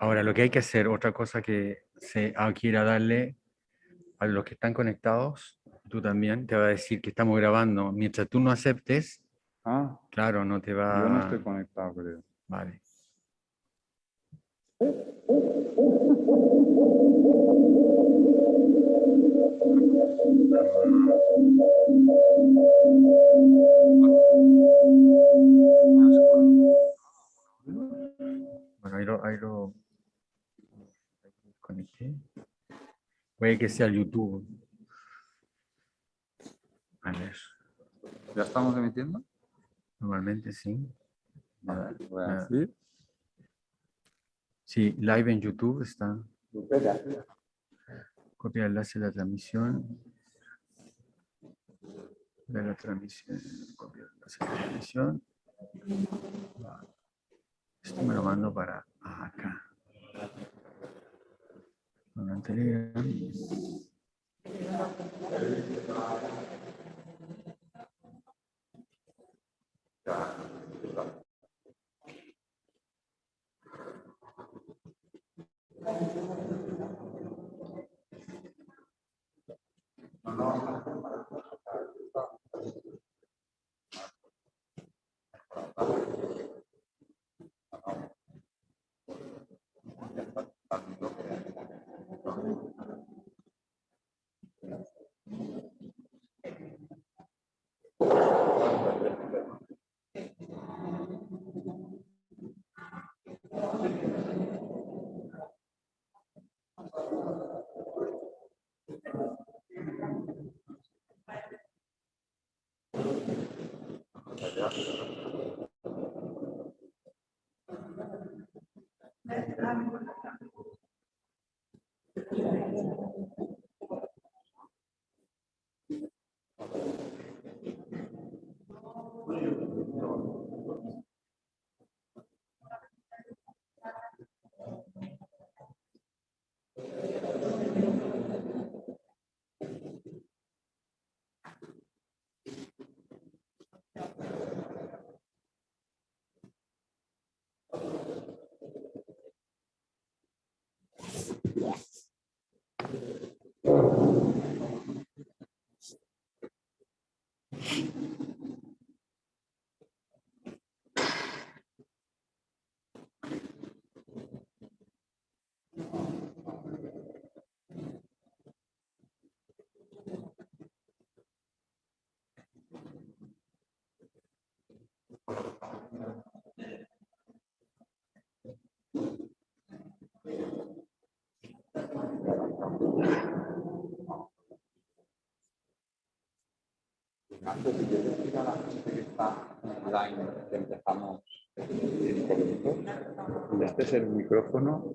Ahora, lo que hay que hacer, otra cosa que se ah, quiera darle a los que están conectados, tú también, te va a decir que estamos grabando. Mientras tú no aceptes, Ah, claro, no te va yo no estoy conectado, creo. Vale. Bueno, ahí lo, ahí lo conecté. Puede que sea YouTube. A ver, ¿Ya estamos emitiendo? normalmente sí. Vale, voy a decir. Sí, live en YouTube está. Copia el enlace de la transmisión. De la transmisión. Copia el enlace de la transmisión. Esto me lo mando para acá. Con el Telegram. Antes de decir a la gente que está online que empezamos cinco minutos, este es el micrófono.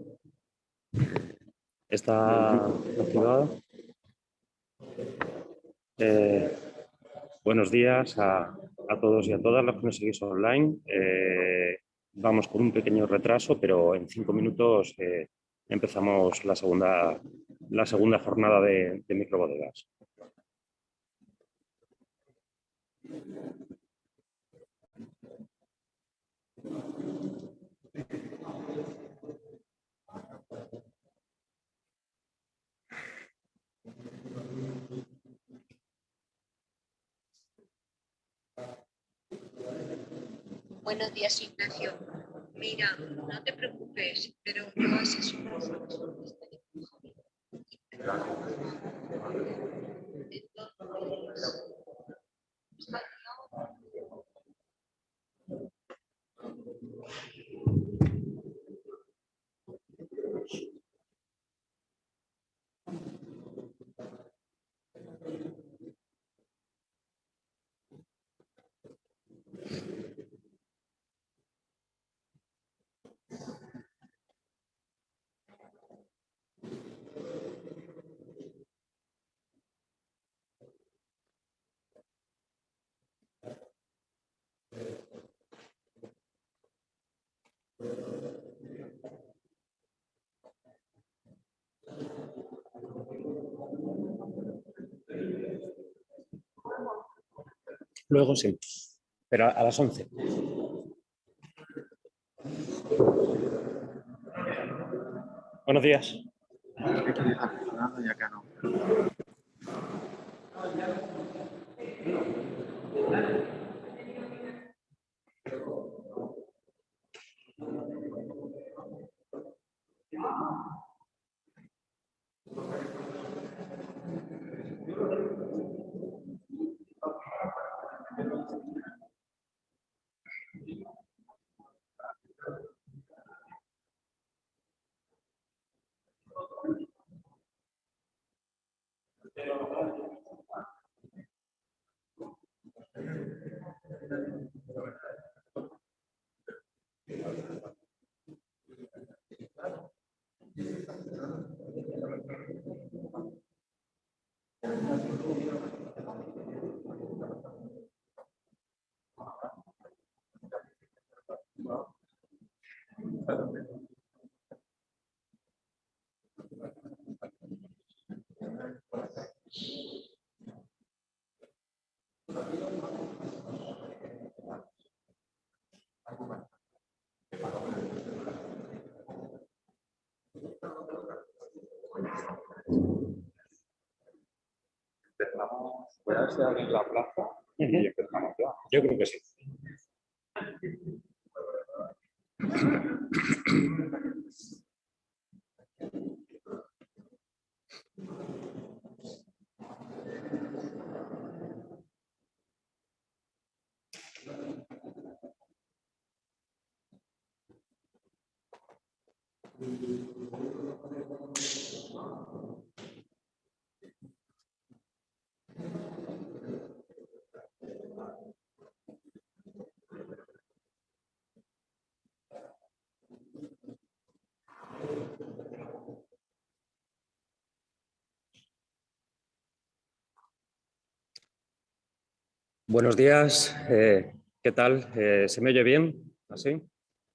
Está activado. Eh, buenos días a, a todos y a todas los que nos seguís online. Eh, vamos con un pequeño retraso, pero en cinco minutos eh, empezamos la segunda, la segunda jornada de, de microbodegas. Buenos días, Ignacio. Mira, no te preocupes, pero. Entonces, Luego sí, pero a, las 11. Buenos días. Voy a ver si alguien la plaza y empezamos ya. Yo creo que sí. Buenos días, eh, ¿qué tal? Eh, ¿Se me oye bien? ¿Así?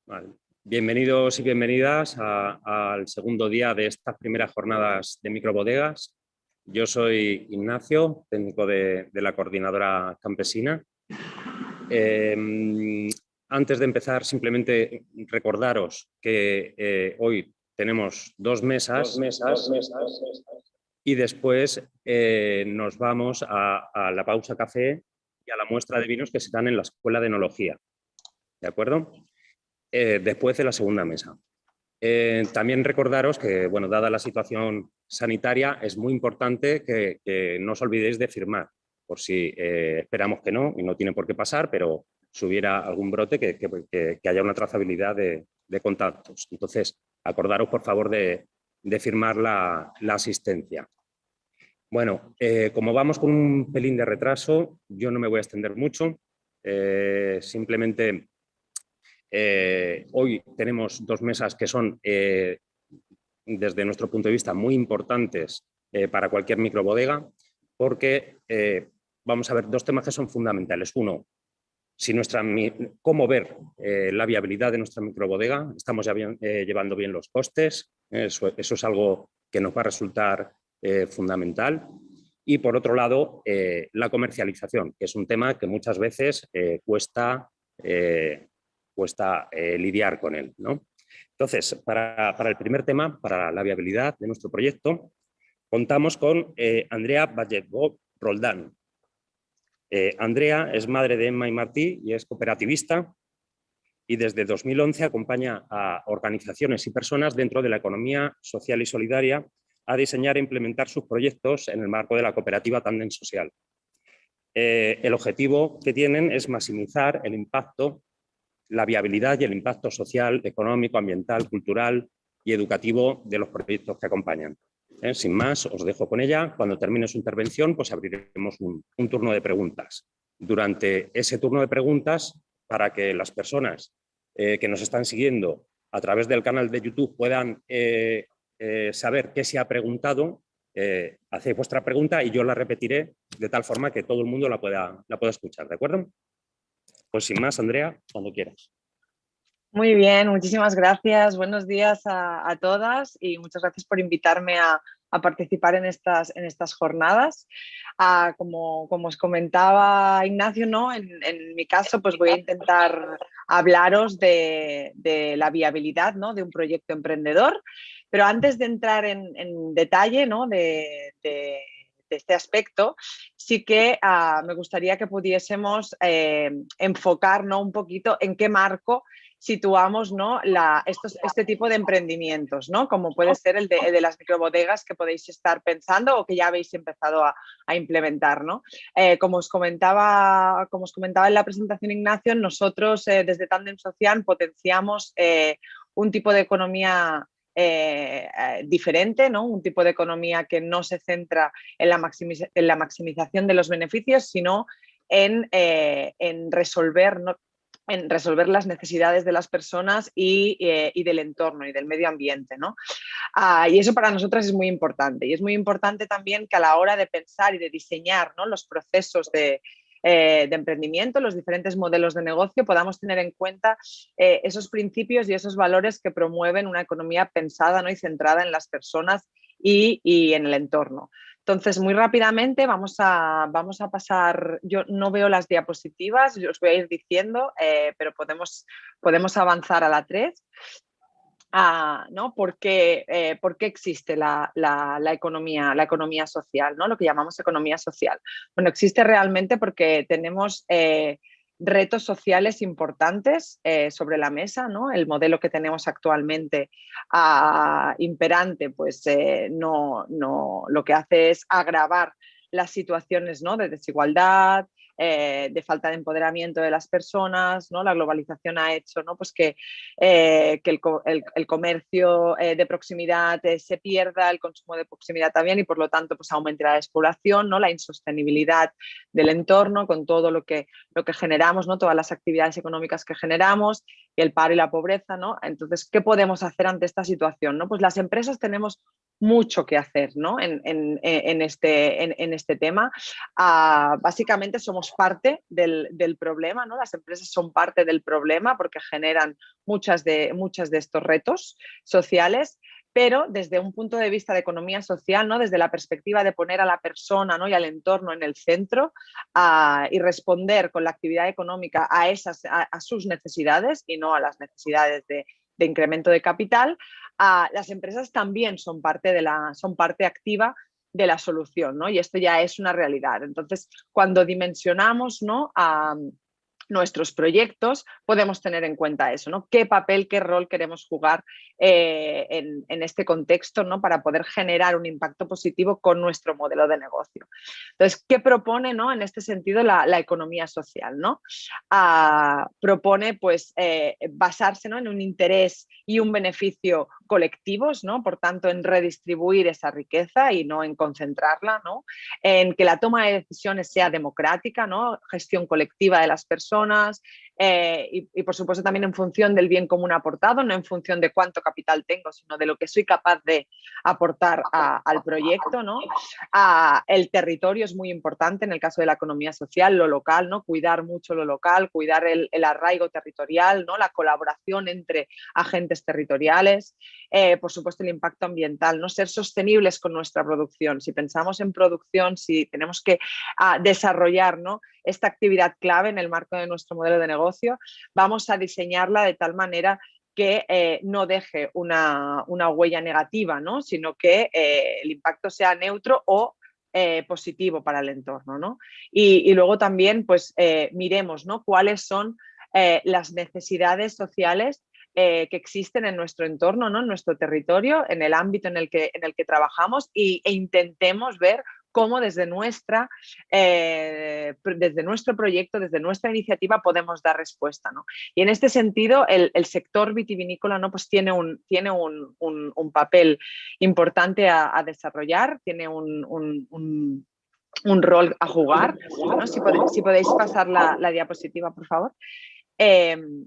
Vale. Bienvenidos y bienvenidas al segundo día de estas primeras jornadas de microbodegas. Yo soy Ignacio, técnico de, de la coordinadora campesina. Eh, antes de empezar, simplemente recordaros que eh, hoy tenemos dos mesas, y después eh, nos vamos a, a la pausa café a la muestra de vinos que se dan en la Escuela de Enología. ¿De acuerdo? Eh, después de la segunda mesa. Eh, también recordaros que, bueno, dada la situación sanitaria, es muy importante que, que no os olvidéis de firmar, por si eh, esperamos que no, y no tiene por qué pasar, pero si hubiera algún brote, que, que- que haya una trazabilidad de, de contactos. Entonces, acordaros, por favor, de, de firmar la, la asistencia. Bueno, eh, como vamos con un pelín de retraso, yo no me voy a extender mucho. eh, simplemente eh, hoy tenemos dos mesas que son, desde nuestro punto de vista, muy importantes para cualquier microbodega, porque vamos a ver dos temas que son fundamentales. Uno, cómo ver la viabilidad de nuestra microbodega, estamos llevando bien los costes, eso, eso es algo que nos va a resultar eh, fundamental. Y por otro lado, eh, la comercialización, que es un tema que muchas veces eh, cuesta, cuesta lidiar con él. ¿no? Entonces, para, para el primer tema, para la viabilidad de nuestro proyecto, contamos con Andrea Valletbo Roldán. Andrea es madre de Emma y Martí y es cooperativista y desde 2011 acompaña a organizaciones y personas dentro de la economía social y solidaria a diseñar e implementar sus proyectos en el marco de la cooperativa Tandem Social. Eh, el objetivo que tienen es maximizar el impacto, la viabilidad y el impacto social, económico, ambiental, cultural y educativo de los proyectos que acompañan. Eh, Sin más, os dejo con ella. Cuando termine su intervención, pues abriremos un, turno de preguntas. Durante ese turno de preguntas, para que las personas eh, que nos están siguiendo a través del canal de YouTube puedan eh, saber qué se ha preguntado, eh, hacéis vuestra pregunta y yo la repetiré de tal forma que todo el mundo la pueda, la pueda escuchar, ¿de acuerdo? Pues sin más, Andrea, cuando quieras. Muy bien, muchísimas gracias. Buenos días a, a todas y muchas gracias por invitarme a, a participar en estas, en estas jornadas. Ah, como, como os comentaba Ignacio, ¿no? en, en mi caso pues voy a intentar hablaros de, la viabilidad ¿no? de un proyecto emprendedor. Pero antes de entrar en, detalle ¿no? de, este aspecto, sí que ah, me gustaría que pudiésemos eh, enfocar un poquito en qué marco situamos ¿no? Este tipo de emprendimientos, ¿no? como puede ser el de, las microbodegas que podéis estar pensando o que ya habéis empezado a, implementar. ¿no? Eh, como, os comentaba, como os comentaba en la presentación Ignacio, nosotros eh, desde Tandem Social potenciamos eh, un tipo de economía diferente, ¿no? un tipo de economía que no se centra en la, maximización de los beneficios, sino en, en resolver en resolver las necesidades de las personas eh, y, del entorno y del medio ambiente. ¿no? Ah, y eso para nosotras es muy importante. Y es muy importante también que a la hora de pensar y de diseñar ¿no? los procesos de, eh, de, emprendimiento, los diferentes modelos de negocio, podamos tener en cuenta eh, esos principios y esos valores que promueven una economía pensada ¿no? y centrada en las personas y, en el entorno. Entonces, muy rápidamente vamos a, vamos a pasar, yo no veo las diapositivas, os voy a ir diciendo, eh, pero podemos, podemos avanzar a la 3. ¿No? ¿Por qué, eh, existe la, economía, la economía social, ¿no? lo que llamamos economía social? Bueno, existe realmente porque tenemos eh, retos sociales importantes eh, sobre la mesa, ¿no? El modelo que tenemos actualmente ah, imperante, pues no, no, lo que hace es agravar las situaciones ¿no? de desigualdad, eh, de falta de empoderamiento de las personas, ¿no? la globalización ha hecho ¿no? pues que, eh, que el, comercio eh, de proximidad se pierda, el consumo de proximidad también y por lo tanto pues aumente la despoblación, ¿no? la insostenibilidad del entorno con todo lo que, lo que generamos, ¿no? todas las actividades económicas que generamos y el paro y la pobreza. ¿no? Entonces, ¿qué podemos hacer ante esta situación? ¿no? Pues las empresas tenemos mucho que hacer ¿no? en, en, este, en, este tema. Ah, básicamente somos parte del, del, problema, ¿no? las empresas son parte del problema porque generan muchas de, muchas de estos retos sociales, pero desde un punto de vista de economía social, ¿no? desde la perspectiva de poner a la persona ¿no? y al entorno en el centro ah, y responder con la actividad económica a, esas, a sus necesidades y no a las necesidades de, de incremento de capital, las empresas también son parte, de la, son parte activa de la solución, ¿no? Y esto ya es una realidad. Entonces, cuando dimensionamos ¿no? a, nuestros proyectos, podemos tener en cuenta eso, ¿no? ¿Qué papel, qué rol queremos jugar eh, en, este contexto ¿no? para poder generar un impacto positivo con nuestro modelo de negocio? Entonces, ¿qué propone ¿no? en este sentido la, economía social? ¿no? Ah, propone pues, eh, basarse ¿no? en un interés y un beneficio colectivos, ¿no? por tanto, en redistribuir esa riqueza y no en concentrarla, ¿no? en que la toma de decisiones sea democrática, ¿no? gestión colectiva de las personas, eh, y, por supuesto también en función del bien común aportado, no en función de cuánto capital tengo, sino de lo que soy capaz de aportar al proyecto. ¿no? el territorio es muy importante en el caso de la economía social, lo local, ¿no? cuidar mucho lo local, cuidar el, arraigo territorial, ¿no? la colaboración entre agentes territoriales, eh, por supuesto el impacto ambiental, no ser sostenibles con nuestra producción. Si pensamos en producción, si tenemos que ah, desarrollar ¿no? esta actividad clave en el marco de nuestro modelo de negocio, vamos a diseñarla de tal manera que eh, no deje una, huella negativa, ¿no? sino que eh, el impacto sea neutro o eh, positivo para el entorno. ¿no? Y, luego también pues, miremos ¿no? cuáles son las necesidades sociales que existen en nuestro entorno, ¿no? en nuestro territorio, en el ámbito en el que, en el que trabajamos e intentemos ver cómo desde, nuestra, eh, desde nuestro proyecto, desde nuestra iniciativa podemos dar respuesta. ¿no? Y en este sentido, el, sector vitivinícola ¿no? pues tiene, un, tiene un, un, papel importante a, desarrollar, tiene un, rol a jugar. Si, podéis, si, podéis, pasar la, la diapositiva, por favor. Em,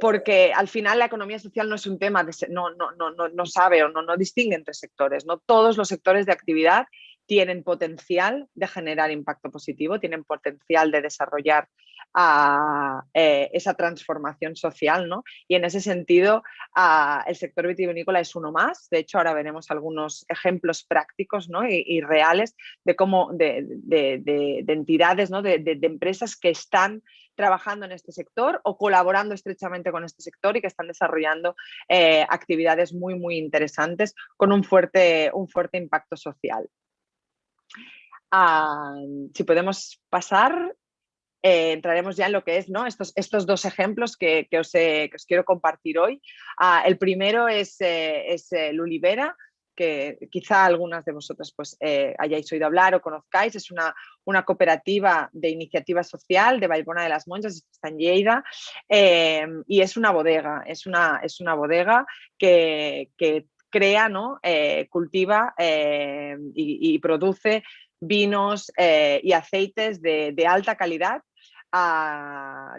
porque al final la economía social no es un tema, de, no, no, no, no, sabe o no, no distingue entre sectores. ¿no? Todos los sectores de actividad tienen potencial de generar impacto positivo, tienen potencial de desarrollar ah, eh, esa transformación social. ¿no? Y en ese sentido, ah, el sector vitivinícola es uno más. De hecho, ahora veremos algunos ejemplos prácticos ¿no? y, reales de cómo de, entidades, ¿no? de, empresas que están trabajando en este sector o colaborando estrechamente con este sector y que están desarrollando eh, actividades muy, muy interesantes con un fuerte, un fuerte impacto social. Si podemos pasar, eh, entraremos ya en lo que es ¿no? estos, estos dos ejemplos que, que, os, quiero compartir hoy. Ah, el primero es, eh, es Lulibera, que quizá algunas de vosotras pues, eh, hayáis oído hablar o conozcáis. Es una, una, cooperativa de iniciativa social de Baibona de las Monjas, está en Lleida, eh, y es una bodega, es una, es una bodega que, que crea, ¿no? Eh, cultiva y, produce vinos y aceites de, de alta calidad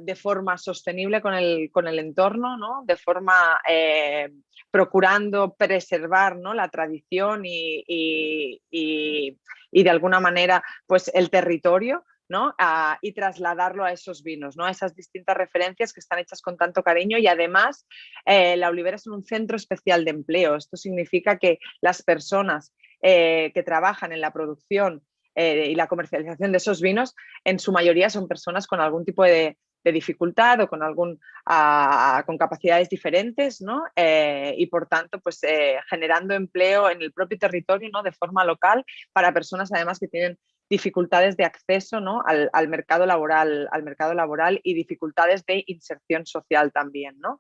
de forma sostenible con el, con el entorno, ¿no? de forma eh, procurando preservar ¿no? la tradición y, y, de alguna manera pues, el territorio. ¿no? y trasladarlo a esos vinos, ¿no? a esas distintas referencias que están hechas con tanto cariño y además eh, la Olivera es un centro especial de empleo. Esto significa que las personas eh, que trabajan en la producción eh, y la comercialización de esos vinos en su mayoría son personas con algún tipo de, dificultad o con, algún, con capacidades diferentes ¿no? Eh, y por tanto pues, eh, generando empleo en el propio territorio ¿no? de forma local para personas además que tienen dificultades de acceso ¿no? al, mercado laboral, al mercado laboral y dificultades de inserción social también. ¿no?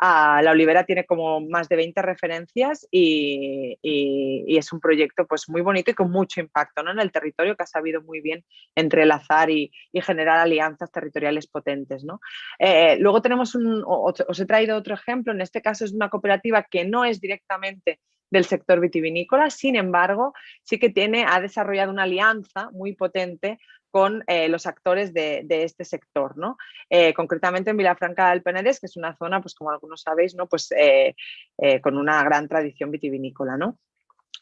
Ah, la Olivera tiene como más de 20 referencias y, es un proyecto pues, muy bonito y con mucho impacto ¿no? en el territorio que ha sabido muy bien entrelazar y, y generar alianzas territoriales potentes. ¿no? Eh, luego tenemos un, os he traído otro ejemplo, en este caso es una cooperativa que no es directamente del sector vitivinícola, sin embargo, sí que tiene, ha desarrollado una alianza muy potente con eh, los actores de, este sector, ¿no? Eh, concretamente en Vilafranca del Penedès, que es una zona, pues como algunos sabéis, ¿no? pues, eh, con una gran tradición vitivinícola. ¿no?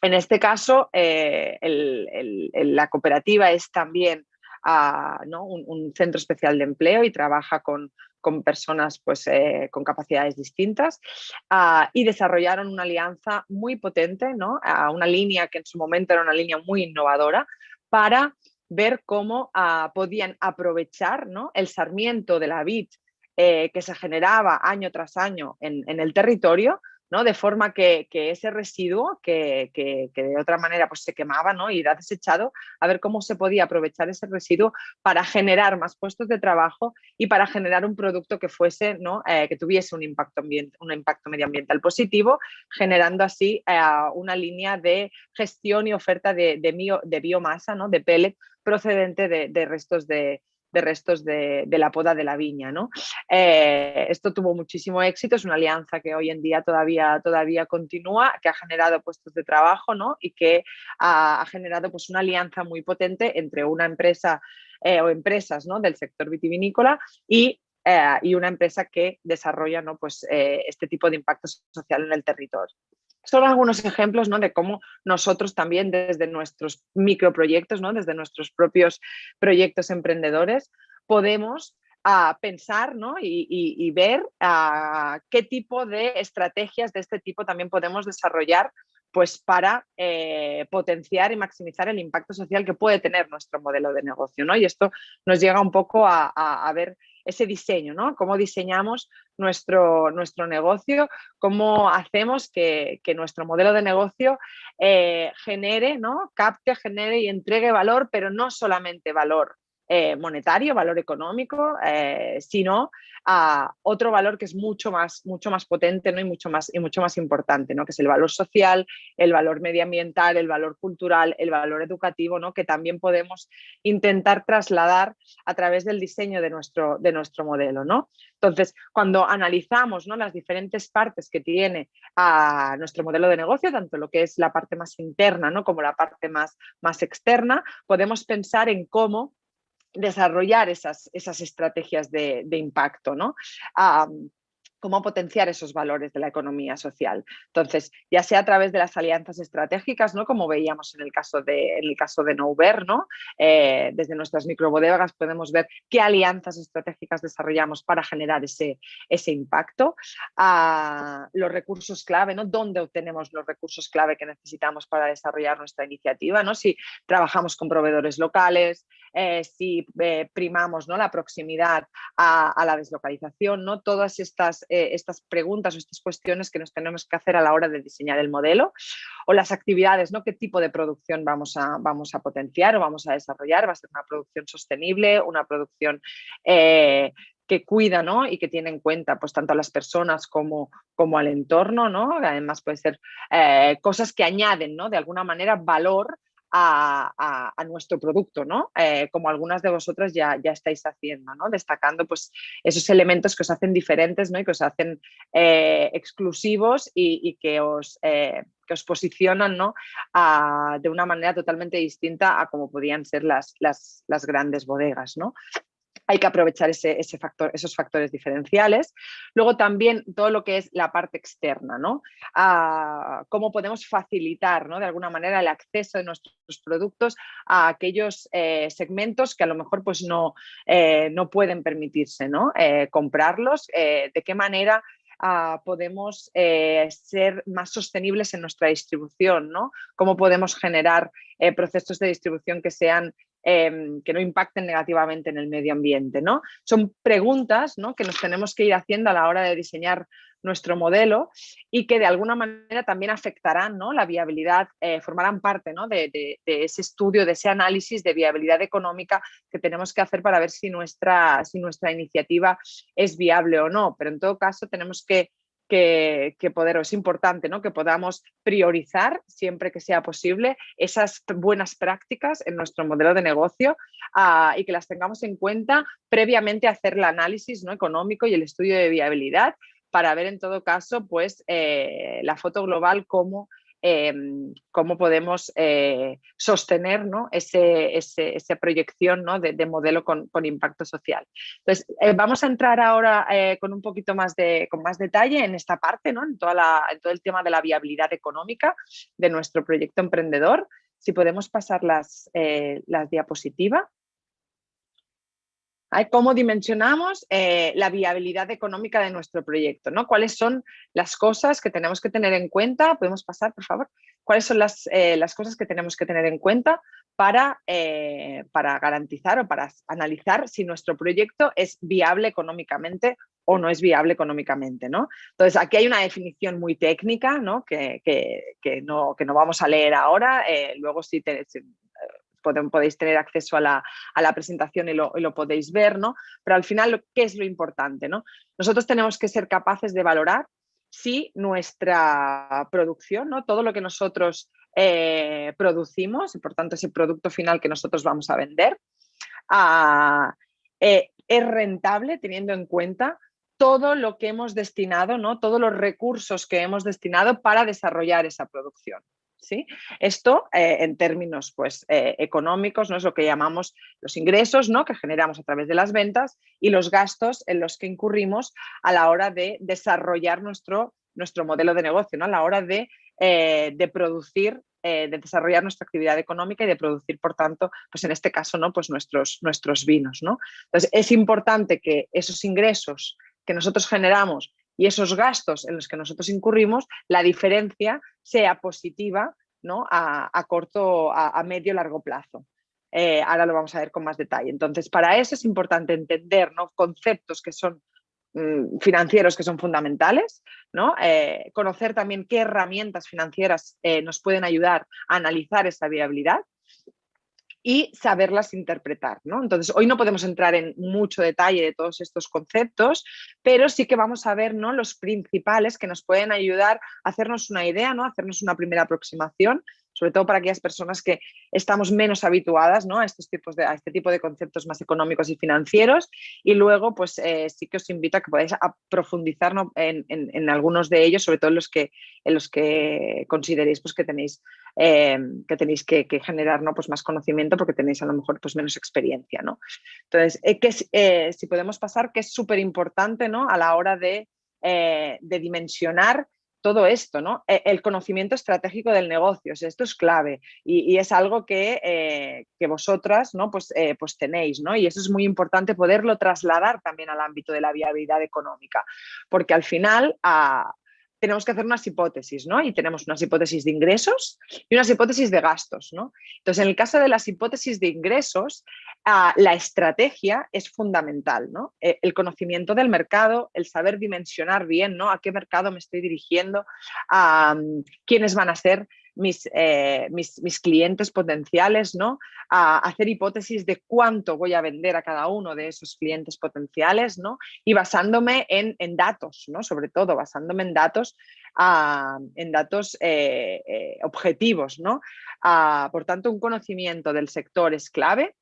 En este caso, la cooperativa es también ah, un, centro especial de empleo y trabaja con, con personas pues, eh, con capacidades distintas ah, y desarrollaron una alianza muy potente, ¿no? una línea que en su momento era una línea muy innovadora para ver cómo ah, podían aprovechar ¿no? el sarmiento de la vid eh, que se generaba año tras año en, en el territorio de forma que, ese residuo que, de otra manera pues, se quemaba ¿no? y era desechado, a ver cómo se podía aprovechar ese residuo para generar más puestos de trabajo y para generar un producto que fuese, ¿no? Eh, que tuviese un impacto, un impacto medioambiental positivo, generando así eh, una línea de gestión y oferta de, de, biomasa, ¿no? de pellet procedente de restos de, de restos de, la poda de la viña. ¿no? Eh, esto tuvo muchísimo éxito, es una alianza que hoy en día todavía, todavía continúa, que ha generado puestos de trabajo ¿no? y que ha, generado pues, una alianza muy potente entre una empresa eh, o empresas ¿no? del sector vitivinícola y eh, y una empresa que desarrolla ¿no? pues, este tipo de impacto social en el territorio son algunos ejemplos ¿no? de cómo nosotros también desde nuestros microproyectos, ¿no? desde nuestros propios proyectos emprendedores, podemos a ah, pensar ¿no? y, ver a ah, qué tipo de estrategias de este tipo también podemos desarrollar pues para eh, potenciar y maximizar el impacto social que puede tener nuestro modelo de negocio. ¿no? Y esto nos llega un poco a ver ese diseño, ¿no? Cómo diseñamos nuestro, nuestro negocio, cómo hacemos que, nuestro modelo de negocio eh, genere, ¿no? Capte, genere y entregue valor, pero no solamente valor eh, monetario, valor económico, eh, sino a otro valor que es mucho más, mucho más potente ¿no? y, mucho más, y mucho más importante, ¿no? que es el valor social, el valor medioambiental, el valor cultural, el valor educativo, ¿no? que también podemos intentar trasladar a través del diseño de nuestro, de nuestro modelo. ¿no? Entonces, cuando analizamos ¿no? las diferentes partes que tiene a nuestro modelo de negocio, tanto lo que es la parte más interna ¿no? como la parte más, más externa, podemos pensar en cómo desarrollar esas, esas estrategias de, impacto. ¿no? cómo potenciar esos valores de la economía social. Entonces, ya sea a través de las alianzas estratégicas, ¿no? como veíamos en el caso de, en el caso de Nouver, ¿no? Eh, desde nuestras microbodegas podemos ver qué alianzas estratégicas desarrollamos para generar ese, ese impacto. a los recursos clave, ¿no? dónde obtenemos los recursos clave que necesitamos para desarrollar nuestra iniciativa, ¿no? si trabajamos con proveedores locales, eh, si eh, primamos ¿no? la proximidad a, la deslocalización, ¿no? todas estas eh, estas preguntas o estas cuestiones que nos tenemos que hacer a la hora de diseñar el modelo o las actividades, ¿no? qué tipo de producción vamos a, vamos a potenciar o vamos a desarrollar, va a ser una producción sostenible, una producción que cuida ¿no? y que tiene en cuenta pues, tanto a las personas como, como al entorno. ¿no? Además puede ser cosas que añaden ¿no? de alguna manera valor a, nuestro producto, ¿no? Eh, como algunas de vosotras ya, ya estáis haciendo, ¿no? Destacando pues, esos elementos que os hacen diferentes ¿no? y que os hacen eh, exclusivos y, que, os, eh, que os posicionan ¿no? de una manera totalmente distinta a como podían ser las, las, las grandes bodegas. ¿no? Hay que aprovechar ese, factor, esos factores diferenciales. Luego también todo lo que es la parte externa, ¿no? Cómo podemos facilitar ¿no? de alguna manera el acceso de nuestros productos a aquellos eh, segmentos que a lo mejor pues, no, eh, no pueden permitirse ¿no? Eh, comprarlos, de qué manera ah, podemos ser más sostenibles en nuestra distribución, ¿no? Cómo podemos generar procesos de distribución que sean Em, que no impacten negativamente en el medio ambiente. ¿no? Son preguntas que nos tenemos que ir haciendo a la hora de diseñar nuestro modelo y que de alguna manera también afectarán ¿no? la viabilidad, eh, formarán parte ¿no? de, ese estudio, de ese análisis de viabilidad económica que tenemos que hacer para ver si nuestra, si nuestra iniciativa es viable o no. Pero en todo caso tenemos que que, poder, es importante ¿no? que podamos priorizar siempre que sea posible esas buenas prácticas en nuestro modelo de negocio ah, y que las tengamos en cuenta previamente a hacer el análisis ¿no? económico y el estudio de viabilidad para ver en todo caso pues, eh, la foto global como Em, cómo podemos eh, sostener esa proyección de, modelo con, impacto social. Entonces, eh, vamos a entrar ahora eh, con un poquito más de, con más detalle en esta parte, ¿no? en, toda en todo el tema de la viabilidad económica de nuestro proyecto emprendedor. Si podemos pasar las, las diapositivas cómo dimensionamos eh, la viabilidad económica de nuestro proyecto, ¿no? ¿Cuáles son las cosas que tenemos que tener en cuenta? ¿Podemos pasar, por favor? ¿Cuáles son las, eh, cosas que tenemos que tener en cuenta para, eh, para garantizar o para analizar si nuestro proyecto es viable económicamente o no es viable económicamente. ¿no? Entonces, aquí hay una definición muy técnica ¿no? Que, que, no, que no vamos a leer ahora. luego, si, te, podéis tener acceso a la, presentación y lo, podéis ver, ¿no? Pero al final, ¿qué es lo importante? ¿no? Nosotros tenemos que ser capaces de valorar si nuestra producción, ¿no? todo lo que nosotros eh, producimos, y por tanto ese producto final que nosotros vamos a vender, ah, eh, es rentable teniendo en cuenta todo lo que hemos destinado, ¿no? todos los recursos que hemos destinado para desarrollar esa producción. ¿Sí? Esto eh, en términos pues, eh, económicos ¿no? es lo que llamamos los ingresos ¿no? que generamos a través de las ventas y los gastos en los que incurrimos a la hora de desarrollar nuestro, nuestro modelo de negocio, ¿no? a la hora de, eh, de producir de desarrollar nuestra actividad económica y de producir, por tanto, pues en este caso, ¿no? pues nuestros, nuestros vinos. ¿no? Entonces, es importante que esos ingresos que nosotros generamos y esos gastos en los que nosotros incurrimos, la diferencia sea positiva ¿no? a, corto, a, medio, largo plazo. Eh, ahora lo vamos a ver con más detalle. Entonces, para eso es importante entender ¿no? conceptos que son mm, financieros que son fundamentales, ¿no? Eh, conocer también qué herramientas financieras eh, nos pueden ayudar a analizar esa viabilidad y saberlas interpretar. ¿no? Entonces, hoy no podemos entrar en mucho detalle de todos estos conceptos, pero sí que vamos a ver ¿no? los principales que nos pueden ayudar a hacernos una idea, ¿no? hacernos una primera aproximación sobre todo para aquellas personas que estamos menos habituadas ¿no? a, estos tipos de, a este tipo de conceptos más económicos y financieros. Y luego, pues eh, sí que os invito a que podáis profundizar en, algunos de ellos, sobre todo en los que, en los que consideréis pues, que tenéis, eh, que, tenéis que, generar ¿no? pues más conocimiento porque tenéis a lo mejor pues, menos experiencia. ¿no? Entonces, eh, que, si podemos pasar, que es súper importante ¿no? a la hora de de dimensionar todo esto, ¿no? E, el conocimiento estratégico del negocio, esto es clave y, es algo que, vosotras ¿no? pues, pues tenéis, ¿no? Y eso es muy importante poderlo trasladar también al ámbito de la viabilidad económica, porque al final tenemos que hacer unas hipótesis, ¿no? Y tenemos unas hipótesis de ingresos y unas hipótesis de gastos, ¿no? Entonces, en el caso de las hipótesis de ingresos, ah, la estrategia es fundamental, ¿no? Eh, el conocimiento del mercado, el saber dimensionar bien, ¿no? A qué mercado me estoy dirigiendo, a quiénes van a ser eh, mis, mis, clientes potenciales, ¿no? A hacer hipótesis de cuánto voy a vender a cada uno de esos clientes potenciales, ¿no? Y basándome en, datos, ¿no? Sobre todo basándome en datos, ah, en datos eh, eh, objetivos, ¿no? Ah, por tanto, un conocimiento del sector es clave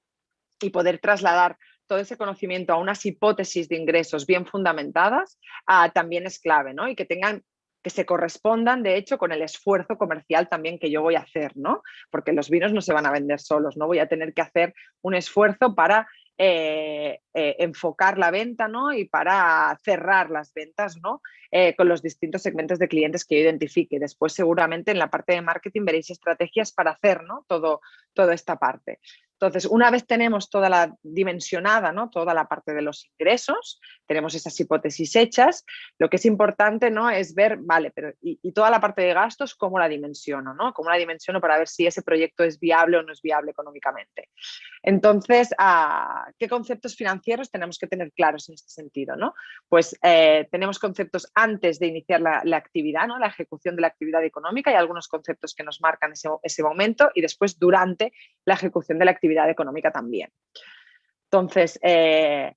y poder trasladar todo ese conocimiento a unas hipótesis de ingresos bien fundamentadas ah, también es clave, ¿no? Y que tengan que se correspondan, de hecho, con el esfuerzo comercial también que yo voy a hacer, ¿no? Porque los vinos no se van a vender solos, ¿no? Voy a tener que hacer un esfuerzo para eh, eh, enfocar la venta ¿no? y para cerrar las ventas ¿no? Eh, con los distintos segmentos de clientes que yo identifique. Después seguramente en la parte de marketing veréis estrategias para hacer ¿no? Todo, toda esta parte. Entonces, una vez tenemos toda la dimensionada, ¿no? toda la parte de los ingresos, tenemos esas hipótesis hechas, lo que es importante ¿no? es ver, vale, pero y, toda la parte de gastos, ¿cómo la dimensiono? ¿no? ¿Cómo la dimensiono para ver si ese proyecto es viable o no es viable económicamente? Entonces, ah, ¿qué conceptos financieros tenemos que tener claros en este sentido? ¿no? Pues eh, tenemos conceptos antes de iniciar la, actividad, ¿no? la ejecución de la actividad económica y algunos conceptos que nos marcan ese, ese momento y después durante la ejecución de la actividad económica también. Entonces, eh,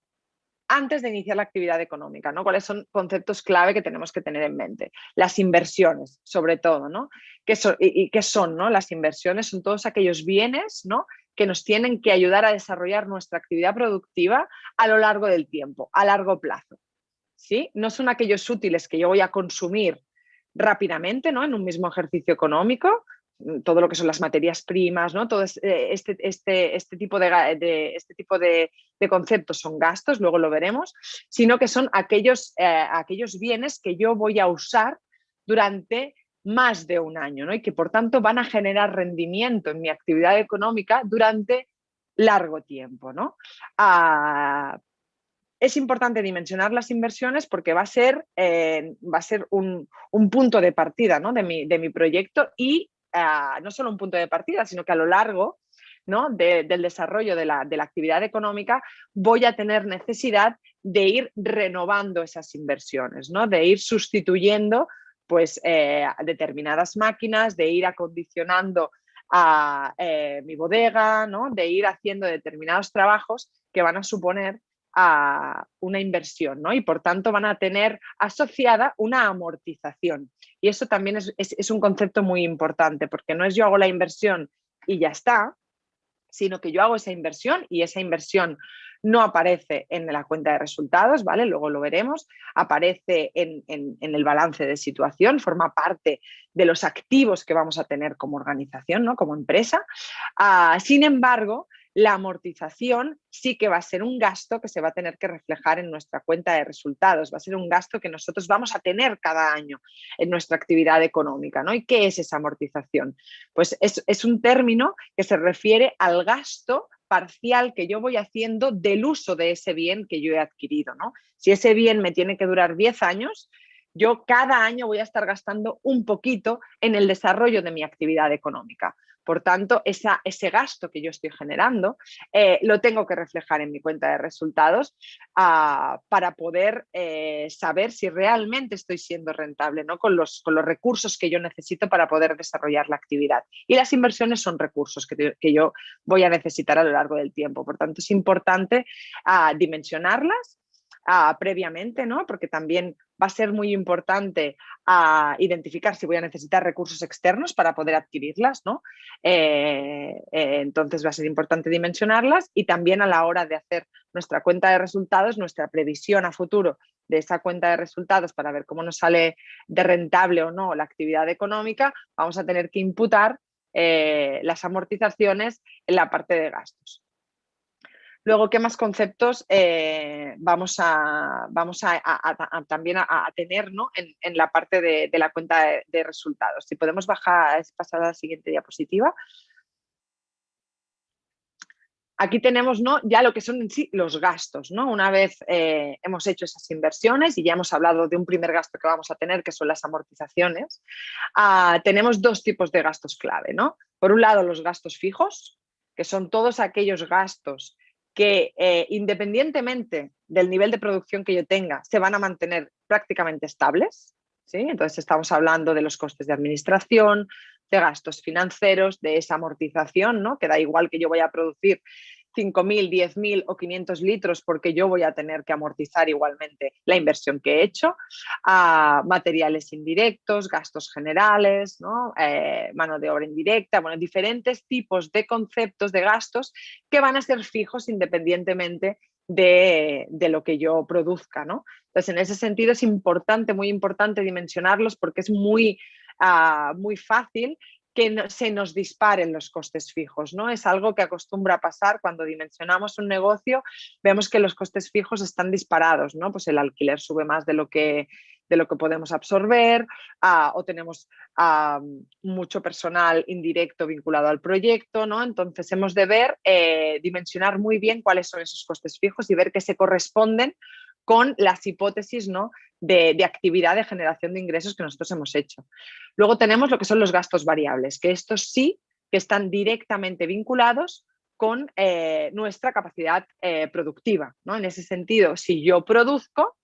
antes de iniciar la actividad económica, ¿no? ¿Cuáles son conceptos clave que tenemos que tener en mente? Las inversiones, sobre todo, ¿no? ¿Qué son, y, qué son ¿no? las inversiones? Son todos aquellos bienes ¿no? que nos tienen que ayudar a desarrollar nuestra actividad productiva a lo largo del tiempo, a largo plazo. ¿sí? No son aquellos útiles que yo voy a consumir rápidamente ¿no? en un mismo ejercicio económico, todo lo que son las materias primas, ¿no? todo este, este, este, este tipo, de, este tipo de, conceptos son gastos, luego lo veremos, sino que son aquellos, eh, aquellos bienes que yo voy a usar durante más de un año ¿no? y que por tanto van a generar rendimiento en mi actividad económica durante largo tiempo. ¿no? Ah, es importante dimensionar las inversiones porque va a ser, eh, va a ser un, punto de partida ¿no? de, mi, de mi proyecto y no solo un punto de partida, sino que a lo largo ¿no? del desarrollo de la, actividad económica voy a tener necesidad de ir renovando esas inversiones, ¿no? de ir sustituyendo pues, eh, determinadas máquinas, de ir acondicionando a eh, mi bodega, ¿no? de ir haciendo determinados trabajos que van a suponer a una inversión ¿no? y por tanto van a tener asociada una amortización. Y eso también es, un concepto muy importante porque no es yo hago la inversión y ya está, sino que yo hago esa inversión y esa inversión no aparece en la cuenta de resultados, ¿vale? Luego lo veremos, aparece en, el balance de situación, forma parte de los activos que vamos a tener como organización, ¿no? Como empresa. Ah, sin embargo, la amortización sí que va a ser un gasto que se va a tener que reflejar en nuestra cuenta de resultados, va a ser un gasto que nosotros vamos a tener cada año en nuestra actividad económica. ¿no? ¿Y qué es esa amortización? Pues es, un término que se refiere al gasto parcial que yo voy haciendo del uso de ese bien que yo he adquirido. ¿no? Si ese bien me tiene que durar 10 años, yo cada año voy a estar gastando un poquito en el desarrollo de mi actividad económica. Por tanto, ese gasto que yo estoy generando eh, lo tengo que reflejar en mi cuenta de resultados ah, para poder eh, saber si realmente estoy siendo rentable ¿no? con, los, recursos que yo necesito para poder desarrollar la actividad. Y las inversiones son recursos que, yo voy a necesitar a lo largo del tiempo. Por tanto, es importante ah, dimensionarlas ah, previamente, ¿no? porque también va a ser muy importante a identificar si voy a necesitar recursos externos para poder adquirirlas, ¿no? Eh, eh, entonces va a ser importante dimensionarlas y también a la hora de hacer nuestra cuenta de resultados, nuestra previsión a futuro de esa cuenta de resultados para ver cómo nos sale de rentable o no la actividad económica, vamos a tener que imputar eh, las amortizaciones en la parte de gastos. Luego, ¿qué más conceptos eh, vamos a, vamos a, también a, tener ¿no? en, la parte de, la cuenta de, resultados? Si podemos bajar, pasar a la siguiente diapositiva. Aquí tenemos ¿no? ya lo que son en sí los gastos. ¿no? Una vez eh, hemos hecho esas inversiones y ya hemos hablado de un primer gasto que vamos a tener, que son las amortizaciones, ah, tenemos dos tipos de gastos clave. ¿no? Por un lado, los gastos fijos, que son todos aquellos gastos que eh, independientemente del nivel de producción que yo tenga, se van a mantener prácticamente estables. ¿sí? Entonces estamos hablando de los costes de administración, de gastos financieros, de esa amortización, ¿no? que da igual que yo voy a producir 5.000, 10.000 o 500 litros porque yo voy a tener que amortizar igualmente la inversión que he hecho, a materiales indirectos, gastos generales, eh, mano de obra indirecta, bueno, diferentes tipos de conceptos de gastos que van a ser fijos independientemente de, lo que yo produzca. ¿no? Entonces, en ese sentido es importante, muy importante dimensionarlos porque es muy, ah, muy fácil que se nos disparen los costes fijos. ¿no? Es algo que acostumbra a pasar cuando dimensionamos un negocio, vemos que los costes fijos están disparados, ¿no? pues el alquiler sube más de lo que, de lo que podemos absorber ah, o tenemos ah, mucho personal indirecto vinculado al proyecto. ¿no? Entonces hemos de ver, eh, dimensionar muy bien cuáles son esos costes fijos y ver que se corresponden con las hipótesis ¿no? De, actividad de generación de ingresos que nosotros hemos hecho. Luego tenemos lo que son los gastos variables, que estos sí que están directamente vinculados con eh, nuestra capacidad eh, productiva. ¿no? En ese sentido, si yo produzco,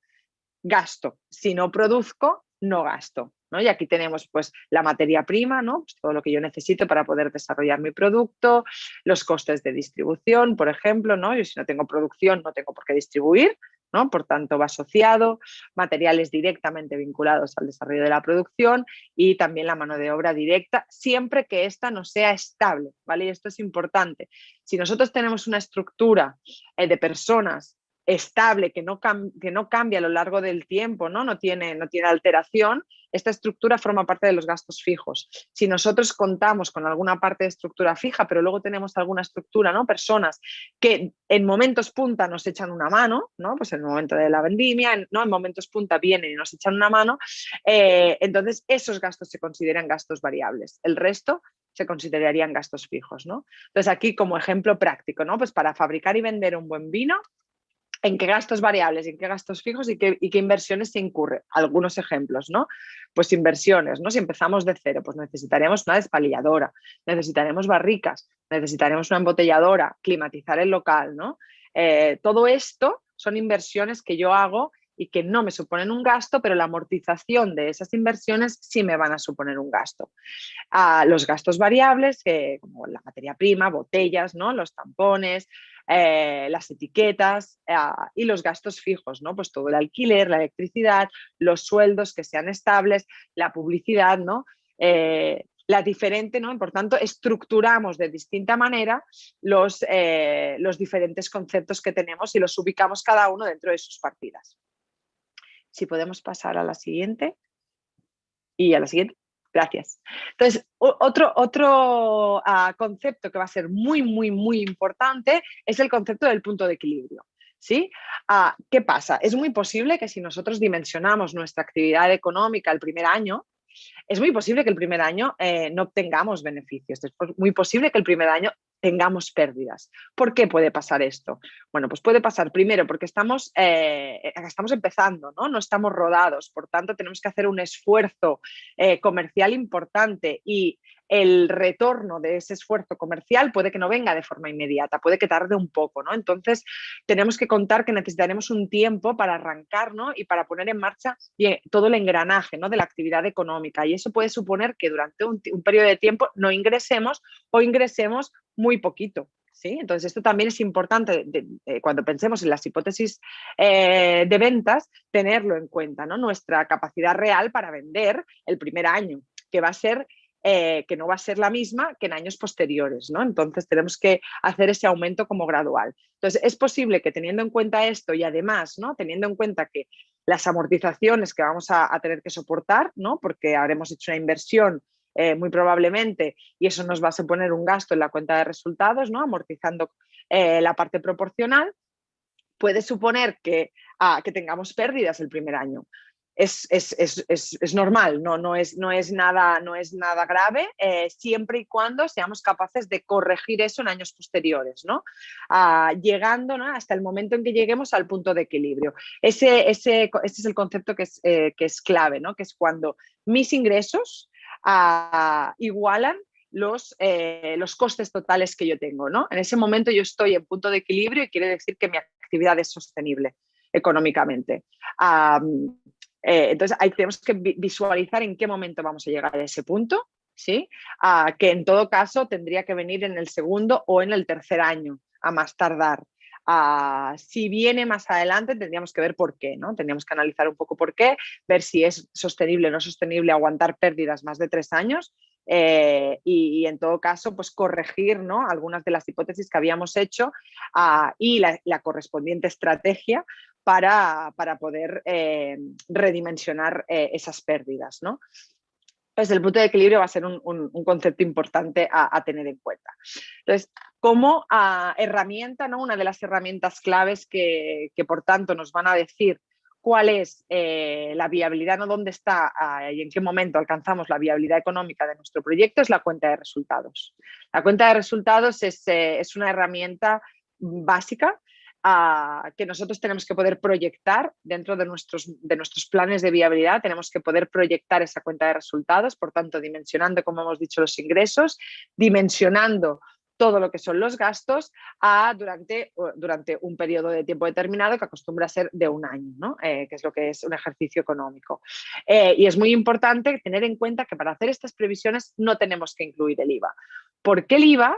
gasto. Si no produzco, no gasto. ¿no? Y aquí tenemos pues, la materia prima, ¿no? Pues, todo lo que yo necesito para poder desarrollar mi producto, los costes de distribución, por ejemplo. ¿no? Yo si no tengo producción no tengo por qué distribuir, ¿no? Por tanto, va asociado, materiales directamente vinculados al desarrollo de la producción y también la mano de obra directa, siempre que ésta no sea estable, ¿vale? Y esto es importante. Si nosotros tenemos una estructura eh, de personas estable, que no, que no cambia a lo largo del tiempo, ¿no? No, tiene, no tiene alteración, esta estructura forma parte de los gastos fijos. Si nosotros contamos con alguna parte de estructura fija, pero luego tenemos alguna estructura, ¿no? Personas que en momentos punta nos echan una mano, ¿no? Pues en el momento de la vendimia, ¿no? En momentos punta vienen y nos echan una mano, eh, entonces esos gastos se consideran gastos variables. El resto se considerarían gastos fijos, ¿no? Entonces aquí como ejemplo práctico, ¿no? Pues para fabricar y vender un buen vino, en qué gastos variables, en qué gastos fijos y qué, inversiones se incurre. Algunos ejemplos, ¿no? Pues inversiones, ¿no? Si empezamos de cero, pues necesitaremos una despalilladora, necesitaremos barricas, necesitaremos una embotelladora, climatizar el local, ¿no? Eh, todo esto son inversiones que yo hago y que no me suponen un gasto, pero la amortización de esas inversiones sí me van a suponer un gasto. Los gastos variables, como la materia prima, botellas, ¿no? los tampones, eh, las etiquetas ah, y los gastos fijos, ¿no? Pues todo el alquiler, la electricidad, los sueldos que sean estables, la publicidad, ¿no? Eh, la diferente, ¿no? Por tanto, estructuramos de distinta manera los, eh, los diferentes conceptos que tenemos y los ubicamos cada uno dentro de sus partidas. Si podemos pasar a la siguiente. Y a la siguiente. Gracias. Entonces, otro, otro ah, concepto que va a ser muy, muy, muy importante es el concepto del punto de equilibrio. ¿Sí? Ah, ¿Qué pasa? Es muy posible que si nosotros dimensionamos nuestra actividad económica el primer año, es muy posible que el primer año eh, no obtengamos beneficios. Es muy posible que el primer año tengamos pérdidas. ¿Por qué puede pasar esto? Bueno, pues puede pasar primero porque estamos, eh, estamos empezando, ¿no? no estamos rodados, por tanto tenemos que hacer un esfuerzo eh, comercial importante y el retorno de ese esfuerzo comercial puede que no venga de forma inmediata, puede que tarde un poco, ¿no? Entonces, tenemos que contar que necesitaremos un tiempo para arrancar, Y para poner en marcha todo el engranaje, ¿no? De la actividad económica y eso puede suponer que durante un, periodo de tiempo no ingresemos o ingresemos muy poquito. ¿Sí? Entonces, esto también es importante cuando pensemos en las hipótesis eh, de ventas, tenerlo en cuenta, ¿no? Nuestra capacidad real para vender el primer año, que va a ser eh, que no va a ser la misma que en años posteriores, ¿no? Entonces tenemos que hacer ese aumento como gradual. Entonces es posible que teniendo en cuenta esto y además, ¿no? Teniendo en cuenta que las amortizaciones que vamos a, tener que soportar, ¿no? Porque habremos hecho una inversión eh, muy probablemente y eso nos va a suponer un gasto en la cuenta de resultados, ¿no? Amortizando eh, la parte proporcional, puede suponer que, ah, que tengamos pérdidas el primer año es, es, es, es, normal, no, no, es, no, es nada, no es nada grave, eh, siempre y cuando seamos capaces de corregir eso en años posteriores, ¿no? Ah, llegando ¿no? hasta el momento en que lleguemos al punto de equilibrio. Ese, ese, ese es el concepto que es, eh, que es clave, ¿no? que es cuando mis ingresos ah, igualan los, eh, los costes totales que yo tengo. ¿no? En ese momento yo estoy en punto de equilibrio y quiere decir que mi actividad es sostenible económicamente. Eh, entonces, ahí tenemos que visualizar en qué momento vamos a llegar a ese punto, ¿sí? que en todo caso tendría que venir en el segundo o en el tercer año, a más tardar. si viene más adelante tendríamos que ver por qué, ¿no? Tendríamos que analizar un poco por qué, ver si es sostenible o no sostenible aguantar pérdidas más de tres años eh, y, en todo caso pues corregir ¿no? algunas de las hipótesis que habíamos hecho y la, la, correspondiente estrategia para, poder eh, redimensionar eh, esas pérdidas. ¿no? Entonces, el punto de equilibrio va a ser un, concepto importante a, tener en cuenta. Entonces, como ah, herramienta, ¿no? una de las herramientas claves que, por tanto nos van a decir cuál es eh, la viabilidad, ¿no? dónde está ah, y en qué momento alcanzamos la viabilidad económica de nuestro proyecto, es la cuenta de resultados. La cuenta de resultados es, es una herramienta básica que nosotros tenemos que poder proyectar dentro de nuestros, de nuestros planes de viabilidad, tenemos que poder proyectar esa cuenta de resultados, por tanto, dimensionando, como hemos dicho, los ingresos, dimensionando todo lo que son los gastos a durante, durante un periodo de tiempo determinado que acostumbra a ser de un año, ¿no? Eh, que es lo que es un ejercicio económico. Eh, y es muy importante tener en cuenta que para hacer estas previsiones no tenemos que incluir el IVA. porque el IVA?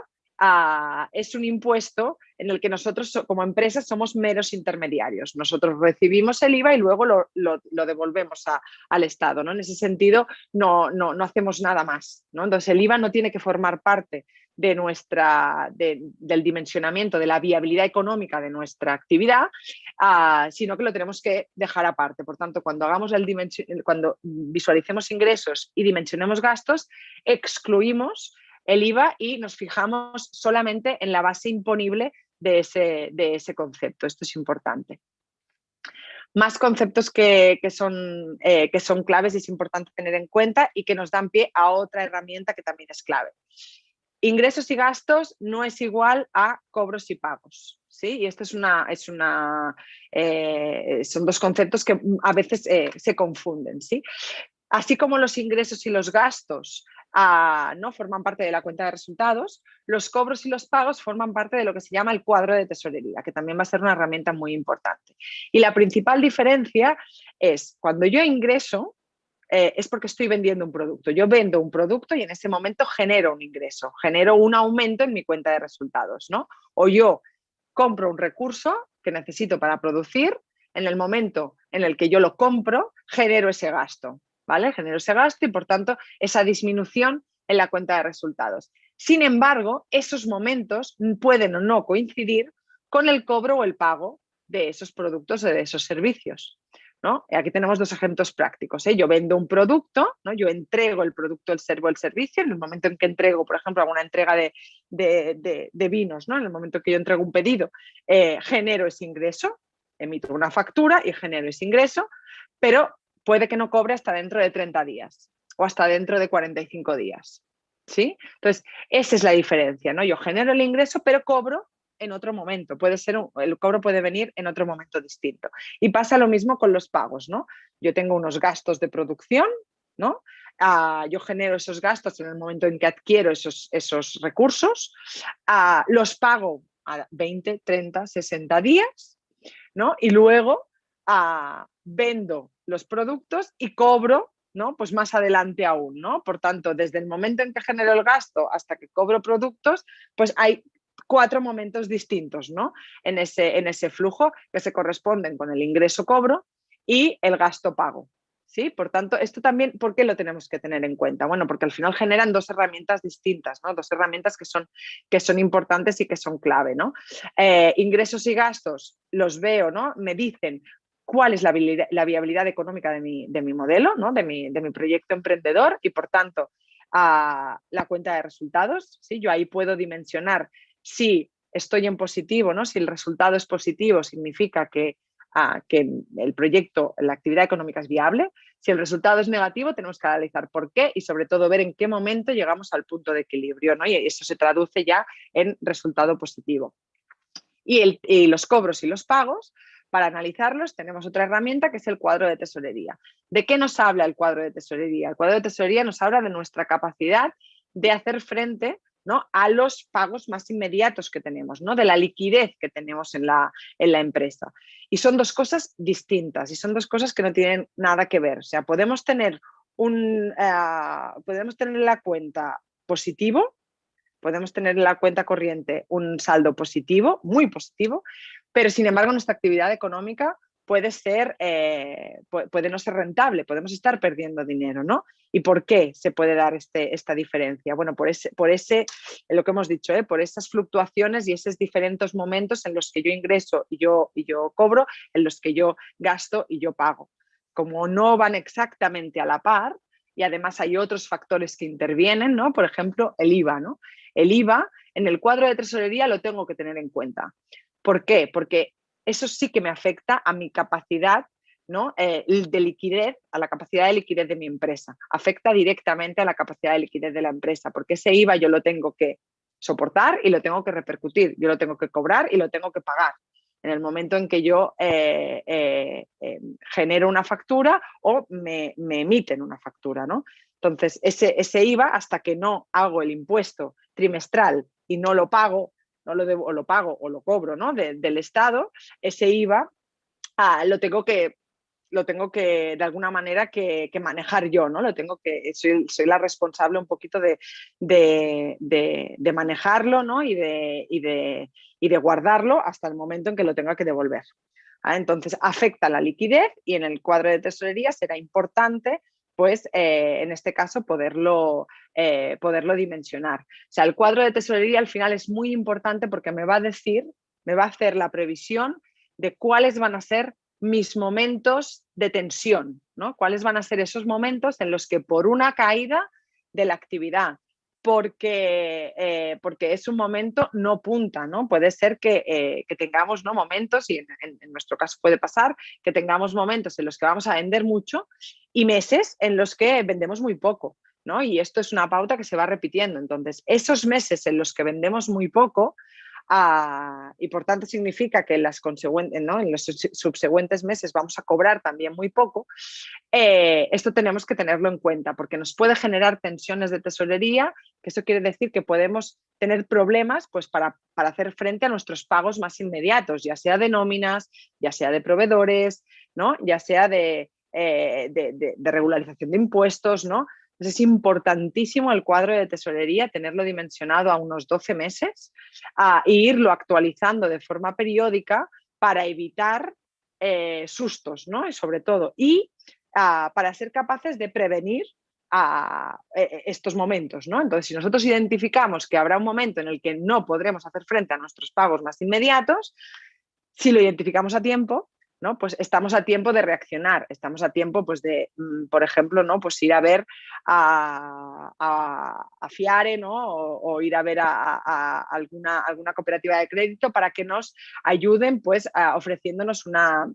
Es un impuesto en el que nosotros como empresas somos meros intermediarios. Nosotros recibimos el IVA y luego lo, devolvemos al Estado. ¿no? En ese sentido no, no, hacemos nada más. ¿no? Entonces el IVA no tiene que formar parte de nuestra, del dimensionamiento, de la viabilidad económica de nuestra actividad, ah, sino que lo tenemos que dejar aparte. Por tanto, cuando, hagamos el cuando visualicemos ingresos y dimensionemos gastos, excluimos el IVA y nos fijamos solamente en la base imponible de ese, de ese concepto. Esto es importante. Más conceptos que, son, eh, que son claves y es importante tener en cuenta y que nos dan pie a otra herramienta que también es clave. Ingresos y gastos no es igual a cobros y pagos. ¿sí? Y esto es una, es una, eh, son dos conceptos que a veces eh, se confunden. ¿sí? Así como los ingresos y los gastos ¿no? forman parte de la cuenta de resultados, los cobros y los pagos forman parte de lo que se llama el cuadro de tesorería, que también va a ser una herramienta muy importante. Y la principal diferencia es cuando yo ingreso, eh, es porque estoy vendiendo un producto. Yo vendo un producto y en ese momento genero un ingreso, genero un aumento en mi cuenta de resultados. ¿no? O yo compro un recurso que necesito para producir, en el momento en el que yo lo compro, genero ese gasto. ¿Vale? Genero ese gasto y por tanto esa disminución en la cuenta de resultados. Sin embargo, esos momentos pueden o no coincidir con el cobro o el pago de esos productos o de esos servicios. ¿no? Aquí tenemos dos ejemplos prácticos. ¿eh? Yo vendo un producto, ¿no? yo entrego el producto, el servo, el servicio. En el momento en que entrego, por ejemplo, alguna entrega de, vinos, ¿no? en el momento que yo entrego un pedido, eh, genero ese ingreso, emito una factura y genero ese ingreso, pero puede que no cobre hasta dentro de 30 días o hasta dentro de 45 días. ¿sí? Entonces, esa es la diferencia. ¿no? Yo genero el ingreso, pero cobro en otro momento. Puede ser el cobro puede venir en otro momento distinto. Y pasa lo mismo con los pagos. ¿no? Yo tengo unos gastos de producción, ¿no? Ah, yo genero esos gastos en el momento en que adquiero esos, esos recursos, ah, los pago a 20, 30, 60 días, ¿no? Y luego ah, vendo los productos y cobro ¿no? Pues más adelante aún, ¿no? Por tanto, desde el momento en que genero el gasto hasta que cobro productos, pues hay cuatro momentos distintos, ¿no? En ese, en ese flujo que se corresponden con el ingreso cobro y el gasto pago. ¿Sí? Por tanto, esto también, ¿por qué lo tenemos que tener en cuenta? Bueno, porque al final generan dos herramientas distintas, ¿no? Dos herramientas que son, que son importantes y que son clave, ¿no? Eh, ingresos y gastos los veo, ¿no? Me dicen cuál es la viabilidad, económica de mi, modelo, ¿no? de, mi, proyecto emprendedor y por tanto a la cuenta de resultados. ¿sí? Yo ahí puedo dimensionar si estoy en positivo, ¿no? si el resultado es positivo, significa que, que el proyecto, la actividad económica es viable. Si el resultado es negativo, tenemos que analizar por qué y sobre todo ver en qué momento llegamos al punto de equilibrio. ¿no? Y eso se traduce ya en resultado positivo. Y los cobros y los pagos para analizarlos tenemos otra herramienta que es el cuadro de tesorería. ¿De qué nos habla el cuadro de tesorería? El cuadro de tesorería nos habla de nuestra capacidad de hacer frente ¿no? a los pagos más inmediatos que tenemos, ¿no? de la liquidez que tenemos en la, en la empresa. Y son dos cosas distintas y son dos cosas que no tienen nada que ver. O sea, podemos tener, un, uh, podemos tener la cuenta positivo, podemos tener en la cuenta corriente un saldo positivo, muy positivo, pero sin embargo nuestra actividad económica puede, ser, eh, puede no ser rentable, podemos estar perdiendo dinero, ¿no? ¿Y por qué se puede dar este, esta diferencia? Bueno, por ese, por ese, lo que hemos dicho, ¿eh? por esas fluctuaciones y esos diferentes momentos en los que yo ingreso y yo, y yo cobro, en los que yo gasto y yo pago. Como no van exactamente a la par, y además hay otros factores que intervienen, ¿no? Por ejemplo, el IVA, ¿no? El IVA en el cuadro de tesorería lo tengo que tener en cuenta. ¿Por qué? Porque eso sí que me afecta a mi capacidad ¿no? Eh, de liquidez, a la capacidad de liquidez de mi empresa. Afecta directamente a la capacidad de liquidez de la empresa, porque ese IVA yo lo tengo que soportar y lo tengo que repercutir, yo lo tengo que cobrar y lo tengo que pagar en el momento en que yo eh, eh, genero una factura o me, emiten una factura. ¿no? Entonces, ese, ese IVA, hasta que no hago el impuesto trimestral y no lo pago, no lo debo, o lo pago o lo cobro ¿no? del Estado, ese IVA ah, lo tengo que lo tengo que de alguna manera que, manejar yo, ¿no? Lo tengo que, soy, la responsable un poquito de, de, manejarlo ¿no? y, de, y, de, guardarlo hasta el momento en que lo tenga que devolver. Entonces afecta la liquidez y en el cuadro de tesorería será importante pues eh, en este caso poderlo, eh, poderlo dimensionar. O sea, el cuadro de tesorería al final es muy importante porque me va a decir, me va a hacer la previsión de cuáles van a ser mis momentos de tensión, ¿no? cuáles van a ser esos momentos en los que por una caída de la actividad, porque, eh, porque es un momento no punta, ¿no? Puede ser que, eh, tengamos ¿no? momentos, y en, nuestro caso puede pasar, que tengamos momentos en los que vamos a vender mucho y meses en los que vendemos muy poco. ¿no? Y esto es una pauta que se va repitiendo. Entonces, esos meses en los que vendemos muy poco, y por tanto significa que en, ¿no? en los subsecuentes meses vamos a cobrar también muy poco, eh, esto tenemos que tenerlo en cuenta porque nos puede generar tensiones de tesorería, que eso quiere decir que podemos tener problemas pues, para, para hacer frente a nuestros pagos más inmediatos, ya sea de nóminas, ya sea de proveedores, ¿no? ya sea de, eh, de, de, regularización de impuestos, ¿no? Es importantísimo el cuadro de tesorería, tenerlo dimensionado a unos 12 meses e irlo actualizando de forma periódica para evitar eh, sustos, ¿no? Sobre todo, y ah, para ser capaces de prevenir a e, e, estos momentos. ¿no? Entonces, si nosotros identificamos que habrá un momento en el que no podremos hacer frente a nuestros pagos más inmediatos, si lo identificamos a tiempo, Pues estamos a tiempo de reaccionar, estamos a tiempo pues de, mm, por ejemplo, ¿no? Pues ir a ver a, a, Fiare, ¿no? O, ir a ver a, alguna, alguna cooperativa de crédito para que nos ayuden pues ofreciéndonos una,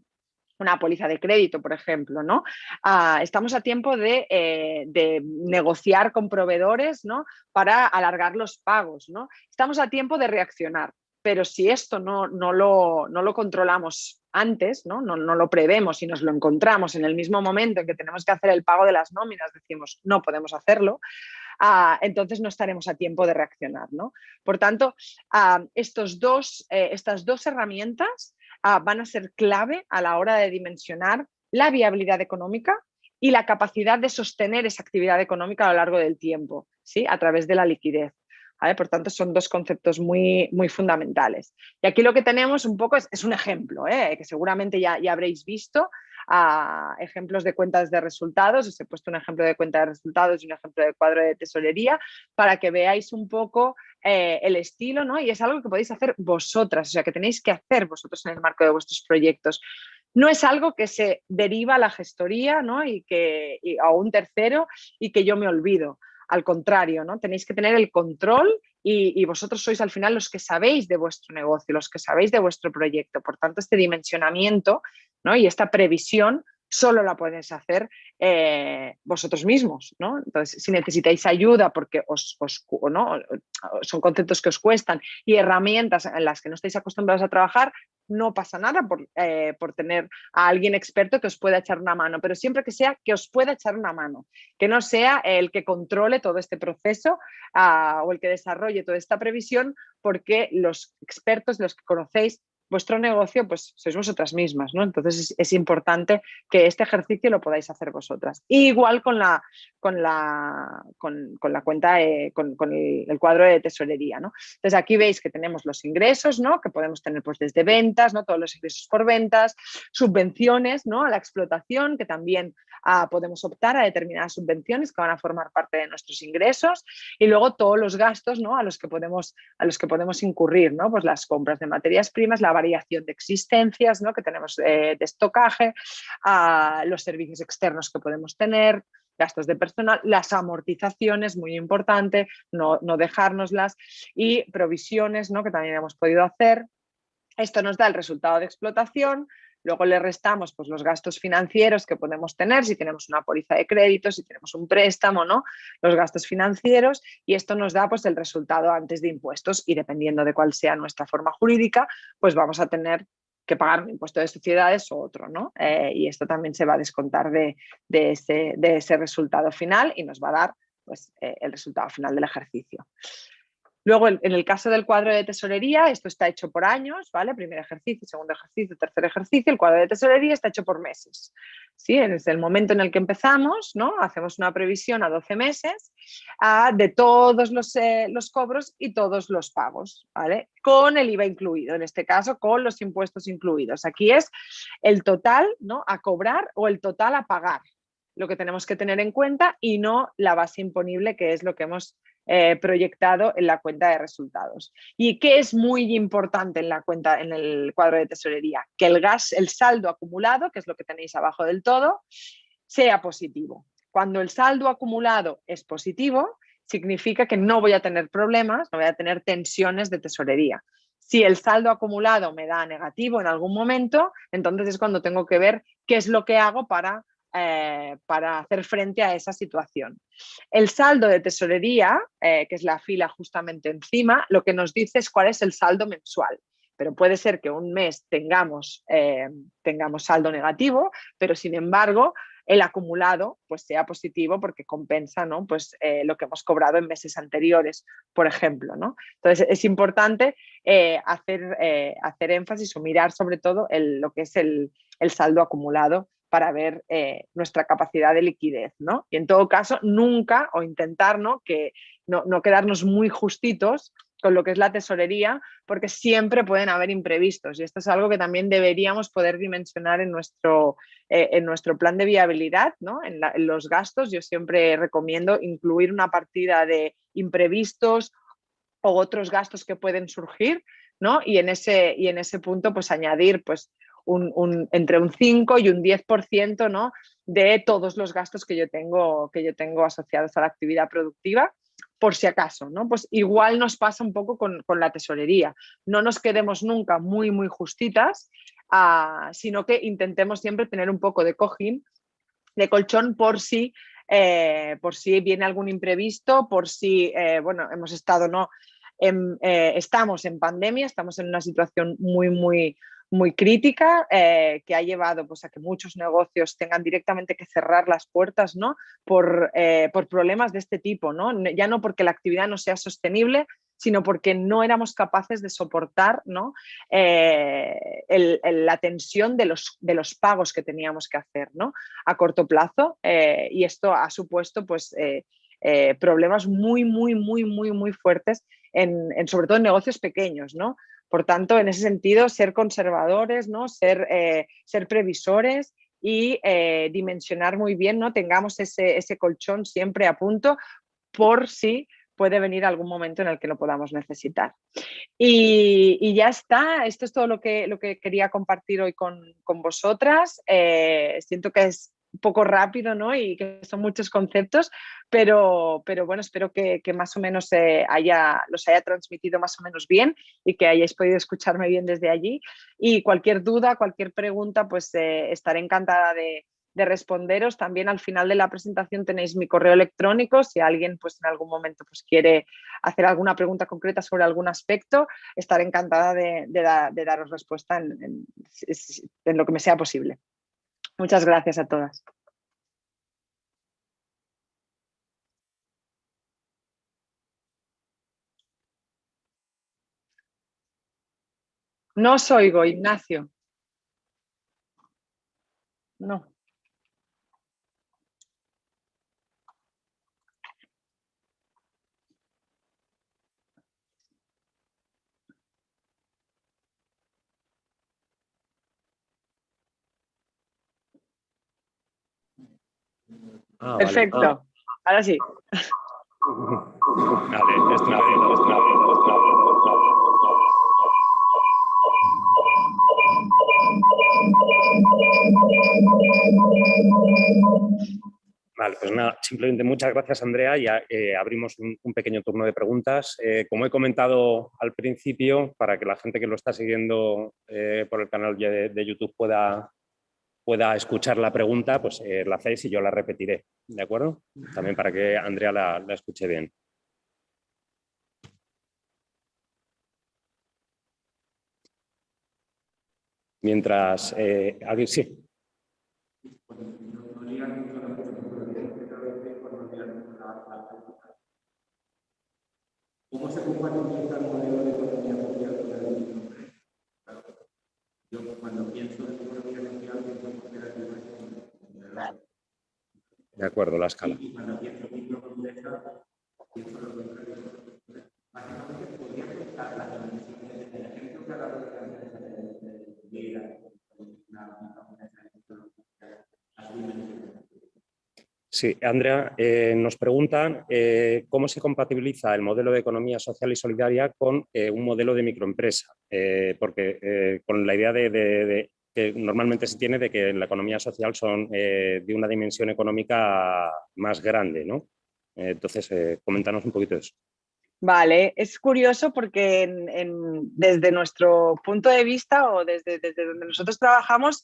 una póliza de crédito, por ejemplo, ¿no? Ah, estamos a tiempo de, eh, de, negociar con proveedores, ¿no? Para alargar los pagos, ¿no? Estamos a tiempo de reaccionar pero si esto no, no, lo, no lo, controlamos antes, ¿no? ¿no? lo prevemos y nos lo encontramos en el mismo momento en que tenemos que hacer el pago de las nóminas, decimos no podemos hacerlo, ah, entonces no estaremos a tiempo de reaccionar. ¿no? Por tanto, ah, estos dos, eh, estas dos herramientas ah, van a ser clave a la hora de dimensionar la viabilidad económica y la capacidad de sostener esa actividad económica a lo largo del tiempo, ¿sí? a través de la liquidez. Por tanto, son dos conceptos muy, muy fundamentales. Y aquí lo que tenemos un poco es, un ejemplo, ¿eh? que seguramente ya, ya habréis visto, a ejemplos de cuentas de resultados, os he puesto un ejemplo de cuenta de resultados y un ejemplo de cuadro de tesorería para que veáis un poco eh, el estilo, ¿no? Y es algo que podéis hacer vosotras, o sea, que tenéis que hacer vosotros en el marco de vuestros proyectos. No es algo que se deriva a la gestoría, ¿no? Y que, a un tercero y que yo me olvido. Al contrario, ¿no? Tenéis que tener el control y, vosotros sois al final los que sabéis de vuestro negocio, los que sabéis de vuestro proyecto. Por tanto, este dimensionamiento ¿no? y esta previsión solo la podéis hacer eh, vosotros mismos. ¿no? Entonces, si necesitáis ayuda porque os, ¿no? son conceptos que os cuestan y herramientas en las que no estáis acostumbrados a trabajar, no pasa nada por, eh, por, tener a alguien experto que os pueda echar una mano, pero siempre que sea que os pueda echar una mano, que no sea el que controle todo este proceso uh, o el que desarrolle toda esta previsión, porque los expertos, los que conocéis, vuestro negocio, pues sois vosotras mismas, ¿no? Entonces es, importante que este ejercicio lo podáis hacer vosotras. igual con la, con la, con, la cuenta, con, el, cuadro de tesorería, ¿no? Entonces aquí veis que tenemos los ingresos, ¿no? Que podemos tener pues desde ventas, ¿no? Todos los ingresos por ventas, subvenciones, ¿no? A la explotación, que también ah, podemos optar a determinadas subvenciones que van a formar parte de nuestros ingresos y luego todos los gastos, ¿no? A los que podemos, a los que podemos incurrir, ¿no? Pues las compras de materias primas, la variación de existencias ¿no? que tenemos eh, de estocaje, a los servicios externos que podemos tener, gastos de personal, las amortizaciones, muy importante, no, no dejárnoslas, y provisiones ¿no? que también hemos podido hacer. Esto nos da el resultado de explotación, Luego le restamos pues, los gastos financieros que podemos tener, si tenemos una póliza de crédito, si tenemos un préstamo, ¿no? los gastos financieros y esto nos da pues, el resultado antes de impuestos y dependiendo de cuál sea nuestra forma jurídica, pues vamos a tener que pagar un impuesto de sociedades o otro, ¿no? Eh, y esto también se va a descontar de, ese, de, ese, resultado final y nos va a dar pues, eh, el resultado final del ejercicio. Luego, en el caso del cuadro de tesorería, esto está hecho por años, ¿vale? Primer ejercicio, segundo ejercicio, tercer ejercicio. El cuadro de tesorería está hecho por meses. ¿sí? Desde el momento en el que empezamos, ¿no? Hacemos una previsión a 12 meses de todos los, eh, los, cobros y todos los pagos, ¿vale? Con el IVA incluido, en este caso con los impuestos incluidos. Aquí es el total ¿no? a cobrar o el total a pagar, lo que tenemos que tener en cuenta y no la base imponible, que es lo que hemos eh, proyectado en la cuenta de resultados. ¿Y qué es muy importante en la cuenta, en el cuadro de tesorería? Que el gas, el saldo acumulado, que es lo que tenéis abajo del todo, sea positivo. Cuando el saldo acumulado es positivo, significa que no voy a tener problemas, no voy a tener tensiones de tesorería. Si el saldo acumulado me da negativo en algún momento, entonces es cuando tengo que ver qué es lo que hago para eh, para hacer frente a esa situación. El saldo de tesorería, eh, que es la fila justamente encima, lo que nos dice es cuál es el saldo mensual. Pero puede ser que un mes tengamos, eh, tengamos saldo negativo, pero sin embargo el acumulado pues sea positivo porque compensa ¿no? pues, lo que hemos cobrado en meses anteriores, por ejemplo. ¿no? Entonces es importante hacer, hacer énfasis o mirar sobre todo lo que es el, el saldo acumulado para ver eh, nuestra capacidad de liquidez. ¿no? Y en todo caso, nunca o intentar ¿no? Que, no, quedarnos muy justitos con lo que es la tesorería, porque siempre pueden haber imprevistos y esto es algo que también deberíamos poder dimensionar en nuestro, eh, en nuestro plan de viabilidad, ¿no? en, los gastos. Yo siempre recomiendo incluir una partida de imprevistos o otros gastos que pueden surgir ¿no? y, en ese, y en ese punto pues añadir pues, entre un 5 y un 10% ¿no? de todos los gastos que yo, tengo, que yo tengo asociados a la actividad productiva, por si acaso, ¿no? Pues igual nos pasa un poco con, la tesorería. No nos quedemos nunca muy, muy justitas, ah, sino que intentemos siempre tener un poco de cojín, de colchón por si, eh, por si viene algún imprevisto, por si, eh, bueno, hemos estado, ¿no? Eh, estamos en pandemia, estamos en una situación muy, muy, muy crítica eh, que ha llevado pues, a que muchos negocios tengan directamente que cerrar las puertas ¿no? por, eh, por problemas de este tipo. ¿no? Ya no porque la actividad no sea sostenible, sino porque no éramos capaces de soportar ¿no? Eh, la tensión de los, de los, pagos que teníamos que hacer ¿no? a corto plazo y esto ha supuesto pues, problemas muy, muy, muy, muy, muy fuertes, en, en, sobre todo en negocios pequeños. ¿no? Por tanto, en ese sentido, ser conservadores, ¿no? ser, eh, ser previsores y eh, dimensionar muy bien, ¿no? tengamos ese, colchón siempre a punto por si puede venir algún momento en el que lo podamos necesitar. Y, ya está, esto es todo lo que, lo que quería compartir hoy con, vosotras. Eh, siento que es poco rápido ¿no? y que son muchos conceptos, pero, pero bueno, espero que, más o menos haya, los haya transmitido más o menos bien y que hayáis podido escucharme bien desde allí. Y cualquier duda, cualquier pregunta, pues estaré encantada de responderos. También al final de la presentación tenéis mi correo electrónico. Si alguien pues, en algún momento pues, quiere hacer alguna pregunta concreta sobre algún aspecto, estaré encantada de, daros respuesta en, lo que me sea posible. Muchas gracias a todas. No os oigo, Ignacio. No. Ah, Perfecto. Ah. Ahora sí. Vale, Vale, pues nada, simplemente muchas gracias Andrea. Ya eh, abrimos un, pequeño turno de preguntas. Eh, como he comentado al principio, para que la gente que lo está siguiendo eh, por el canal de YouTube pueda pueda escuchar la pregunta, pues eh, la hacéis y yo la repetiré, ¿de acuerdo? También para que Andrea la, escuche bien. Mientras... Eh, ¿alguien? Sí. ¿Cómo se compatibiliza el modelo de economía social con el Yo cuando pienso en de acuerdo, la escala. Sí, Andrea, eh, nos preguntan eh, cómo se compatibiliza el modelo de economía social y solidaria con eh, un modelo de microempresa, porque con la idea de, que normalmente se tiene de que la economía social son eh, de una dimensión económica más grande, ¿no? Eh, entonces, eh, coméntanos un poquito eso. Vale, es curioso porque desde nuestro punto de vista o desde, donde nosotros trabajamos,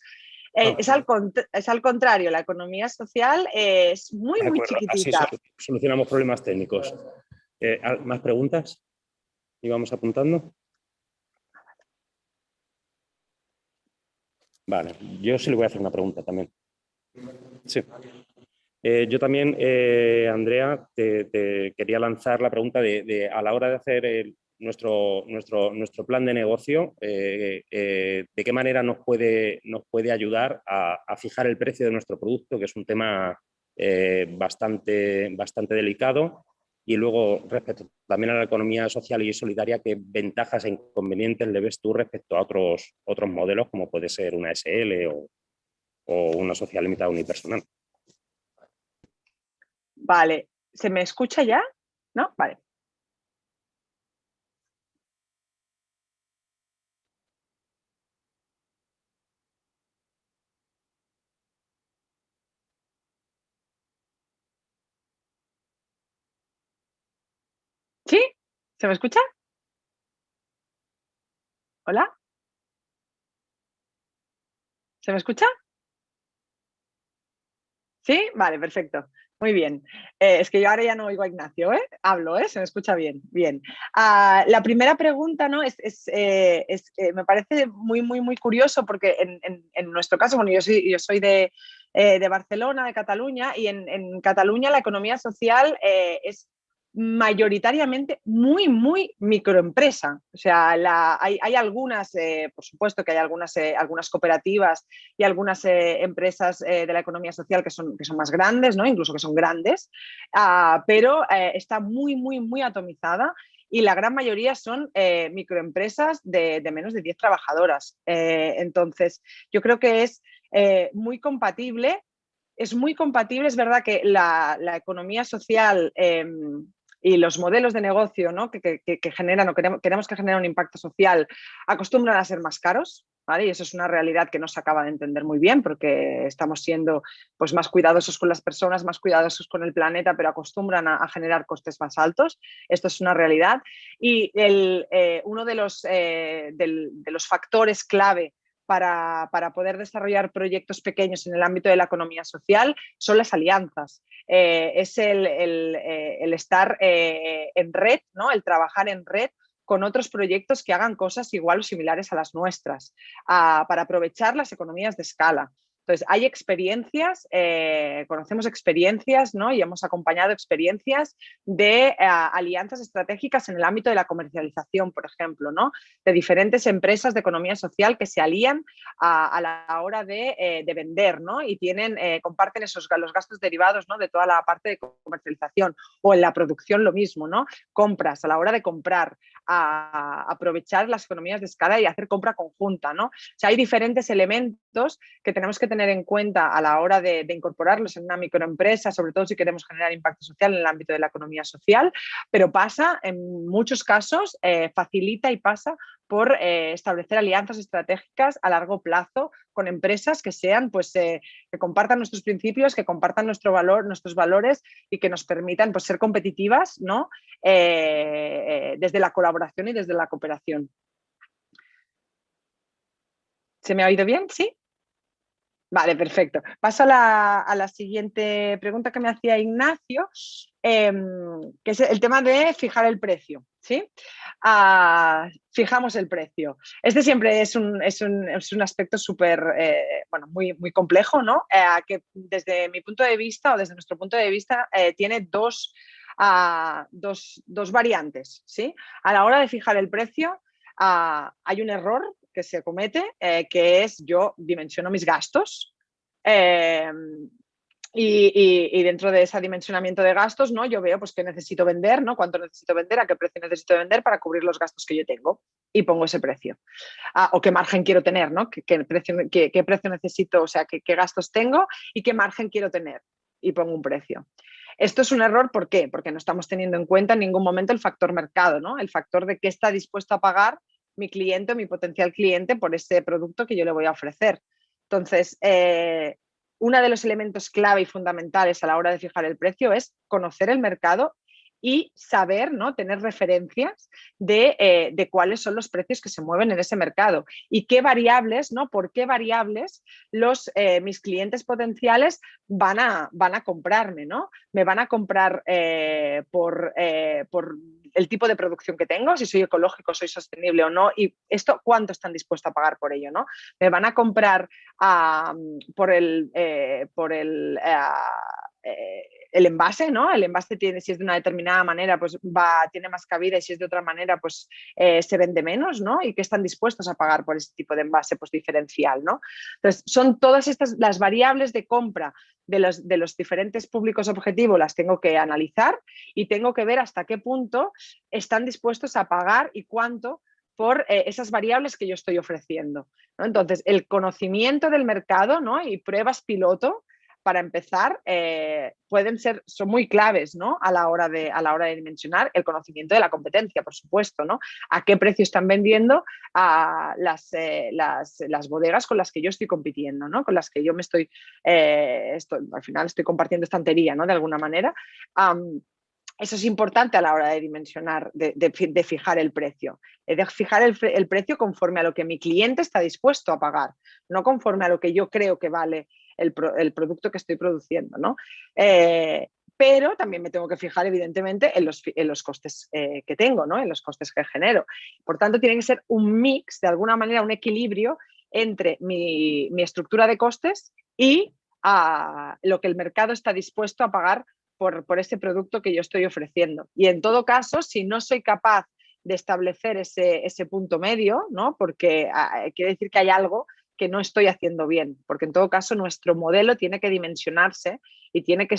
ah. es, al, es, al, contrario, la economía social es muy, muy chiquitita. Así solucionamos problemas técnicos. ¿Más preguntas? ¿Y vamos apuntando? Vale, yo sí le voy a hacer una pregunta también. Sí. Eh, yo también, eh, Andrea, te, quería lanzar la pregunta de, a la hora de hacer nuestro, nuestro, nuestro plan de negocio, eh, ¿de qué manera nos puede, nos puede ayudar a, a, fijar el precio de nuestro producto, que es un tema bastante, bastante delicado? Y luego, respecto también a la economía social y solidaria, ¿qué ventajas e inconvenientes le ves tú respecto a otros, otros modelos, como puede ser una SL o, o una social limitada unipersonal? Vale, ¿se me escucha ya? ¿No? Vale. ¿Sí? ¿Se me escucha? ¿Hola? ¿Se me escucha? ¿Sí? Vale, perfecto. Muy bien. Eh, es que yo ahora ya no oigo a Ignacio, ¿eh? Hablo, ¿eh? Se me escucha bien. Bien. Ah, la primera pregunta, ¿no? Es, eh, eh, me parece muy, muy, muy curioso porque en, nuestro caso, bueno, yo soy, yo soy de, Barcelona, de Cataluña, y en, en Cataluña la economía social es mayoritariamente muy, muy microempresa. O sea, hay, algunas, eh, por supuesto que hay algunas, eh, algunas cooperativas y algunas eh, empresas de la economía social que son, que son más grandes, ¿no? incluso que son grandes, ah, pero está muy, muy, muy atomizada y la gran mayoría son microempresas de, menos de 10 trabajadoras. entonces, yo creo que es muy compatible es muy compatible, es verdad que la, la economía social em, y los modelos de negocio ¿no? que, que, generan o queremos, queremos que generen un impacto social acostumbran a ser más caros, ¿Vale? Y eso es una realidad que no se acaba de entender muy bien porque estamos siendo pues, más cuidadosos con las personas, más cuidadosos con el planeta, pero acostumbran a, generar costes más altos. Esto es una realidad. Y el, eh, uno de los, eh, de los factores clave para, poder desarrollar proyectos pequeños en el ámbito de la economía social son las alianzas. Eh, es el, el estar en red, ¿no? el trabajar en red con otros proyectos que hagan cosas igual o similares a las nuestras, para aprovechar las economías de escala. Entonces, hay experiencias, eh, conocemos experiencias ¿no? y hemos acompañado experiencias de eh, alianzas estratégicas en el ámbito de la comercialización, por ejemplo, ¿no? de diferentes empresas de economía social que se alían a, la hora de, eh, de, vender ¿no? y tienen, comparten esos, los gastos derivados ¿no? de toda la parte de comercialización o en la producción lo mismo, ¿no? compras, a la hora de comprar, aprovechar las economías de escala y hacer compra conjunta. ¿no? O sea, hay diferentes elementos que tenemos que tener en cuenta a la hora de, incorporarlos en una microempresa, sobre todo si queremos generar impacto social en el ámbito de la economía social, pero pasa en muchos casos, eh, facilita y pasa por eh, establecer alianzas estratégicas a largo plazo con empresas que sean, pues, eh, que compartan nuestros principios, que compartan nuestro valor, nuestros valores y que nos permitan pues, ser competitivas ¿no? desde la colaboración y desde la cooperación. ¿Se me ha oído bien? ¿Sí? Vale, perfecto. Paso a la, siguiente pregunta que me hacía Ignacio, em, que es el tema de fijar el precio. ¿sí? Ah, fijamos el precio. Este siempre es un, es un, es un aspecto súper, eh, bueno, muy, muy complejo, ¿no? Eh, que desde mi punto de vista o desde nuestro punto de vista eh, tiene dos, ah, dos, dos, variantes. ¿sí? A la hora de fijar el precio ah, hay un error que se comete, eh, que es yo dimensiono mis gastos em, y, dentro de ese dimensionamiento de gastos, ¿no? yo veo pues, qué necesito vender, ¿no? cuánto necesito vender, a qué precio necesito vender para cubrir los gastos que yo tengo y pongo ese precio. Ah, o qué margen quiero tener, ¿no? ¿Qué, precio, qué, precio, necesito, o sea, qué, qué gastos tengo y qué margen quiero tener y pongo un precio. Esto es un error, ¿por qué? Porque no estamos teniendo en cuenta en ningún momento el factor mercado, ¿no? El factor de qué está dispuesto a pagar mi cliente mi potencial cliente por ese producto que yo le voy a ofrecer. Entonces, eh, uno de los elementos clave y fundamentales a la hora de fijar el precio es conocer el mercado y saber, ¿no? tener referencias de, eh, cuáles son los precios que se mueven en ese mercado y qué variables, ¿no? por qué variables los, eh, mis clientes potenciales van a, van a comprarme. ¿no? Me van a comprar por, por el tipo de producción que tengo, si soy ecológico, soy sostenible o no, y esto cuánto están dispuestos a pagar por ello, ¿no? Me van a comprar por el, eh, por el eh, eh, el envase, ¿no? El envase tiene, si es de una determinada manera, pues va, tiene más cabida y si es de otra manera, pues se vende menos, ¿no? Y que están dispuestos a pagar por ese tipo de envase pues, diferencial, ¿no? Entonces, son todas estas las variables de compra de los, de los diferentes públicos objetivos las tengo que analizar y tengo que ver hasta qué punto están dispuestos a pagar y cuánto por eh, esas variables que yo estoy ofreciendo. Entonces, el conocimiento del mercado ¿no? y pruebas piloto para empezar, eh, pueden ser, son muy claves ¿no? a, la hora de, a la hora de dimensionar el conocimiento de la competencia, por supuesto, ¿no? A qué precio están vendiendo las, eh, las, las, bodegas con las que yo estoy compitiendo, ¿no? Con las que yo me estoy, eh, al final estoy compartiendo estantería, ¿no? De alguna manera. eso es importante a la hora de dimensionar, de, fijar el precio. De fijar el, precio conforme a lo que mi cliente está dispuesto a pagar, no conforme a lo que yo creo que vale el, producto que estoy produciendo. ¿no? Eh, pero también me tengo que fijar evidentemente en los, costes eh, que tengo, ¿no? en los costes que genero. Por tanto, tiene que ser un mix, de alguna manera, un equilibrio entre mi, estructura de costes y a lo que el mercado está dispuesto a pagar por, ese producto que yo estoy ofreciendo. Y en todo caso, si no soy capaz de establecer ese, ese punto medio, ¿no? porque ah, quiere decir que hay algo que no estoy haciendo bien, porque en todo caso nuestro modelo tiene que dimensionarse y tiene que,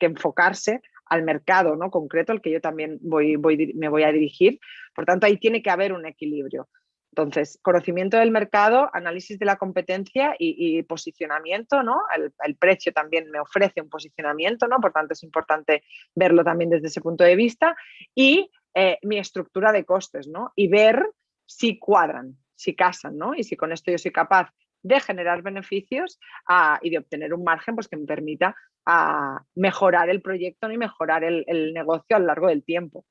enfocarse al mercado ¿no? concreto al que yo también voy, me voy a dirigir. Por tanto, ahí tiene que haber un equilibrio. Entonces, conocimiento del mercado, análisis de la competencia y, posicionamiento, ¿no? El, precio también me ofrece un posicionamiento, ¿no? Por tanto, es importante verlo también desde ese punto de vista. Y eh, mi estructura de costes, ¿no? Y ver si cuadran, si casan, ¿no? Y si con esto yo soy capaz de generar beneficios ah, y de obtener un margen pues, que me permita ah, mejorar el proyecto y mejorar el negocio a lo largo del tiempo.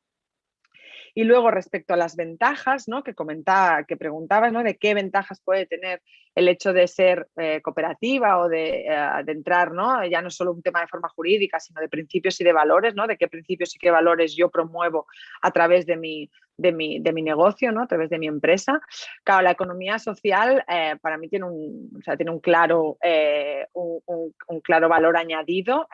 Y luego respecto a las ventajas, ¿no? que comentaba, que preguntaba, ¿no? de qué ventajas puede tener el hecho de ser eh, cooperativa o de, eh, entrar, ¿no? ya no solo un tema de forma jurídica, sino de principios y de valores, ¿no? de qué principios y qué valores yo promuevo a través de mi, de mi, de mi, negocio, ¿no? a través de mi empresa. Claro, la economía social eh, para mí tiene un, o sea, tiene un, claro, un, un, claro valor añadido,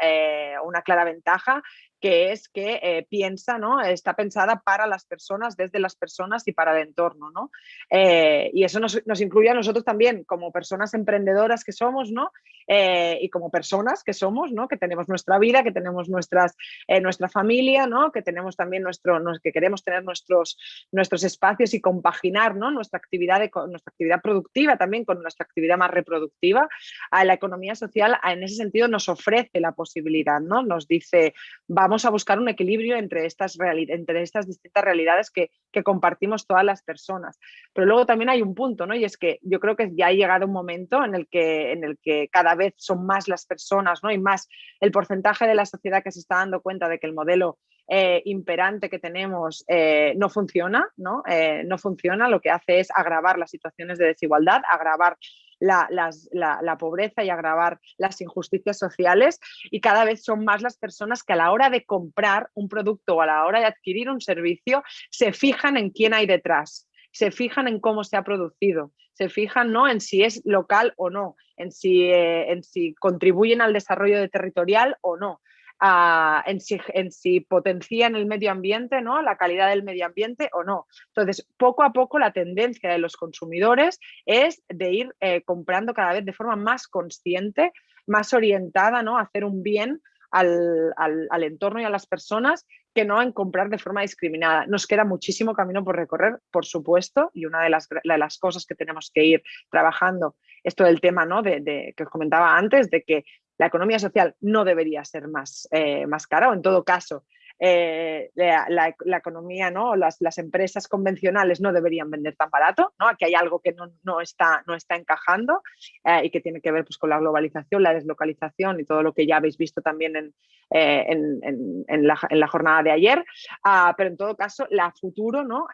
una clara ventaja que es que eh, piensa, ¿no? está pensada para las personas, desde las personas y para el entorno. ¿no? Eh, y eso nos, nos, incluye a nosotros también como personas emprendedoras que somos ¿no? Eh, y como personas que somos, ¿no? que tenemos nuestra vida, que tenemos nuestras, nuestra familia, ¿no? que tenemos también nuestro, que queremos tener nuestros, nuestros espacios y compaginar ¿no? nuestra, actividad de, nuestra actividad productiva también con nuestra actividad más reproductiva. A la economía social en ese sentido nos ofrece la posibilidad, ¿no? nos dice, vamos vamos a buscar un equilibrio entre estas, entre estas distintas realidades que, compartimos todas las personas. Pero luego también hay un punto, ¿no? Y es que yo creo que ya ha llegado un momento en el que, en el que cada vez son más las personas, ¿no? Y más el porcentaje de la sociedad que se está dando cuenta de que el modelo eh, imperante que tenemos eh, no funciona, ¿no? Eh, no funciona, lo que hace es agravar las situaciones de desigualdad, agravar la, pobreza y agravar las injusticias sociales y cada vez son más las personas que a la hora de comprar un producto o a la hora de adquirir un servicio se fijan en quién hay detrás, se fijan en cómo se ha producido, se fijan ¿no? en si es local o no, en si, eh, en si contribuyen al desarrollo territorial o no en, si, en, si, potencian el medio ambiente, ¿no? la calidad del medio ambiente o no. Entonces, poco a poco la tendencia de los consumidores es de ir eh, comprando cada vez de forma más consciente, más orientada ¿no? a hacer un bien al, al, entorno y a las personas que no en comprar de forma discriminada. Nos queda muchísimo camino por recorrer, por supuesto, y una de las, las cosas que tenemos que ir trabajando, esto del tema ¿no? de, de, que os comentaba antes, de que la economía social no debería ser más, eh, más cara o en todo caso eh, la, economía, ¿no? Las, las, empresas convencionales no deberían vender tan barato, ¿no? Aquí hay algo que no, no está, no está encajando eh, y que tiene que ver pues, con la globalización, la deslocalización y todo lo que ya habéis visto también en, en, en, la, jornada de ayer. Ah, pero en todo caso, la futuro ¿no?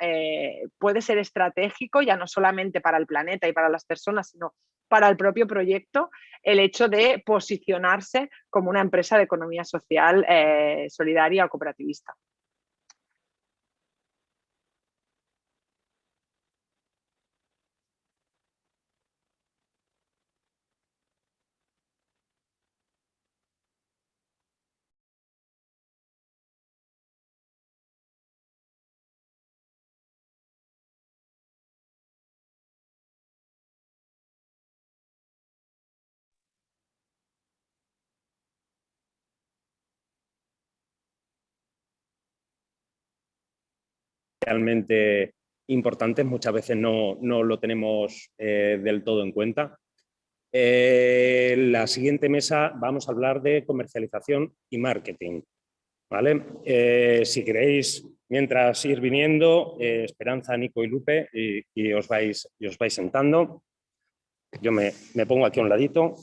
puede ser estratégico ya no solamente para el planeta y para las personas, sino para el propio proyecto el hecho de posicionarse como una empresa de economía social eh, solidaria o cooperativista. Realmente importantes, muchas veces no, lo tenemos eh, del todo en cuenta. Eh, la siguiente mesa vamos a hablar de comercialización y marketing. ¿vale? Eh, si queréis, mientras ir viniendo, Esperanza, Nico y Lupe, y, os vais, y os vais sentando. Yo me, me pongo aquí a un ladito.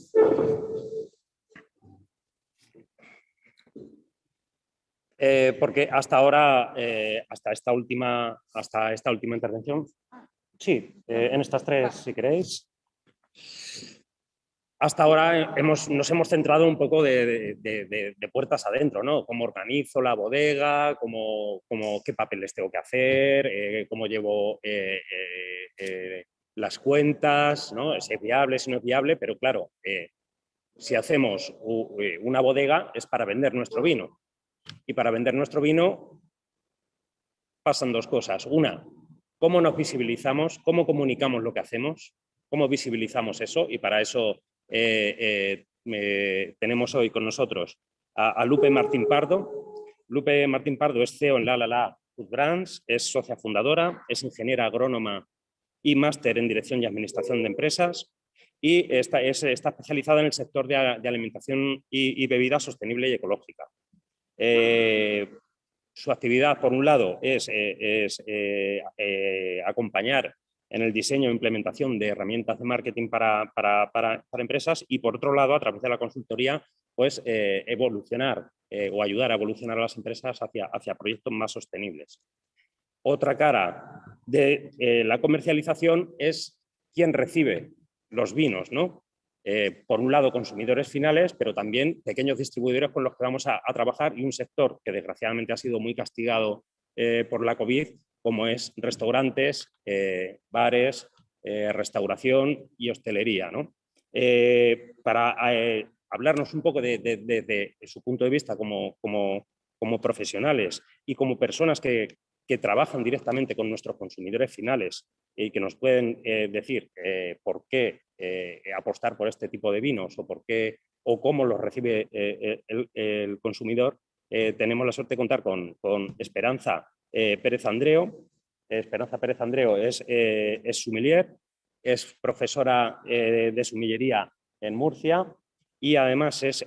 Eh, porque hasta ahora, eh, hasta, esta última, hasta esta última intervención, sí, eh, en estas tres, si queréis, hasta ahora hemos, nos hemos centrado un poco de, puertas adentro, ¿no? Cómo organizo la bodega, cómo, cómo qué papeles tengo que hacer, cómo llevo las cuentas, ¿no? Si es viable, si no es viable, pero claro, si hacemos una bodega es para vender nuestro vino. Y para vender nuestro vino pasan dos cosas. Una, cómo nos visibilizamos, cómo comunicamos lo que hacemos, cómo visibilizamos eso y para eso eh, eh, tenemos hoy con nosotros a, Lupe Martín Pardo. Lupe Martín Pardo es CEO en La La La Food Brands, es socia fundadora, es ingeniera agrónoma y máster en Dirección y Administración de Empresas y está, está especializada en el sector de, alimentación y, bebida sostenible y ecológica. Eh, su actividad, por un lado, es, eh, eh, acompañar en el diseño e implementación de herramientas de marketing para, empresas y, por otro lado, a través de la consultoría, pues evolucionar o ayudar a evolucionar a las empresas hacia, proyectos más sostenibles. Otra cara de la comercialización es quien recibe los vinos, ¿no? Eh, por un lado consumidores finales, pero también pequeños distribuidores con los que vamos a, trabajar y un sector que desgraciadamente ha sido muy castigado eh, por la COVID, como es restaurantes, eh, bares, restauración y hostelería. ¿no? para hablarnos un poco de, su punto de vista como, como, como profesionales y como personas que, que trabajan directamente con nuestros consumidores finales y que nos pueden decir por qué eh, apostar por este tipo de vinos o, por qué, o cómo los recibe el, consumidor, tenemos la suerte de contar con, con Esperanza Pérez Andreo. Esperanza Pérez Andreo es, es sumiller, es profesora de sumillería en Murcia y además es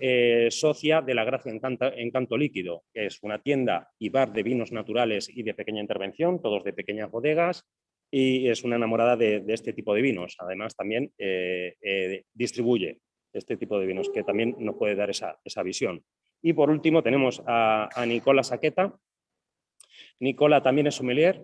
socia de La Gracia Encanto, Encanto Líquido, que es una tienda y bar de vinos naturales y de pequeña intervención, todos de pequeñas bodegas, y es una enamorada de, este tipo de vinos. Además, también eh, eh, distribuye este tipo de vinos, que también nos puede dar esa, visión. Y por último tenemos a, Nicola Saqueta. Nicola también es sommelier,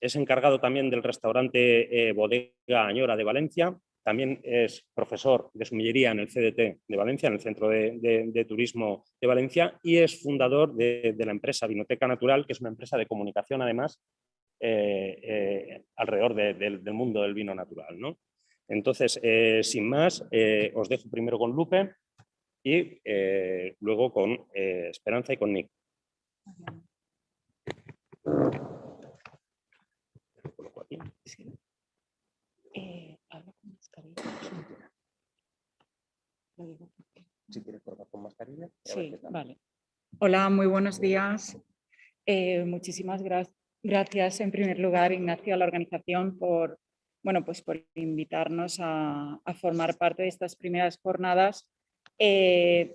es encargado también del restaurante eh, Bodega Añora de Valencia, también es profesor de sumillería en el CDT de Valencia, en el Centro de, Turismo de Valencia, y es fundador de, de, la empresa Vinoteca Natural, que es una empresa de comunicación además eh, eh, alrededor del mundo del vino natural. ¿no? Entonces, eh, sin más, os dejo primero con Lupe y luego con Esperanza y con Nick. Si quieres probar con mascarilla. Sí, vale. Hola, muy buenos días. muchísimas gracias Gracias en primer lugar, Ignacio, a la organización por, bueno, pues por invitarnos a, formar parte de estas primeras jornadas. Eh,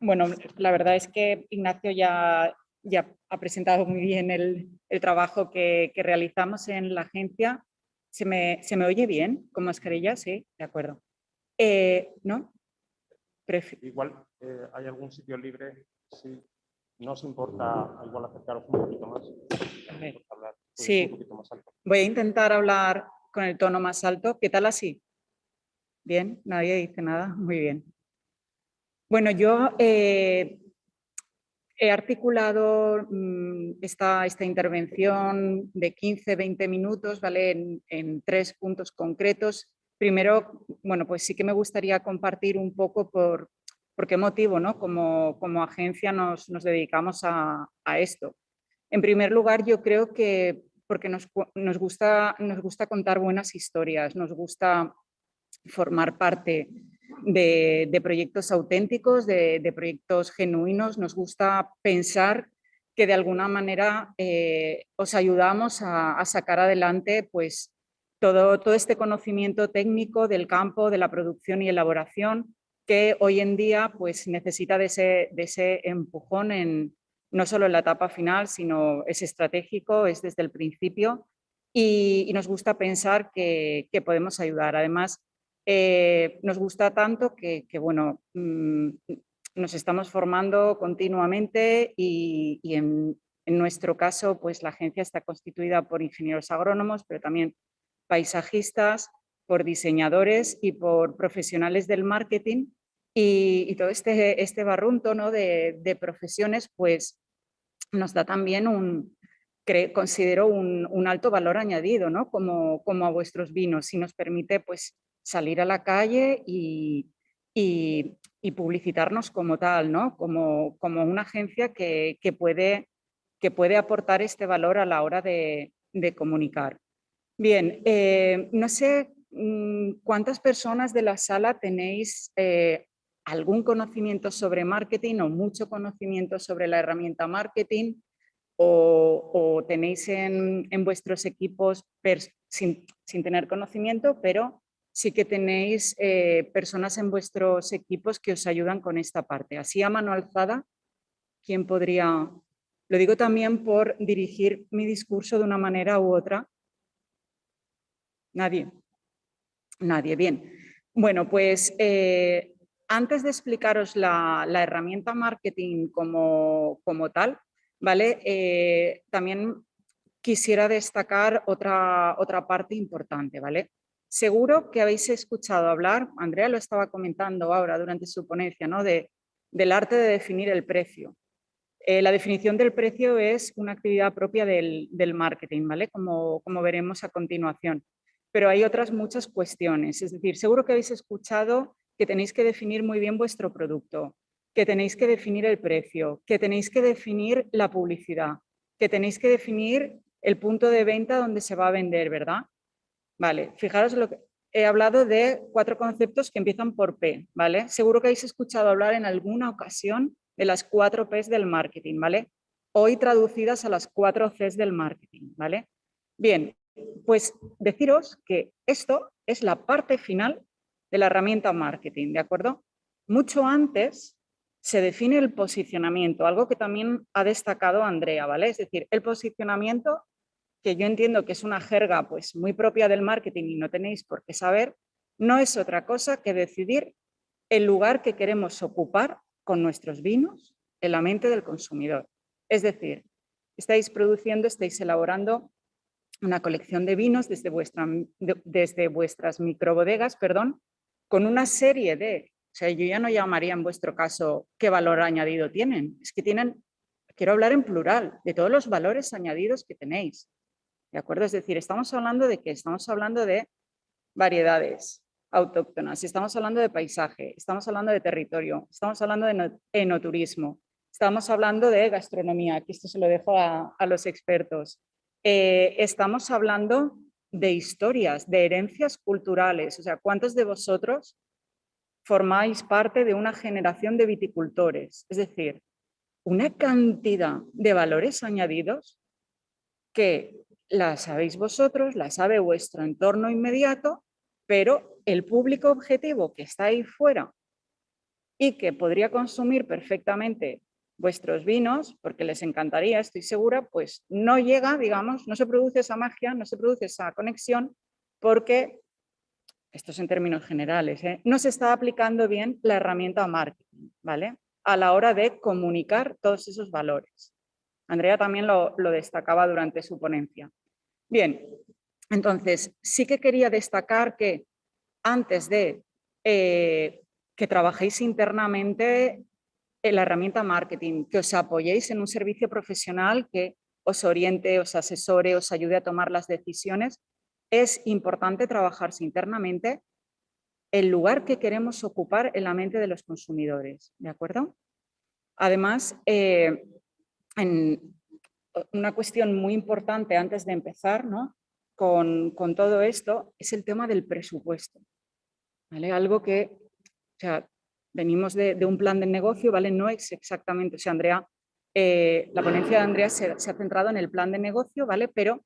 bueno, la verdad es que Ignacio ya, ya ha presentado muy bien el, trabajo que, realizamos en la agencia. ¿Se me, ¿Se me, oye bien con mascarilla? Sí, de acuerdo. Eh, ¿No? Igual eh, hay algún sitio libre. Sí. ¿No os importa igual acercaros un poquito más? Sí, voy a intentar hablar con el tono más alto. ¿Qué tal así? Bien, nadie dice nada. Muy bien. Bueno, yo eh, he articulado mm, esta, esta, intervención de 15-20 minutos ¿vale? En, en, tres puntos concretos. Primero, bueno, pues sí que me gustaría compartir un poco por, por qué motivo ¿no? como, como agencia nos, nos dedicamos a, a esto. En primer lugar, yo creo que porque nos, gusta, nos gusta contar buenas historias, nos gusta formar parte de, proyectos auténticos, de, proyectos genuinos, nos gusta pensar que de alguna manera eh, os ayudamos a, sacar adelante pues, todo, todo este conocimiento técnico del campo, de la producción y elaboración, que hoy en día pues, necesita de ese, de ese empujón en, no solo en la etapa final, sino es estratégico, es desde el principio y, nos gusta pensar que, podemos ayudar. Además, eh, nos gusta tanto que, bueno, mm, nos estamos formando continuamente y, en, nuestro caso, pues la agencia está constituida por ingenieros agrónomos, pero también paisajistas, por diseñadores y por profesionales del marketing y, todo este, este barrunto ¿no? de, profesiones pues nos da también un, considero un, alto valor añadido, ¿no? Como, a vuestros vinos y nos permite pues salir a la calle y, publicitarnos como tal, ¿no? Como, una agencia que, puede, que puede aportar este valor a la hora de, de comunicar. Bien, eh, no sé mm, cuántas personas de la sala tenéis eh, algún conocimiento sobre marketing o mucho conocimiento sobre la herramienta marketing o, tenéis en, vuestros equipos sin, tener conocimiento, pero sí que tenéis eh, personas en vuestros equipos que os ayudan con esta parte. Así a mano alzada, ¿quién podría...? Lo digo también por dirigir mi discurso de una manera u otra. Nadie. Nadie, bien. Bueno, pues eh, antes de explicaros la, herramienta marketing como, tal, ¿vale? Eh, también quisiera destacar otra, otra parte importante, ¿vale? Seguro que habéis escuchado hablar, Andrea lo estaba comentando ahora durante su ponencia, ¿no? De, del arte de definir el precio. Eh, la definición del precio es una actividad propia del, del marketing, ¿vale? Como, como veremos a continuación. Pero hay otras muchas cuestiones, es decir, seguro que habéis escuchado que tenéis que definir muy bien vuestro producto, que tenéis que definir el precio, que tenéis que definir la publicidad, que tenéis que definir el punto de venta donde se va a vender, ¿verdad? Vale, fijaros lo que he hablado de cuatro conceptos que empiezan por P, ¿vale? Seguro que habéis escuchado hablar en alguna ocasión de las cuatro Ps del marketing, ¿vale? Hoy traducidas a las cuatro Cs del marketing, ¿vale? Bien, pues deciros que esto es la parte final de la herramienta marketing, ¿de acuerdo? Mucho antes se define el posicionamiento, algo que también ha destacado Andrea, ¿vale? Es decir, el posicionamiento, que yo entiendo que es una jerga pues, muy propia del marketing y no tenéis por qué saber, no es otra cosa que decidir el lugar que queremos ocupar con nuestros vinos en la mente del consumidor. Es decir, estáis produciendo, estáis elaborando una colección de vinos desde, vuestra, desde vuestras microbodegas, perdón, con una serie de, o sea, yo ya no llamaría en vuestro caso qué valor añadido tienen, es que tienen, quiero hablar en plural, de todos los valores añadidos que tenéis, ¿de acuerdo? Es decir, estamos hablando de qué? Estamos hablando de variedades autóctonas, estamos hablando de paisaje, estamos hablando de territorio, estamos hablando de enoturismo, estamos hablando de gastronomía, aquí esto se lo dejo a, a los expertos, eh, estamos hablando de historias, de herencias culturales. O sea, ¿cuántos de vosotros formáis parte de una generación de viticultores? Es decir, una cantidad de valores añadidos que la sabéis vosotros, la sabe vuestro entorno inmediato, pero el público objetivo que está ahí fuera y que podría consumir perfectamente vuestros vinos, porque les encantaría, estoy segura, pues no llega, digamos, no se produce esa magia, no se produce esa conexión, porque, esto es en términos generales, ¿eh? no se está aplicando bien la herramienta marketing, ¿vale? A la hora de comunicar todos esos valores. Andrea también lo, destacaba durante su ponencia. Bien, entonces sí que quería destacar que antes de eh, que trabajéis internamente la herramienta marketing, que os apoyéis en un servicio profesional que os oriente, os asesore, os ayude a tomar las decisiones. Es importante trabajarse internamente el lugar que queremos ocupar en la mente de los consumidores, ¿de acuerdo? Además, eh, en una cuestión muy importante antes de empezar ¿no? con, con, todo esto es el tema del presupuesto. ¿vale? Algo que o sea, venimos de, un plan de negocio, ¿vale? No es exactamente, o sea, Andrea, eh, la ponencia de Andrea se, ha centrado en el plan de negocio, ¿vale? Pero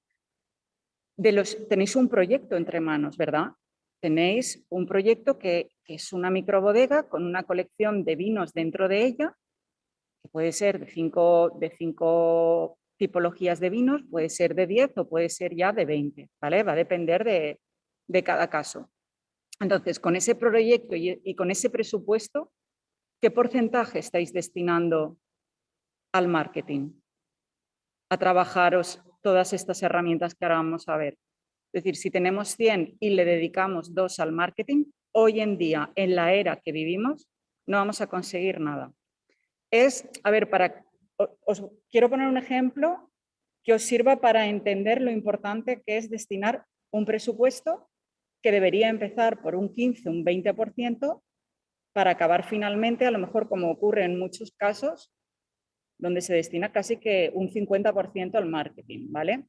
de los, tenéis un proyecto entre manos, ¿verdad? Tenéis un proyecto que, es una microbodega con una colección de vinos dentro de ella, que puede ser de cinco, de cinco tipologías de vinos, puede ser de 10 o puede ser ya de 20, ¿vale? Va a depender de, de cada caso. Entonces, con ese proyecto y, con ese presupuesto, ¿qué porcentaje estáis destinando al marketing? A trabajaros todas estas herramientas que ahora vamos a ver. Es decir, si tenemos 100 y le dedicamos 2 al marketing, hoy en día, en la era que vivimos, no vamos a conseguir nada. Es, a ver, para, os quiero poner un ejemplo que os sirva para entender lo importante que es destinar un presupuesto que debería empezar por un 15, un 20%, para acabar finalmente, a lo mejor como ocurre en muchos casos, donde se destina casi que un 50% al marketing, ¿vale?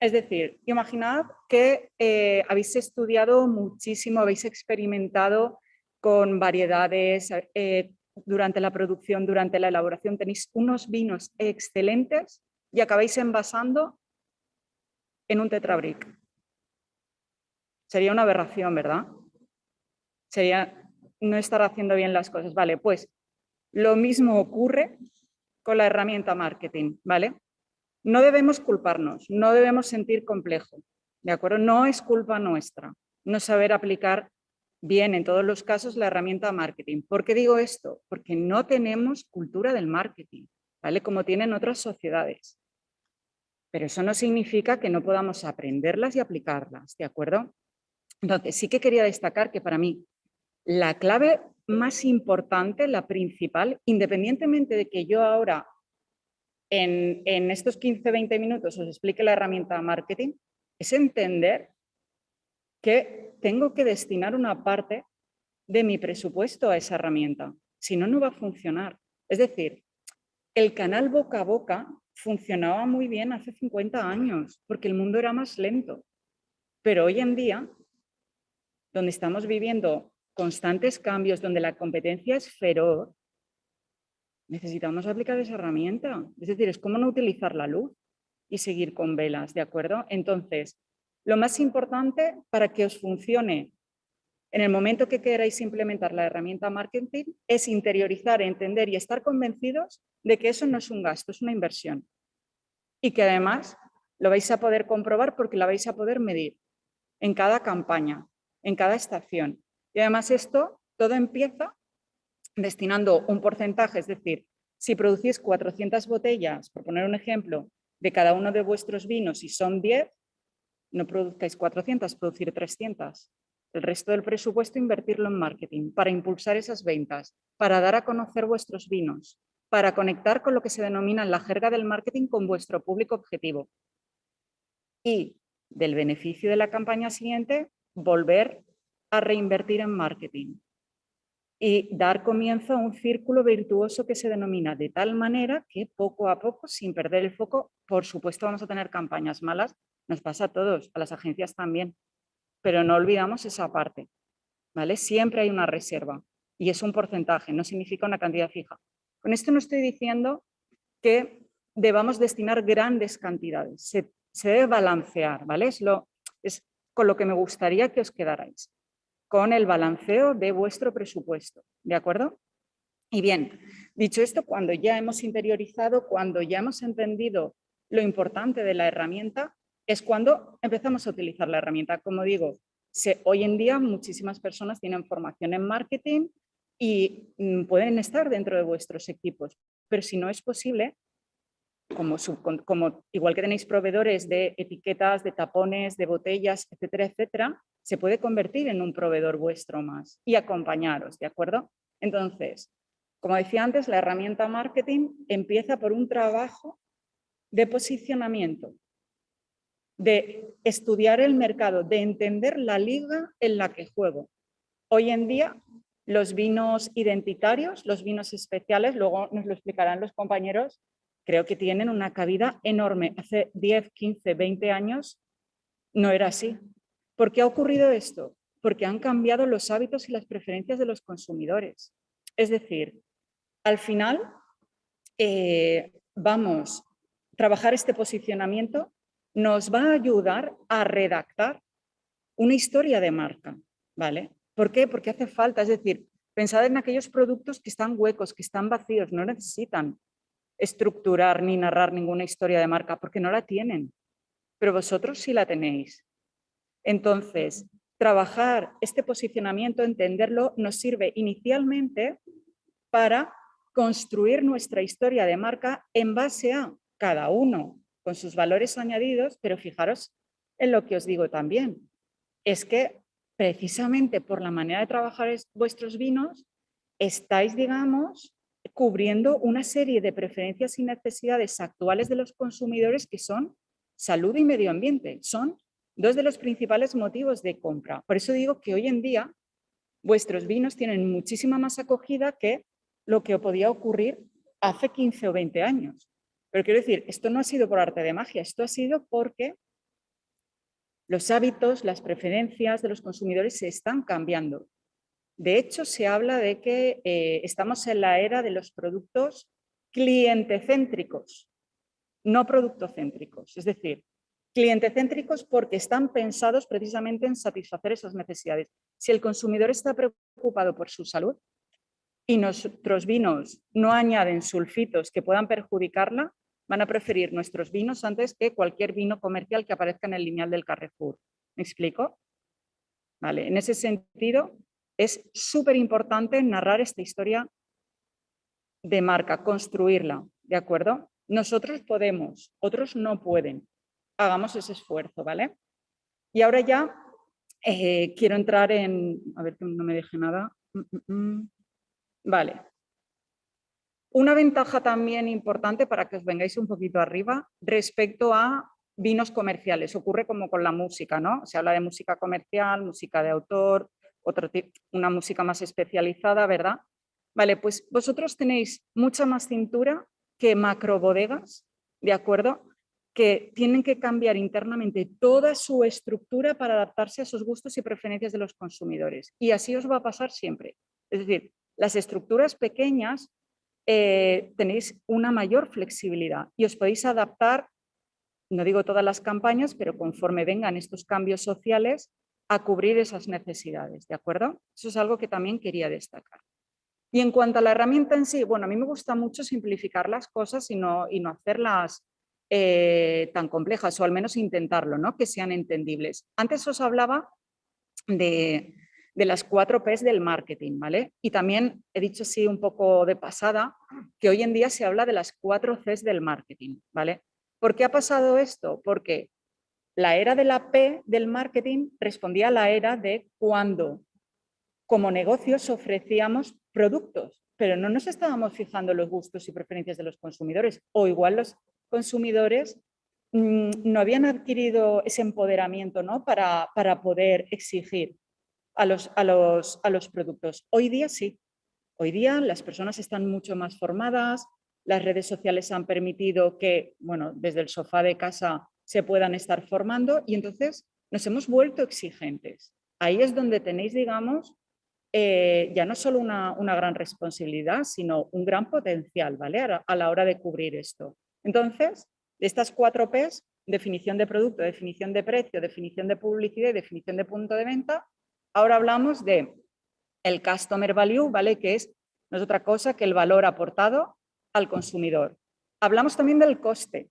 Es decir, imaginad que eh, habéis estudiado muchísimo, habéis experimentado con variedades eh, durante la producción, durante la elaboración, tenéis unos vinos excelentes y acabáis envasando en un tetrabric Sería una aberración, ¿verdad? Sería no estar haciendo bien las cosas. Vale, pues lo mismo ocurre con la herramienta marketing, ¿vale? No debemos culparnos, no debemos sentir complejo, ¿de acuerdo? No es culpa nuestra no saber aplicar bien en todos los casos la herramienta marketing. ¿Por qué digo esto? Porque no tenemos cultura del marketing, ¿vale? Como tienen otras sociedades. Pero eso no significa que no podamos aprenderlas y aplicarlas, ¿de acuerdo? Entonces, sí que quería destacar que para mí la clave más importante, la principal, independientemente de que yo ahora en, en estos 15-20 minutos os explique la herramienta marketing, es entender que tengo que destinar una parte de mi presupuesto a esa herramienta. Si no, no va a funcionar. Es decir, el canal boca a boca funcionaba muy bien hace 50 años, porque el mundo era más lento. Pero hoy en día, donde estamos viviendo constantes cambios, donde la competencia es feroz, necesitamos aplicar esa herramienta. Es decir, es como no utilizar la luz y seguir con velas, ¿de acuerdo? Entonces, lo más importante para que os funcione en el momento que queráis implementar la herramienta marketing es interiorizar, entender y estar convencidos de que eso no es un gasto, es una inversión. Y que además lo vais a poder comprobar porque la vais a poder medir en cada campaña, en cada estación. Y además esto todo empieza destinando un porcentaje, es decir, si producís 400 botellas, por poner un ejemplo, de cada uno de vuestros vinos y son 10, no produzcáis 400, producir 300. El resto del presupuesto invertirlo en marketing, para impulsar esas ventas, para dar a conocer vuestros vinos, para conectar con lo que se denomina en la jerga del marketing con vuestro público objetivo. Y del beneficio de la campaña siguiente, volver a reinvertir en marketing y dar comienzo a un círculo virtuoso que se denomina de tal manera que poco a poco, sin perder el foco, por supuesto vamos a tener campañas malas nos pasa a todos, a las agencias también. Pero no olvidamos esa parte. ¿vale? Siempre hay una reserva y es un porcentaje, no significa una cantidad fija. Con esto no estoy diciendo que debamos destinar grandes cantidades. Se, debe balancear, ¿vale? Es, lo, con lo que me gustaría que os quedarais, con el balanceo de vuestro presupuesto, ¿de acuerdo? Y bien, dicho esto, cuando ya hemos interiorizado, cuando ya hemos entendido lo importante de la herramienta, es cuando empezamos a utilizar la herramienta. Como digo, hoy en día muchísimas personas tienen formación en marketing y mm, pueden estar dentro de vuestros equipos, pero si no es posible, como, igual que tenéis proveedores de etiquetas, de tapones, de botellas, etcétera, etcétera, se puede convertir en un proveedor vuestro más y acompañaros, ¿de acuerdo? Entonces, como decía antes, la herramienta marketing empieza por un trabajo de posicionamiento, de estudiar el mercado, de entender la liga en la que juego. Hoy en día los vinos identitarios, los vinos especiales, luego nos lo explicarán los compañeros, creo que tienen una cabida enorme. Hace 10, 15, 20 años no era así. ¿Por qué ha ocurrido esto? Porque han cambiado los hábitos y las preferencias de los consumidores. Es decir, al final eh, vamos a trabajar este posicionamiento nos va a ayudar a redactar una historia de marca, ¿vale? ¿Por qué? Porque hace falta, es decir, pensad en aquellos productos que están huecos, que están vacíos, no necesitan estructurar ni narrar ninguna historia de marca porque no la tienen, pero vosotros sí la tenéis. Entonces, trabajar este posicionamiento, entenderlo, nos sirve inicialmente para construir nuestra historia de marca en base a cada uno con sus valores añadidos, pero fijaros en lo que os digo también, es que precisamente por la manera de trabajar vuestros vinos, estáis, digamos, cubriendo una serie de preferencias y necesidades actuales de los consumidores que son salud y medio ambiente. Son dos de los principales motivos de compra. Por eso digo que hoy en día vuestros vinos tienen muchísima más acogida que lo que podía ocurrir hace 15 o 20 años. Pero quiero decir, esto no ha sido por arte de magia, esto ha sido porque los hábitos, las preferencias de los consumidores se están cambiando. De hecho, se habla de que eh, estamos en la era de los productos clientecéntricos, no productocéntricos. Es decir, Cliente céntricos porque están pensados precisamente en satisfacer esas necesidades. Si el consumidor está preocupado por su salud y nuestros vinos no añaden sulfitos que puedan perjudicarla, van a preferir nuestros vinos antes que cualquier vino comercial que aparezca en el lineal del Carrefour. ¿Me explico? Vale, en ese sentido, es súper importante narrar esta historia de marca, construirla, ¿de acuerdo? Nosotros podemos, otros no pueden hagamos ese esfuerzo, ¿vale? Y ahora ya eh, quiero entrar en... A ver que no me deje nada. Mm, mm, mm. Vale. Una ventaja también importante para que os vengáis un poquito arriba respecto a vinos comerciales. Ocurre como con la música, ¿no? Se habla de música comercial, música de autor, otro una música más especializada, ¿verdad? Vale, pues vosotros tenéis mucha más cintura que macrobodegas, ¿de acuerdo? que tienen que cambiar internamente toda su estructura para adaptarse a esos gustos y preferencias de los consumidores. Y así os va a pasar siempre. Es decir, las estructuras pequeñas eh, tenéis una mayor flexibilidad y os podéis adaptar, no digo todas las campañas, pero conforme vengan estos cambios sociales, a cubrir esas necesidades, ¿de acuerdo? Eso es algo que también quería destacar. Y en cuanto a la herramienta en sí, bueno, a mí me gusta mucho simplificar las cosas y no, y no hacerlas eh, tan complejas, o al menos intentarlo, ¿no? que sean entendibles. Antes os hablaba de, las cuatro P's del marketing, ¿vale? Y también he dicho así un poco de pasada que hoy en día se habla de las cuatro Cs del marketing, ¿vale? ¿Por qué ha pasado esto? Porque la era de la P del marketing respondía a la era de cuando como negocios ofrecíamos productos, pero no nos estábamos fijando los gustos y preferencias de los consumidores, o igual los consumidores mm, no habían adquirido ese empoderamiento ¿no? para, para poder exigir a los, a, los, a los productos. Hoy día sí. Hoy día las personas están mucho más formadas, las redes sociales han permitido que, bueno, desde el sofá de casa se puedan estar formando y entonces nos hemos vuelto exigentes. Ahí es donde tenéis, digamos, eh, ya no solo una, una, gran responsabilidad, sino un gran potencial ¿vale? a la hora de cubrir esto. Entonces, de estas cuatro P's, definición de producto, definición de precio, definición de publicidad y definición de punto de venta, ahora hablamos de el customer value, ¿vale? que es, no es otra cosa que el valor aportado al consumidor. Hablamos también del coste.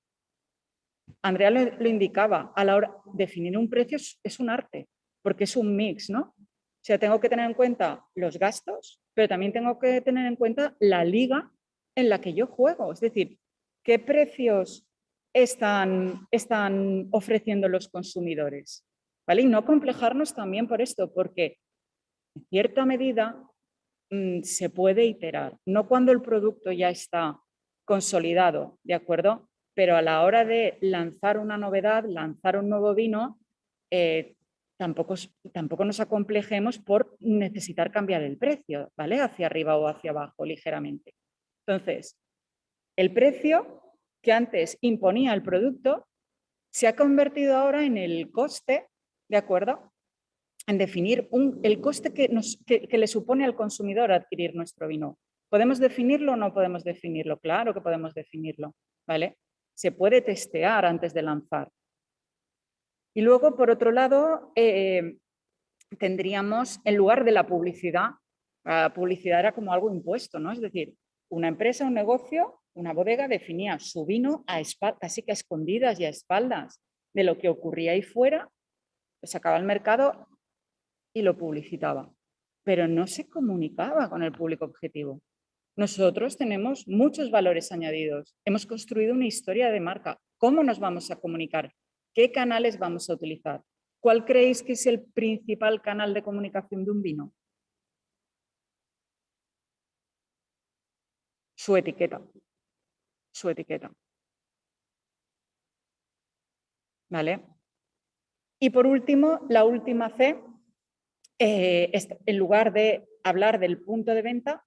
Andrea lo, indicaba, a la hora de definir un precio es, un arte, porque es un mix, ¿no? O sea, tengo que tener en cuenta los gastos, pero también tengo que tener en cuenta la liga en la que yo juego. Es decir, ¿Qué precios están, están ofreciendo los consumidores? ¿Vale? Y no complejarnos también por esto, porque en cierta medida mm, se puede iterar, no cuando el producto ya está consolidado, ¿de acuerdo? Pero a la hora de lanzar una novedad, lanzar un nuevo vino, eh, tampoco, tampoco nos acomplejemos por necesitar cambiar el precio, ¿vale? Hacia arriba o hacia abajo ligeramente. Entonces, el precio que antes imponía el producto se ha convertido ahora en el coste, ¿de acuerdo? En definir el coste que, nos, que, le supone al consumidor adquirir nuestro vino. ¿Podemos definirlo o no podemos definirlo? Claro que podemos definirlo, ¿vale? Se puede testear antes de lanzar. Y luego, por otro lado, eh, tendríamos, en lugar de la publicidad, la publicidad era como algo impuesto, ¿no? Es decir, una empresa, un negocio, una bodega definía su vino a casi que a escondidas y a espaldas de lo que ocurría ahí fuera, lo sacaba al mercado y lo publicitaba, pero no se comunicaba con el público objetivo. Nosotros tenemos muchos valores añadidos, hemos construido una historia de marca. ¿Cómo nos vamos a comunicar? ¿Qué canales vamos a utilizar? ¿Cuál creéis que es el principal canal de comunicación de un vino? su etiqueta. Su etiqueta. ¿Vale? Y por último, la última C, eh, en lugar de hablar del punto de venta,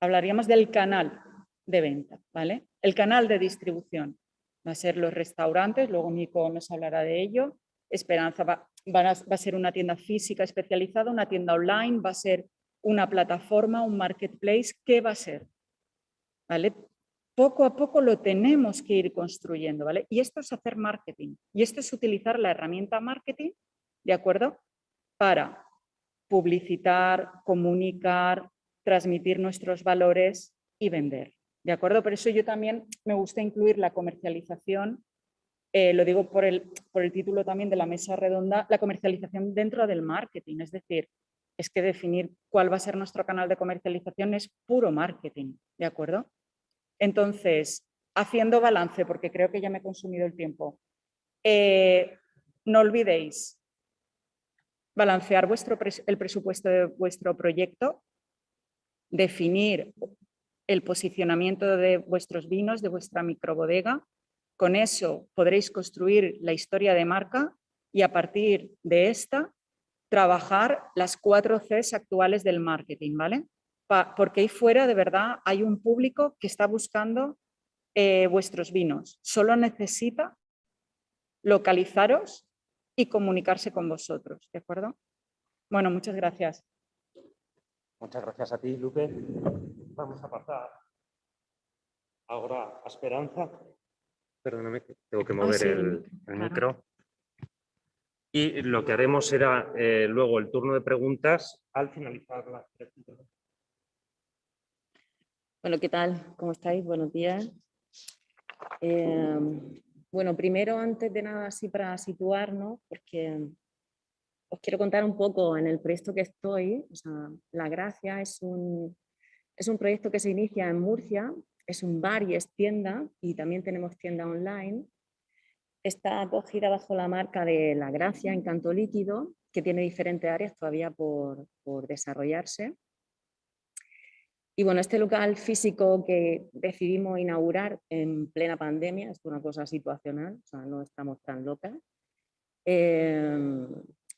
hablaríamos del canal de venta, ¿vale? El canal de distribución va a ser los restaurantes, luego Nico nos hablará de ello. Esperanza va, va a ser una tienda física especializada, una tienda online, va a ser una plataforma, un marketplace, ¿qué va a ser? ¿vale? poco a poco lo tenemos que ir construyendo, ¿vale? Y esto es hacer marketing, y esto es utilizar la herramienta marketing, ¿de acuerdo? Para publicitar, comunicar, transmitir nuestros valores y vender, ¿de acuerdo? Por eso yo también me gusta incluir la comercialización, eh, lo digo por el, por el título también de la mesa redonda, la comercialización dentro del marketing, es decir, es que definir cuál va a ser nuestro canal de comercialización es puro marketing, ¿de acuerdo? Entonces, haciendo balance, porque creo que ya me he consumido el tiempo, eh, no olvidéis balancear vuestro el presupuesto de vuestro proyecto, definir el posicionamiento de vuestros vinos, de vuestra microbodega. Con eso podréis construir la historia de marca y a partir de esta trabajar las cuatro Cs actuales del marketing, ¿vale? porque ahí fuera de verdad hay un público que está buscando eh, vuestros vinos. Solo necesita localizaros y comunicarse con vosotros, ¿de acuerdo? Bueno, muchas gracias. Muchas gracias a ti, Lupe. Vamos a pasar ahora a Esperanza. Perdóname, tengo que mover el, micro. Y lo que haremos será eh, luego el turno de preguntas al finalizar la. Bueno, ¿qué tal? ¿Cómo estáis? Buenos días. Em, bueno, primero, antes de nada, así para situarnos, porque os quiero contar un poco en el proyecto que estoy. la Gracia es un, es un proyecto que se inicia en Murcia, es un bar y es tienda, y también tenemos tienda online. Está acogida bajo la marca de La Gracia, Encanto Líquido, que tiene diferentes áreas todavía por, por desarrollarse. Y bueno, este local físico que decidimos inaugurar en plena pandemia, es una cosa situacional, o sea, no estamos tan locas, em,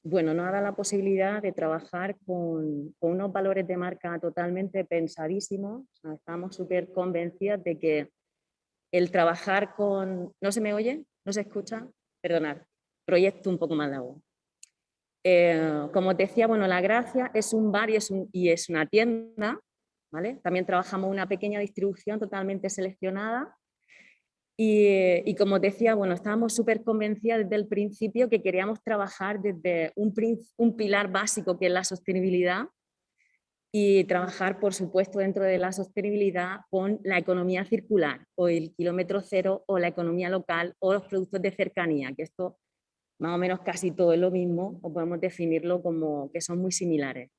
bueno, nos da la posibilidad de trabajar con, unos valores de marca totalmente pensadísimos, estamos súper convencidas de que el trabajar con... ¿No se me oye? ¿No se escucha? Perdonad, proyecto un poco más de agua. Eh, como te decía, bueno, La Gracia es un bar y es, y es una tienda también trabajamos una pequeña distribución totalmente seleccionada y, como decía, bueno, estábamos súper convencidas desde el principio que queríamos trabajar desde un, un pilar básico que es la sostenibilidad y trabajar, por supuesto, dentro de la sostenibilidad con la economía circular o el kilómetro cero o la economía local o los productos de cercanía, que esto más o menos casi todo es lo mismo o podemos definirlo como que son muy similares.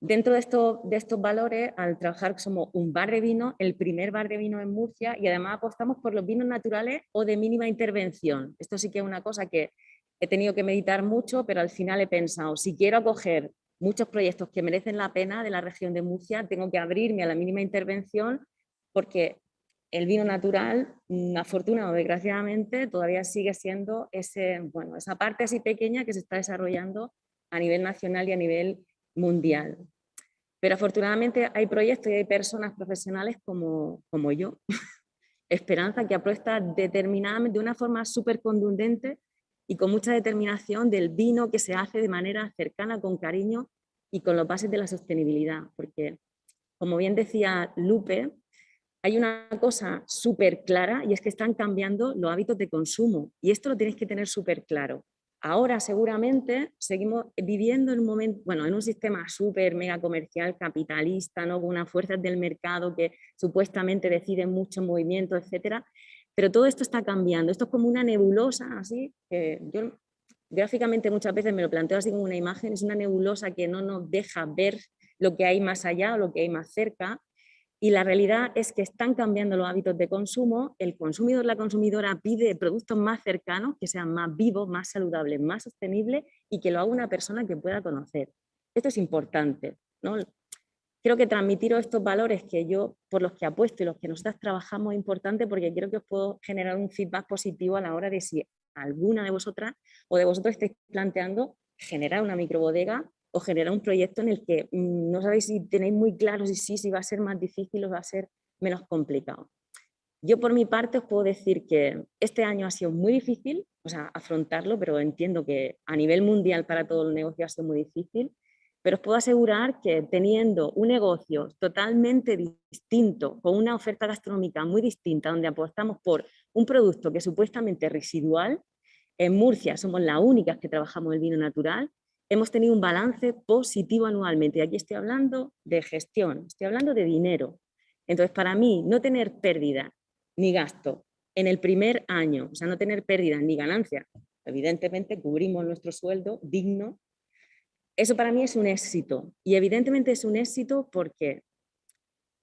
Dentro de, estos valores, al trabajar somos un bar de vino, el primer bar de vino en Murcia y además apostamos por los vinos naturales o de mínima intervención. Esto sí que es una cosa que he tenido que meditar mucho, pero al final he pensado, si quiero acoger muchos proyectos que merecen la pena de la región de Murcia, tengo que abrirme a la mínima intervención porque el vino natural, mm, afortunado desgraciadamente, todavía sigue siendo ese, bueno, esa parte así pequeña que se está desarrollando a nivel nacional y a nivel mundial. Pero afortunadamente hay proyectos y hay personas profesionales como, como yo, Esperanza, que apuesta determinadamente de una forma súper contundente y con mucha determinación del vino que se hace de manera cercana, con cariño y con los bases de la sostenibilidad. Porque, como bien decía Lupe, hay una cosa súper clara y es que están cambiando los hábitos de consumo y esto lo tenéis que tener súper claro. Ahora seguramente seguimos viviendo en un momento, bueno, en un sistema súper mega comercial, capitalista, ¿no? con unas fuerzas del mercado que supuestamente deciden mucho movimiento, etcétera. Pero todo esto está cambiando. Esto es como una nebulosa, así, que yo gráficamente muchas veces me lo planteo así como una imagen, es una nebulosa que no nos deja ver lo que hay más allá o lo que hay más cerca y la realidad es que están cambiando los hábitos de consumo, el consumidor, la consumidora pide productos más cercanos, que sean más vivos, más saludables, más sostenibles y que lo haga una persona que pueda conocer. Esto es importante. ¿no? Creo que transmitiros estos valores que yo, por los que apuesto y los que nosotras trabajamos es importante porque creo que os puedo generar un feedback positivo a la hora de si alguna de vosotras o de vosotros estáis planteando generar una microbodega o generar un proyecto en el que mm, no sabéis si tenéis muy claro si sí, si va a ser más difícil o va a ser menos complicado. Yo por mi parte os puedo decir que este año ha sido muy difícil, o sea, afrontarlo, pero entiendo que a nivel mundial para todo el negocio ha sido muy difícil, pero os puedo asegurar que teniendo un negocio totalmente distinto, con una oferta gastronómica muy distinta, donde apostamos por un producto que es supuestamente residual, en Murcia somos las únicas que trabajamos el vino natural, hemos tenido un balance positivo anualmente. Y aquí estoy hablando de gestión, estoy hablando de dinero. Entonces, para mí, no tener pérdida ni gasto en el primer año, o sea, no tener pérdida ni ganancia, evidentemente cubrimos nuestro sueldo digno, eso para mí es un éxito. Y evidentemente es un éxito porque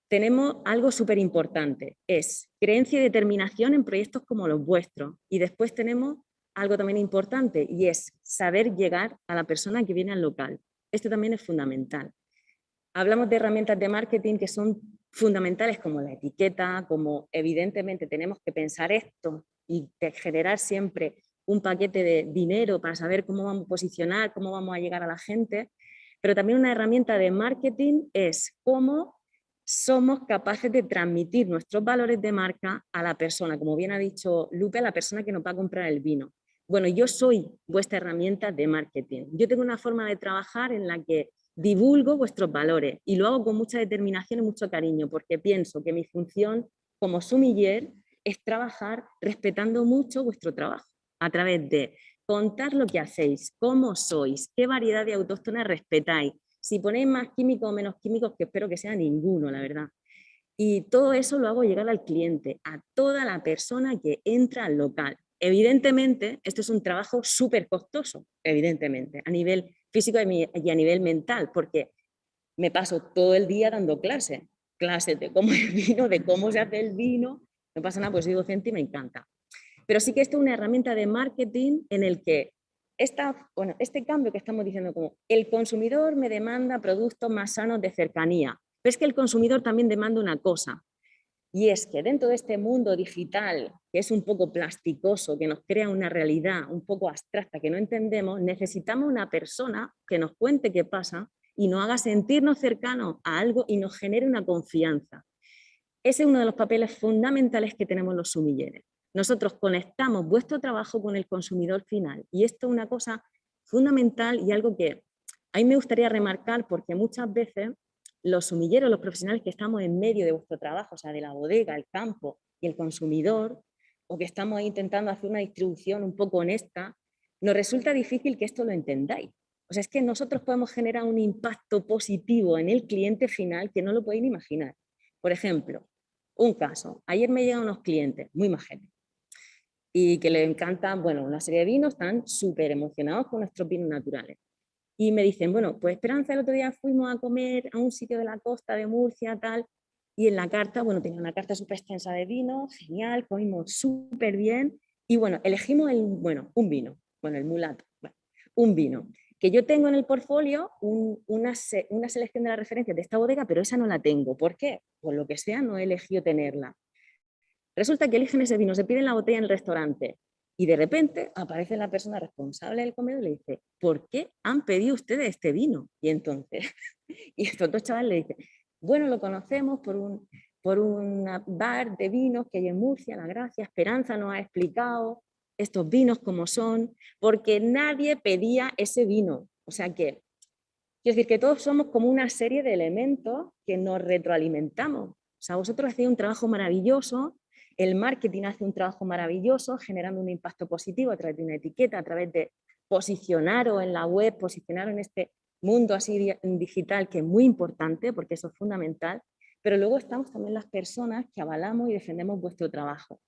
tenemos algo súper importante, es creencia y determinación en proyectos como los vuestros. Y después tenemos algo también importante y es saber llegar a la persona que viene al local. Esto también es fundamental. Hablamos de herramientas de marketing que son fundamentales como la etiqueta, como evidentemente tenemos que pensar esto y generar siempre un paquete de dinero para saber cómo vamos a posicionar, cómo vamos a llegar a la gente, pero también una herramienta de marketing es cómo somos capaces de transmitir nuestros valores de marca a la persona, como bien ha dicho Lupe, a la persona que nos va a comprar el vino. Bueno, yo soy vuestra herramienta de marketing. Yo tengo una forma de trabajar en la que divulgo vuestros valores y lo hago con mucha determinación y mucho cariño porque pienso que mi función como sumiller es trabajar respetando mucho vuestro trabajo a través de contar lo que hacéis, cómo sois, qué variedad de autóctonas respetáis, si ponéis más químicos o menos químicos, que espero que sea ninguno, la verdad. Y todo eso lo hago llegar al cliente, a toda la persona que entra al local. Evidentemente, esto es un trabajo súper costoso, evidentemente, a nivel físico y a nivel mental, porque me paso todo el día dando clases, clases de cómo el vino, de cómo se hace el vino, no pasa nada, pues soy docente y me encanta. Pero sí que esto es una herramienta de marketing en el que esta, bueno, este cambio que estamos diciendo como el consumidor me demanda productos más sanos de cercanía, pero es que el consumidor también demanda una cosa, y es que dentro de este mundo digital, que es un poco plasticoso, que nos crea una realidad un poco abstracta que no entendemos, necesitamos una persona que nos cuente qué pasa y nos haga sentirnos cercanos a algo y nos genere una confianza. Ese es uno de los papeles fundamentales que tenemos los sumilleres. Nosotros conectamos vuestro trabajo con el consumidor final y esto es una cosa fundamental y algo que a mí me gustaría remarcar porque muchas veces los sumilleros, los profesionales que estamos en medio de vuestro trabajo, o sea, de la bodega, el campo y el consumidor, o que estamos intentando hacer una distribución un poco honesta, nos resulta difícil que esto lo entendáis. O sea, es que nosotros podemos generar un impacto positivo en el cliente final que no lo podéis imaginar. Por ejemplo, un caso. Ayer me llegan unos clientes muy majetes y que les encantan, bueno, una serie de vinos, están súper emocionados con nuestros vinos naturales. Y me dicen, bueno, pues Esperanza, el otro día fuimos a comer a un sitio de la costa de Murcia, tal, y en la carta, bueno, tenía una carta súper extensa de vino, genial, comimos súper bien, y bueno, elegimos el, bueno, un vino, bueno, el mulato, un vino, que yo tengo en el portfolio una, una selección de las referencias de esta bodega, pero esa no la tengo. ¿Por qué? Por lo que sea, no he elegido tenerla. Resulta que eligen ese vino, se piden la botella en el restaurante y de repente aparece la persona responsable del comedor y le dice, ¿por qué han pedido ustedes este vino? Y entonces, y estos dos chavales le dicen, bueno, lo conocemos por un, por un bar de vinos que hay en Murcia, La Gracia, Esperanza nos ha explicado estos vinos como son, porque nadie pedía ese vino. O sea que, quiero decir que todos somos como una serie de elementos que nos retroalimentamos. O sea, vosotros hacéis un trabajo maravilloso el marketing hace un trabajo maravilloso generando un impacto positivo a través de una etiqueta, a través de posicionaros en la web, posicionaros en este mundo así digital que es muy importante porque eso es fundamental, pero luego estamos también las personas que avalamos y defendemos vuestro trabajo.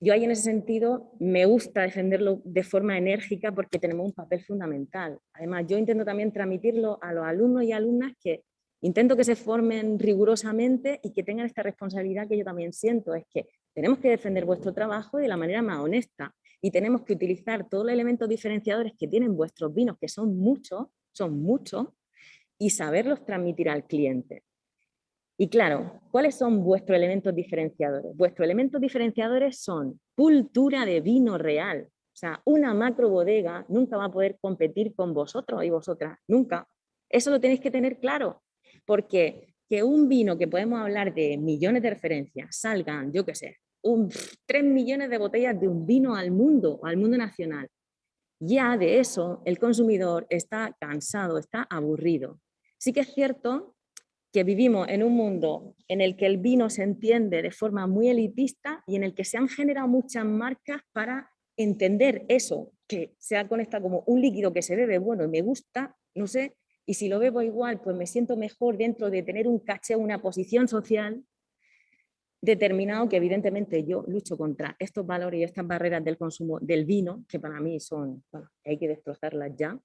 Yo ahí en ese sentido me gusta defenderlo de forma enérgica porque tenemos un papel fundamental. Además, yo intento también transmitirlo a los alumnos y alumnas que Intento que se formen rigurosamente y que tengan esta responsabilidad que yo también siento, es que tenemos que defender vuestro trabajo de la manera más honesta y tenemos que utilizar todos los elementos diferenciadores que tienen vuestros vinos, que son muchos, son muchos, y saberlos transmitir al cliente. Y claro, ¿cuáles son vuestros elementos diferenciadores? Vuestros elementos diferenciadores son cultura de vino real. O sea, una macro bodega nunca va a poder competir con vosotros y vosotras, nunca. Eso lo tenéis que tener claro. Porque que un vino que podemos hablar de millones de referencias salgan, yo qué sé, un, 3 millones de botellas de un vino al mundo, al mundo nacional, Ya de eso el consumidor está cansado, está aburrido. Sí que es cierto que vivimos en un mundo en el que el vino se entiende de forma muy elitista y en el que se han generado muchas marcas para entender eso, que se ha conectado como un líquido que se bebe, bueno, me gusta, no sé, y si lo bebo igual, pues me siento mejor dentro de tener un caché, una posición social determinado que evidentemente yo lucho contra estos valores y estas barreras del consumo del vino, que para mí son, bueno, hay que destrozarlas ya.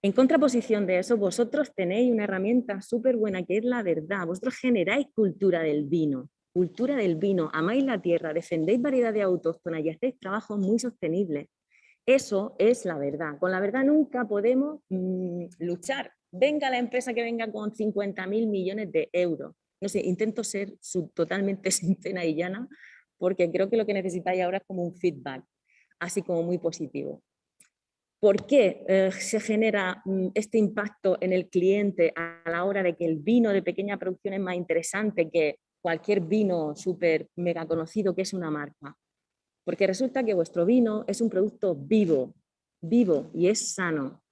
En contraposición de eso, vosotros tenéis una herramienta súper buena que es la verdad. Vosotros generáis cultura del vino, cultura del vino, amáis la tierra, defendéis variedades autóctonas y hacéis trabajos muy sostenibles. Eso es la verdad. Con la verdad nunca podemos mm, luchar. Venga la empresa que venga con 50 mil millones de euros. No sé, intento ser totalmente sincera y llana porque creo que lo que necesitáis ahora es como un feedback, así como muy positivo. ¿Por qué eh, se genera mm, este impacto en el cliente a la hora de que el vino de pequeña producción es más interesante que cualquier vino súper mega conocido que es una marca? Porque resulta que vuestro vino es un producto vivo, vivo y es sano.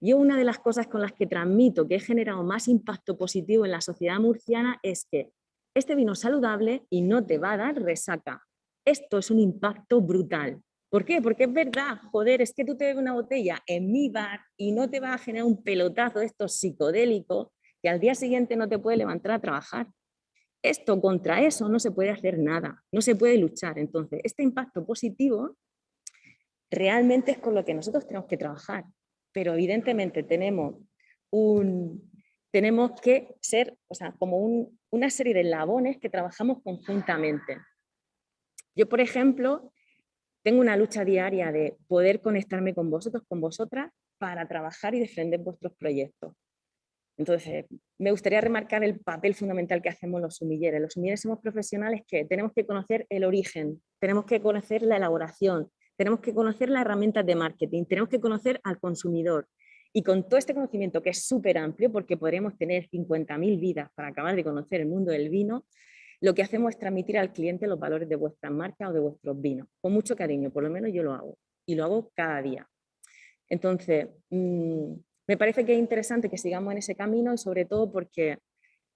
Yo una de las cosas con las que transmito que he generado más impacto positivo en la sociedad murciana es que este vino es saludable y no te va a dar resaca. Esto es un impacto brutal. ¿Por qué? Porque es verdad, joder, es que tú te bebes una botella en mi bar y no te va a generar un pelotazo de estos psicodélicos que al día siguiente no te puede levantar a trabajar. Esto contra eso no se puede hacer nada, no se puede luchar. Entonces, este impacto positivo realmente es con lo que nosotros tenemos que trabajar, pero evidentemente tenemos, un, tenemos que ser, o sea, como una serie de labones que trabajamos conjuntamente. Yo, por ejemplo, tengo una lucha diaria de poder conectarme con vosotros, con vosotras, para trabajar y defender vuestros proyectos. Entonces, me gustaría remarcar el papel fundamental que hacemos los sumilleres. Los sumilleres somos profesionales que tenemos que conocer el origen, tenemos que conocer la elaboración, tenemos que conocer las herramientas de marketing, tenemos que conocer al consumidor. Y con todo este conocimiento que es súper amplio, porque podremos tener 50.000 vidas para acabar de conocer el mundo del vino, lo que hacemos es transmitir al cliente los valores de vuestra marca o de vuestros vinos, con mucho cariño, por lo menos yo lo hago, y lo hago cada día. Entonces, mm, me parece que es interesante que sigamos en ese camino y sobre todo porque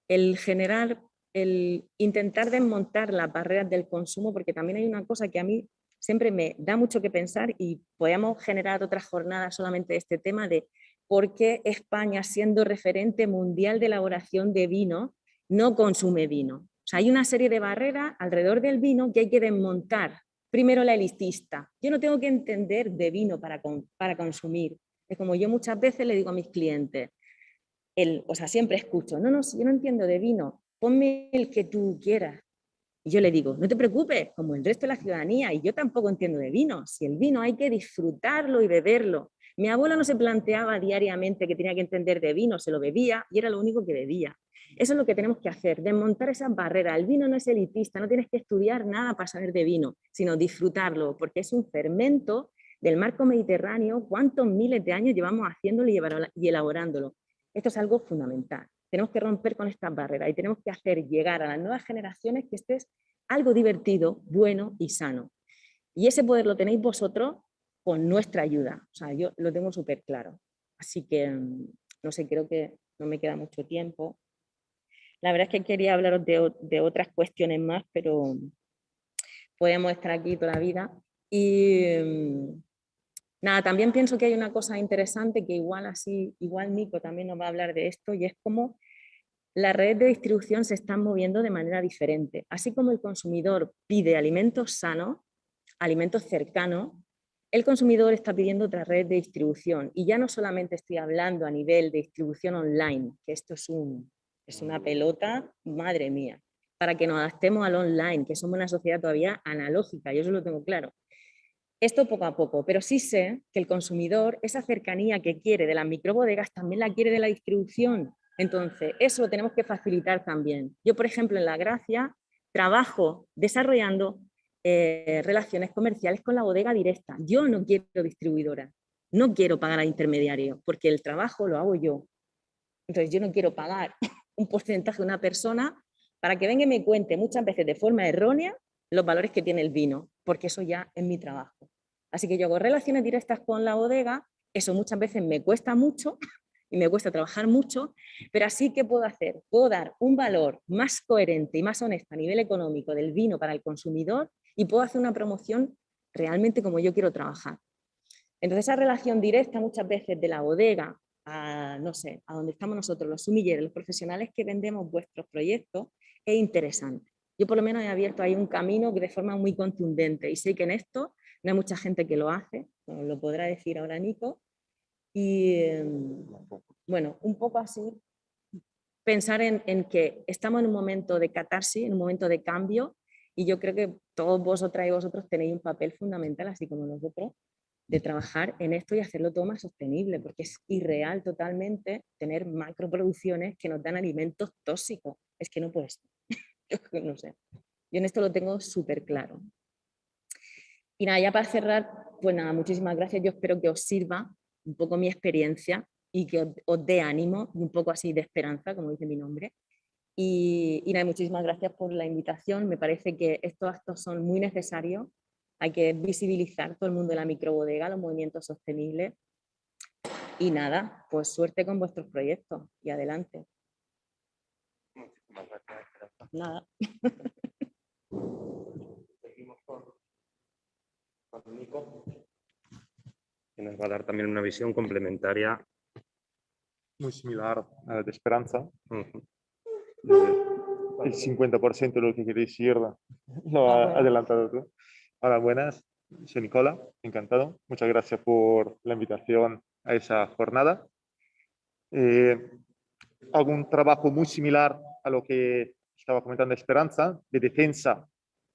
el generar, el intentar desmontar las barreras del consumo, porque también hay una cosa que a mí siempre me da mucho que pensar y podemos generar otra jornada solamente de este tema de por qué España, siendo referente mundial de elaboración de vino, no consume vino. O sea, hay una serie de barreras alrededor del vino que hay que desmontar. Primero la elitista. Yo no tengo que entender de vino para, para consumir. Es como yo muchas veces le digo a mis clientes, el, o sea, siempre escucho, no, no, si yo no entiendo de vino, ponme el que tú quieras. Y yo le digo, no te preocupes, como el resto de la ciudadanía, y yo tampoco entiendo de vino, si el vino hay que disfrutarlo y beberlo. Mi abuela no se planteaba diariamente que tenía que entender de vino, se lo bebía y era lo único que bebía. Eso es lo que tenemos que hacer, desmontar esas barreras. El vino no es elitista, no tienes que estudiar nada para saber de vino, sino disfrutarlo, porque es un fermento del marco mediterráneo, cuántos miles de años llevamos haciéndolo y elaborándolo. Esto es algo fundamental. Tenemos que romper con estas barreras y tenemos que hacer llegar a las nuevas generaciones que este es algo divertido, bueno y sano. Y ese poder lo tenéis vosotros con nuestra ayuda. O sea, yo lo tengo súper claro. Así que, mm, no sé, creo que no me queda mucho tiempo. La verdad es que quería hablaros de, de otras cuestiones más, pero podemos estar aquí toda la vida. Y, mm, Nada, también pienso que hay una cosa interesante que igual así, igual Nico también nos va a hablar de esto y es como las redes de distribución se están moviendo de manera diferente. Así como el consumidor pide alimentos sanos, alimentos cercanos, el consumidor está pidiendo otra red de distribución y ya no solamente estoy hablando a nivel de distribución online, que esto es, un, es una pelota, madre mía, para que nos adaptemos al online, que somos una sociedad todavía analógica, yo eso lo tengo claro. Esto poco a poco, pero sí sé que el consumidor, esa cercanía que quiere de las microbodegas, también la quiere de la distribución. Entonces, eso lo tenemos que facilitar también. Yo, por ejemplo, en La Gracia trabajo desarrollando eh, relaciones comerciales con la bodega directa. Yo no quiero distribuidora, no quiero pagar a intermediario, porque el trabajo lo hago yo. Entonces, yo no quiero pagar un porcentaje de una persona para que venga y me cuente muchas veces de forma errónea los valores que tiene el vino, porque eso ya es mi trabajo. Así que yo hago relaciones directas con la bodega, eso muchas veces me cuesta mucho y me cuesta trabajar mucho, pero así que puedo hacer, puedo dar un valor más coherente y más honesto a nivel económico del vino para el consumidor y puedo hacer una promoción realmente como yo quiero trabajar. Entonces esa relación directa muchas veces de la bodega a, no sé, a donde estamos nosotros, los sumilleros, los profesionales que vendemos vuestros proyectos, es interesante. Yo por lo menos he abierto ahí un camino de forma muy contundente y sé que en esto no hay mucha gente que lo hace, lo podrá decir ahora Nico. Y em, bueno, un poco así, pensar en, que estamos en un momento de catarsis, en un momento de cambio y yo creo que todos vosotras y vosotros tenéis un papel fundamental, así como nosotros, de trabajar en esto y hacerlo todo más sostenible, porque es irreal totalmente tener macroproducciones que nos dan alimentos tóxicos. Es que no puede ser. no sé. Yo en esto lo tengo súper claro. Y nada, ya para cerrar, pues nada, muchísimas gracias. Yo espero que os sirva un poco mi experiencia y que os, dé ánimo y un poco así de esperanza, como dice mi nombre. Y, y nada, muchísimas gracias por la invitación. Me parece que estos actos son muy necesarios hay que visibilizar todo el mundo de la microbodega, los movimientos sostenibles. Y nada, pues suerte con vuestros proyectos y adelante. Nada. Con, Nico, que nos va a dar también una visión complementaria. Muy similar a la de Esperanza. El 50% de lo que queréis decir lo ha ah, adelantado tú. Hola, buenas. Soy Nicola, encantado. Muchas gracias por la invitación a esa jornada. Eh, hago un trabajo muy similar a lo que estaba comentando Esperanza, de defensa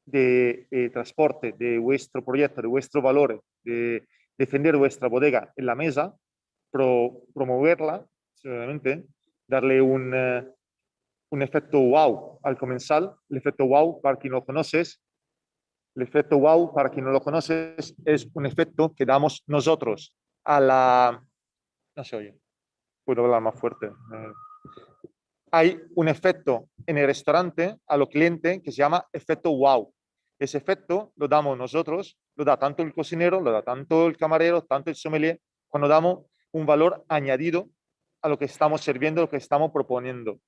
de eh, transporte de vuestro proyecto, de vuestro valor, de defender vuestra bodega en la mesa, promoverla, seguramente, darle un, eh, un efecto wow al comensal. El efecto wow, para quien lo conoces, el efecto wow, para quien no lo conoce, es un efecto que damos nosotros a la... No se oye, puedo hablar más fuerte. Eh, hay un efecto en el restaurante a los clientes que se llama efecto wow. Ese efecto lo damos nosotros, lo da tanto el cocinero, lo da tanto el camarero, tanto el sommelier, cuando damos un valor añadido a lo que estamos sirviendo, lo que estamos proponiendo.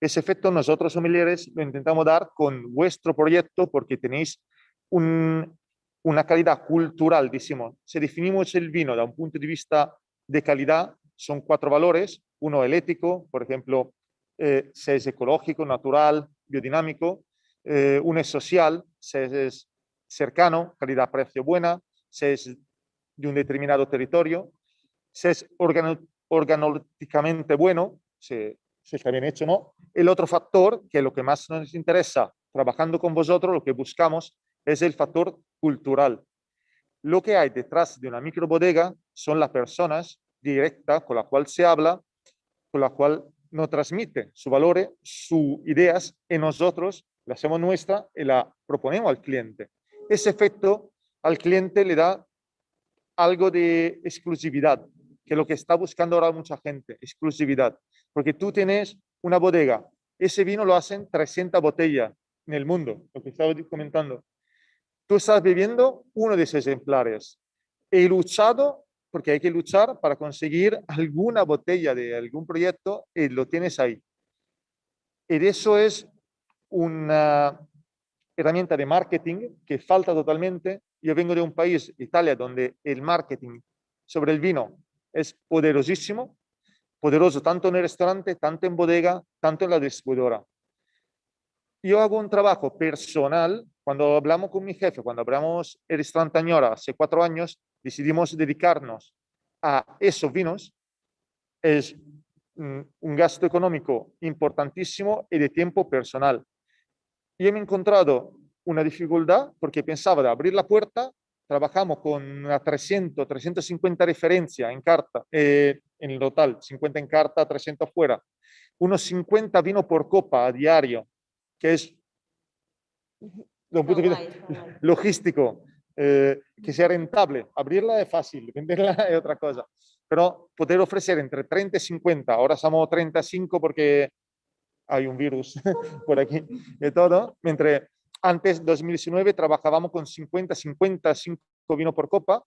Ese efecto nosotros sommeliers lo intentamos dar con vuestro proyecto porque tenéis una calidad cultural, decimos. Si definimos el vino da un punto de vista de calidad, son cuatro valores. Uno el ético, por ejemplo, eh, si es ecológico, natural, biodinámico. Eh, uno es social, si es cercano, calidad-precio buena, si es de un determinado territorio, si es organológicamente bueno, si está bien hecho no. El otro factor, que es lo que más nos interesa trabajando con vosotros, lo que buscamos es el factor cultural. Lo que hay detrás de una microbodega son las personas directas con las cuales se habla, con las cuales nos transmite sus valores, sus ideas, y nosotros la hacemos nuestra y la proponemos al cliente. Ese efecto al cliente le da algo de exclusividad, que es lo que está buscando ahora mucha gente, exclusividad. Porque tú tienes una bodega, ese vino lo hacen 300 botellas en el mundo, lo que estaba comentando. Tú estás viviendo uno de esos ejemplares. He luchado, porque hay que luchar para conseguir alguna botella de algún proyecto y lo tienes ahí. Y eso es una herramienta de marketing que falta totalmente. Yo vengo de un país, Italia, donde el marketing sobre el vino es poderosísimo, poderoso tanto en el restaurante, tanto en bodega, tanto en la distribuidora. Yo hago un trabajo personal cuando hablamos con mi jefe, cuando hablamos el restaurante Añora hace cuatro años, decidimos dedicarnos a esos vinos. Es un gasto económico importantísimo y de tiempo personal. Y he encontrado una dificultad porque pensaba de abrir la puerta, trabajamos con una 300, 350 referencias en carta, eh, en el total, 50 en carta, 300 fuera, unos 50 vinos por copa a diario, que es un punto de vista logístico, eh, que sea rentable. Abrirla es fácil, venderla es otra cosa. Pero poder ofrecer entre 30 y 50, ahora somos 35 porque hay un virus por aquí y todo, mientras antes, 2019, trabajábamos con 50, 50, vino por copa.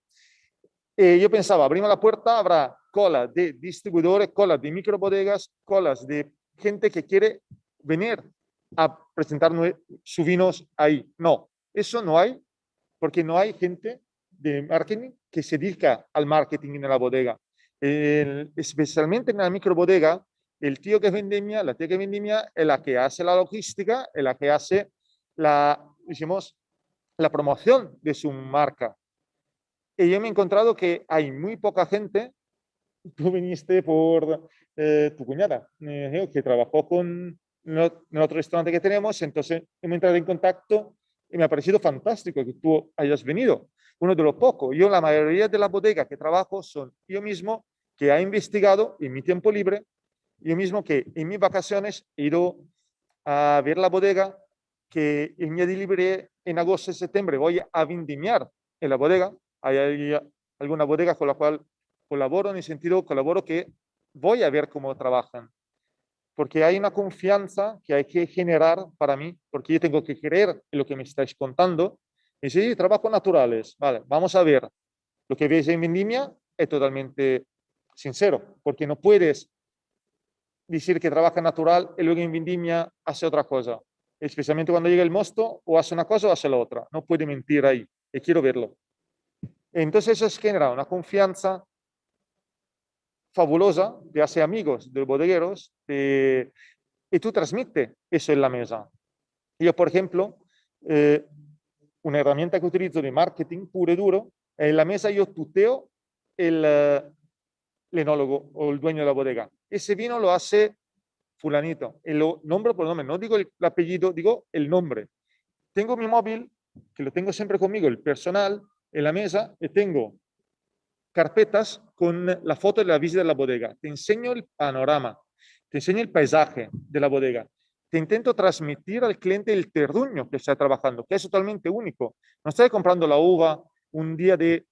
Y yo pensaba, abrimos la puerta, habrá cola de distribuidores, cola de microbodegas, colas de gente que quiere venir a presentar sus vinos ahí. No, eso no hay, porque no hay gente de marketing que se dedica al marketing en la bodega. especialmente en la microbodega, el tío que vendimia, la tía que vendimia es la que hace la logística, es la que hace la, decimos, la promoción de su marca. Y yo me he encontrado que hay muy poca gente, tú viniste por eh, tu cuñada, eh, que trabajó con en otro restaurante que tenemos, entonces hemos entrado en contacto y me ha parecido fantástico que tú hayas venido. Uno de los pocos. Yo la mayoría de la bodega que trabajo son yo mismo que ha investigado en mi tiempo libre, yo mismo que en mis vacaciones he ido a ver la bodega, que en mi delivery en agosto y septiembre voy a vendimiar en la bodega. Hay alguna bodega con la cual colaboro en el sentido, colaboro que voy a ver cómo trabajan porque hay una confianza que hay que generar para mí, porque yo tengo que creer en lo que me estáis contando. Y si trabajos naturales, vale, vamos a ver. Lo que veis en Vendimia es totalmente sincero, porque no puedes decir que trabaja natural y luego en Vendimia hace otra cosa. Especialmente cuando llega el mosto, o hace una cosa o hace la otra. No puede mentir ahí, y quiero verlo. Entonces eso genera una confianza fabulosa, te hace amigos de bodegueros y tú transmite eso en la mesa. Yo, por ejemplo, eh, una herramienta que utilizo de marketing puro y duro, en la mesa yo tuteo el, uh, el enólogo o el dueño de la bodega. Ese vino lo hace fulanito, y lo nombro por nombre, no digo el, el apellido, digo el nombre. Tengo mi móvil, que lo tengo siempre conmigo, el personal, en la mesa, y tengo carpetas con la foto de la visita de la bodega. Te enseño el panorama, te enseño el paisaje de la bodega. Te intento transmitir al cliente el terruño que está trabajando, que es totalmente único. No estoy comprando la uva un día de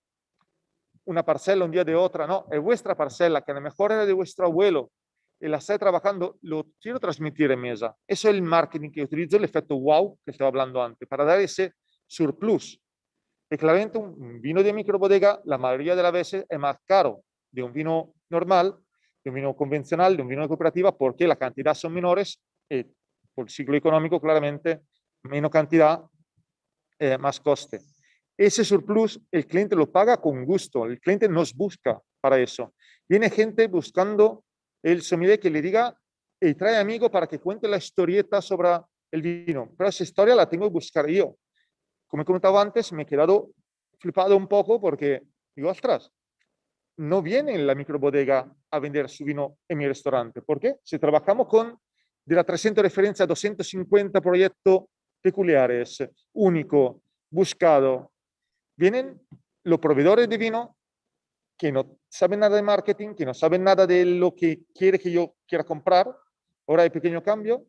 una parcela, un día de otra, no, es vuestra parcela, que a lo mejor era de vuestro abuelo, y la está trabajando, lo quiero transmitir en mesa. Eso es el marketing que utilizo, el efecto wow que estaba hablando antes, para dar ese surplus y claramente un vino de microbodega la mayoría de las veces es más caro de un vino normal, de un vino convencional, de un vino de cooperativa, porque la cantidad son menores y por el ciclo económico claramente menos cantidad, eh, más coste. Ese surplus el cliente lo paga con gusto, el cliente nos busca para eso. Viene gente buscando el sommelier que le diga y trae amigo para que cuente la historieta sobre el vino, pero esa historia la tengo que buscar yo como he comentado antes, me he quedado flipado un poco porque digo, ostras, no viene la microbodega a vender su vino en mi restaurante. ¿Por qué? Si trabajamos con de la 300 referencia a 250 proyectos peculiares, único, buscado, vienen los proveedores de vino que no saben nada de marketing, que no saben nada de lo que quiere que yo quiera comprar, ahora hay pequeño cambio,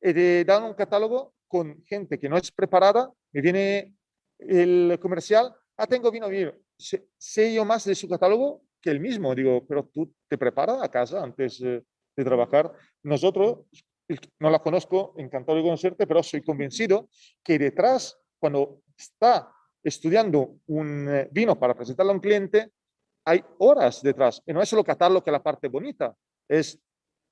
y te dan un catálogo con gente que no es preparada, me viene el comercial, ah, tengo vino, vino, sé, yo más de su catálogo que el mismo, digo, pero tú te preparas a casa antes de trabajar. Nosotros, no la conozco, encantado de conocerte, pero soy convencido que detrás, cuando está estudiando un eh, vino para presentarlo a un cliente, hay horas detrás. Y no es solo catarlo que es la parte bonita, es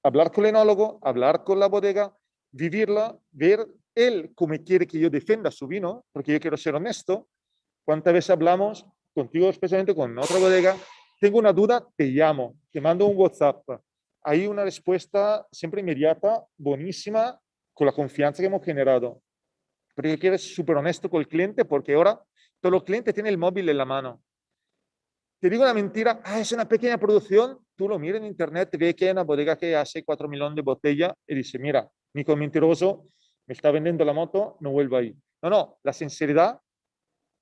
hablar con el enólogo, hablar con la bodega, vivirla, ver él como quiere que yo defenda su vino, porque yo quiero ser honesto. ¿Cuántas veces hablamos contigo, especialmente con otra bodega? Tengo una duda, te llamo, te mando un WhatsApp. Hay una respuesta siempre inmediata, buenísima, con la confianza que hemos generado. Pero yo quiero ser súper honesto con el cliente, porque ahora todos los clientes tienen el móvil en la mano. Te digo una mentira, ah, es una pequeña producción, tú lo miras en internet, ve que hay una bodega que hace 4 millones de botellas y dice, mira, Nico mentiroso, me está vendiendo la moto, no vuelvo ahí. No, no, la sinceridad,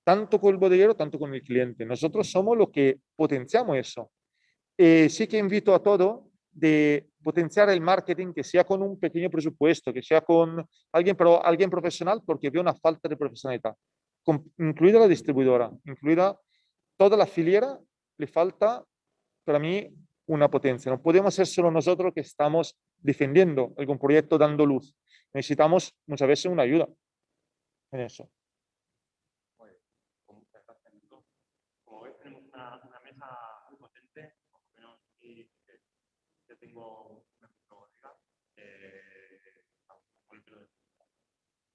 tanto con el bodeguero, tanto con el cliente. Nosotros somos los que potenciamos eso. Eh, sí que invito a todo de potenciar el marketing, que sea con un pequeño presupuesto, que sea con alguien, pero alguien profesional, porque veo una falta de profesionalidad, incluida la distribuidora, incluida toda la filiera, le falta, para mí, una potencia. No podemos ser solo nosotros que estamos defendiendo algún proyecto, dando luz. Necesitamos muchas veces una ayuda en eso. Pues, como tenemos una, mesa muy potente, por lo menos y, tengo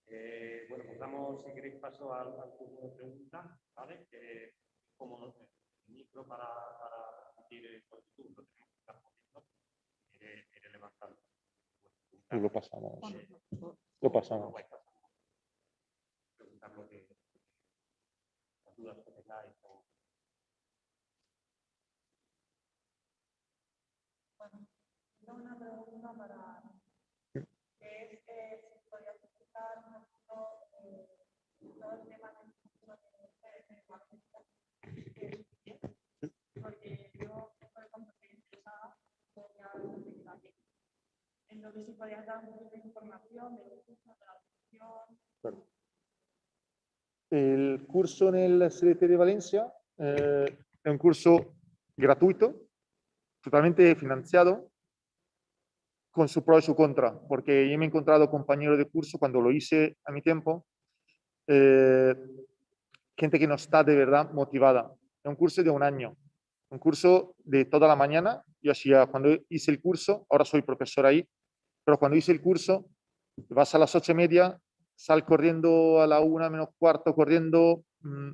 eh, bueno, pues damos, si queréis, paso al, al turno de preguntas, ¿vale? Eh, como el micro para, para discutir con YouTube lo tenemos que estar poniendo, iré, iré levantando. Lo pasamos. Lo pasamos. Preguntar lo que, las dudas que tengáis o Bueno, una pregunta para que es eh, si podrías explicar un poquito eh, todo el tema de porque yo, por ejemplo, estoy interesada en la El curso en el CDT de Valencia eh, un curso gratuito, totalmente financiado, con su pro y su contra, porque yo me he encontrado compañeros de curso cuando lo hice a mi tiempo, eh, gente que no está de verdad motivada. Es un curso de un año, un curso de toda la mañana. Yo hacía, cuando hice el curso, ahora soy profesor ahí, pero cuando hice el curso, vas a las ocho y media, sal corriendo a la una menos cuarto, corriendo, mm,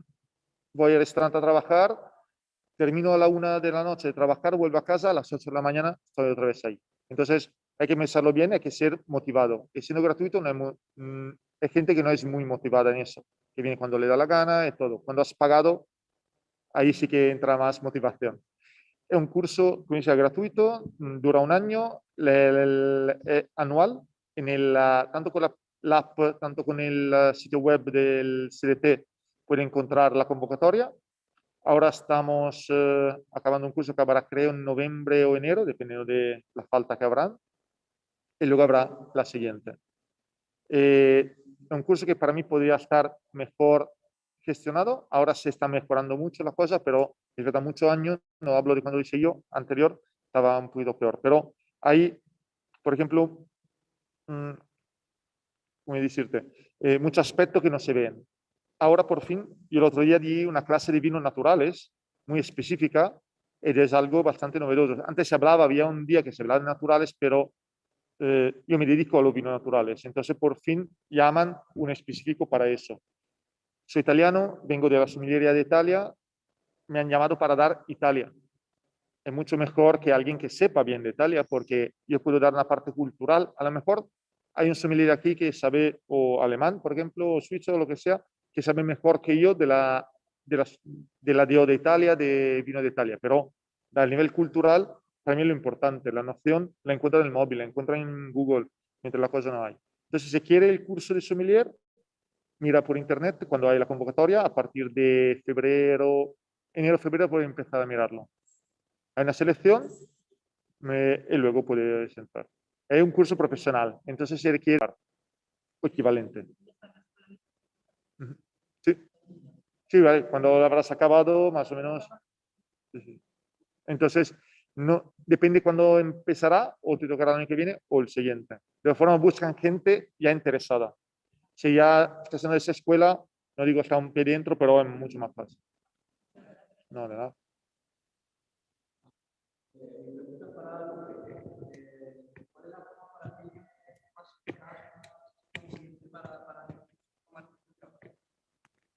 voy al restaurante a trabajar, termino a la una de la noche de trabajar, vuelvo a casa, a las 8 de la mañana estoy otra vez ahí. Entonces, hay que pensarlo bien, hay que ser motivado. Y siendo gratuito, no hay, mm, hay gente que no es muy motivada en eso, que viene cuando le da la gana y todo. Cuando has pagado, ahí sí que entra más motivación. Es un curso, como dice, gratuito, mm, dura un año, eh, anual, en el, tanto con la, app, tanto con el sitio web del CDT, puede encontrar la convocatoria Ahora estamos eh, acabando un curso que acabará creo en noviembre o enero, dependiendo de la falta que habrá. Y luego habrá la siguiente. Eh, un curso que para mí podría estar mejor gestionado. Ahora se está mejorando mucho la cosa, pero desde hace muchos años, no hablo de cuando lo hice yo, anterior, estaba un poquito peor. Pero hay, por ejemplo, mmm, ¿cómo decirte? Eh, muchos aspectos que no se ven ahora por fin, yo el otro día di una clase de vinos naturales muy específica y es algo bastante novedoso. Antes se hablaba, había un día que se hablaba de naturales, pero eh, yo me dedico a los vinos naturales. Entonces por fin llaman un específico para eso. Soy italiano, vengo de la somillería de Italia, me han llamado para dar Italia. Es mucho mejor que alguien que sepa bien de Italia porque yo puedo dar una parte cultural. A lo mejor hay un sommelier aquí que sabe o alemán, por ejemplo, o suizo o lo que sea, que sabe mejor que yo de la, de la, de la de Italia, de vino de Italia, pero a nivel cultural, mí lo importante, la noción la encuentra en el móvil, la encuentra en Google, mientras la cosa no hay. Entonces, si quiere el curso de sommelier, mira por internet cuando hay la convocatoria, a partir de febrero, enero, febrero puede empezar a mirarlo. Hay una selección y luego puede entrar. Es un curso profesional, entonces se requiere equivalente. Sí, sí vale. cuando lo habrás acabado, más o menos. Entonces, no, depende cuándo empezará, o te tocará el año que viene, o el siguiente. De todas formas, buscan gente ya interesada. Si ya estás en esa escuela, no digo está un pie dentro, pero es mucho más fácil. No, de nada.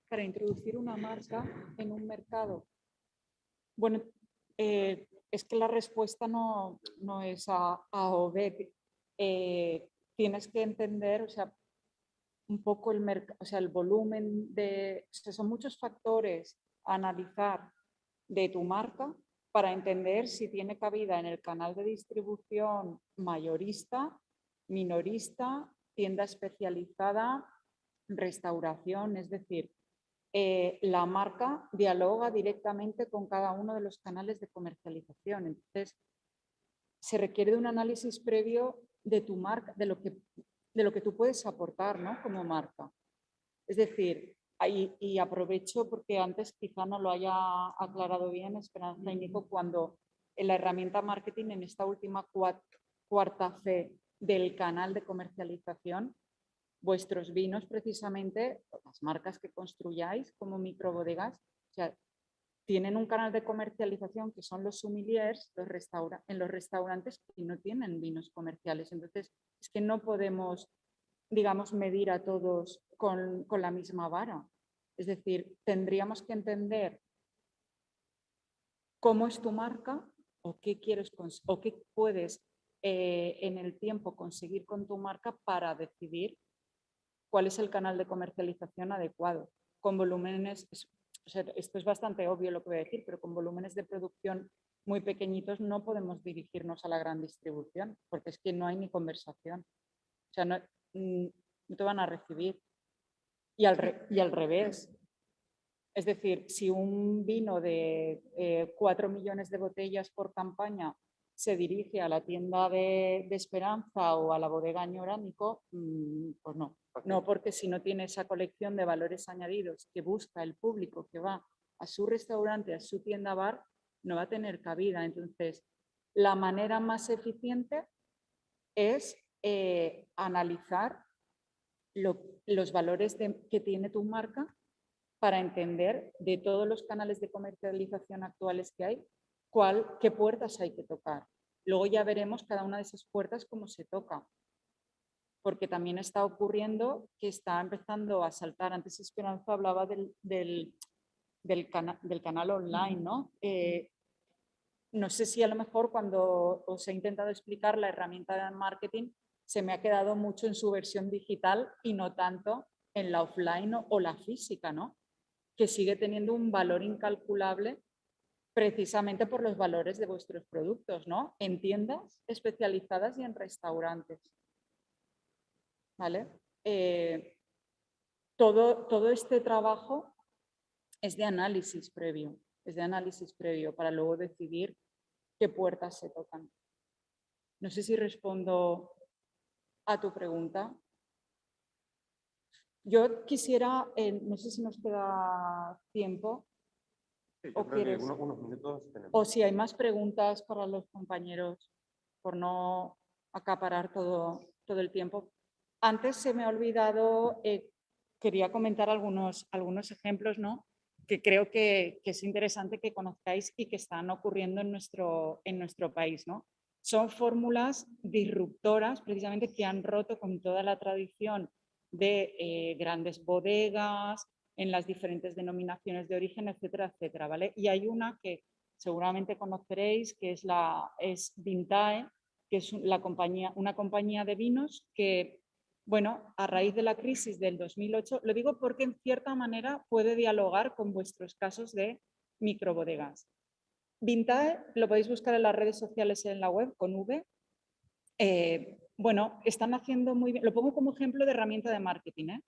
para introducir una marca en un mercado? Bueno, eh, es que la respuesta no, no es A, o B. Eh, tienes que entender, o sea, un poco el, mercado, o sea, el volumen de... son muchos factores a analizar de tu marca para entender si tiene cabida en el canal de distribución mayorista, minorista, tienda especializada, restauración, es decir, eh, la marca dialoga directamente con cada uno de los canales de comercialización. Entonces, se requiere de un análisis previo de tu marca, de lo que, de lo que tú puedes aportar ¿no? como marca. Es decir, y aprovecho porque antes quizá no lo haya aclarado bien Esperanza y Nico, cuando en la herramienta marketing, en esta última cuarta fe del canal de comercialización, vuestros vinos precisamente, las marcas que construyáis como microbodegas, o sea, tienen un canal de comercialización que son los sommeliers los en los restaurantes y no tienen vinos comerciales. Entonces, es que no podemos, digamos, medir a todos con, con la misma vara. Es decir, tendríamos que entender cómo es tu marca o qué quieres o qué puedes eh, en el tiempo conseguir con tu marca para decidir cuál es el canal de comercialización adecuado. Con volúmenes, esto es bastante obvio lo que voy a decir, pero con volúmenes de producción muy pequeñitos no podemos dirigirnos a la gran distribución, porque es que no hay ni conversación. O sea, no, mm, te van a recibir. Y al, revés. Es decir, si un vino de 4 eh, millones de botellas por campaña se dirige a la tienda de, Esperanza o a la bodega Ñoránico, mm, pues no. No, porque si no tiene esa colección de valores añadidos que busca el público que va a su restaurante, a su tienda bar, no va a tener cabida. Entonces, la manera más eficiente es eh, analizar los valores que tiene tu marca para entender de todos los canales de comercialización actuales que hay, cuál, qué puertas hay que tocar. Luego ya veremos cada una de esas puertas cómo se toca. Porque también está ocurriendo que está empezando a saltar. Antes Esperanza hablaba del, del, del, del canal online, ¿no? Eh, no sé si a lo mejor cuando os he intentado explicar la herramienta de marketing se me ha quedado mucho en su versión digital y no tanto en la offline o, la física, ¿no? Que sigue teniendo un valor incalculable precisamente por los valores de vuestros productos, ¿no? En tiendas especializadas y en restaurantes. ¿Vale? Eh, todo, todo este trabajo es de análisis previo, es de análisis previo para luego decidir qué puertas se tocan. No sé si respondo a tu pregunta. Yo quisiera, eh, no sé si nos queda tiempo. o, si hay más preguntas para los compañeros, por no acaparar todo, todo el tiempo. Antes se me ha olvidado, eh, quería comentar algunos, algunos ejemplos ¿no? que creo que, es interesante que conozcáis y que están ocurriendo en nuestro, en nuestro país. ¿no? Son fórmulas disruptoras precisamente que han roto con toda la tradición de eh, grandes bodegas, en las diferentes denominaciones de origen, etcétera, etcétera. ¿vale? Y hay una que seguramente conoceréis, que es, la, es Vintae, que es la compañía, una compañía de vinos que bueno, a raíz de la crisis del 2008, lo digo porque en cierta manera puede dialogar con vuestros casos de microbodegas. Vintae lo podéis buscar en las redes sociales en la web con V. Eh, bueno, están haciendo muy bien, lo pongo como ejemplo de herramienta de marketing, ¿eh?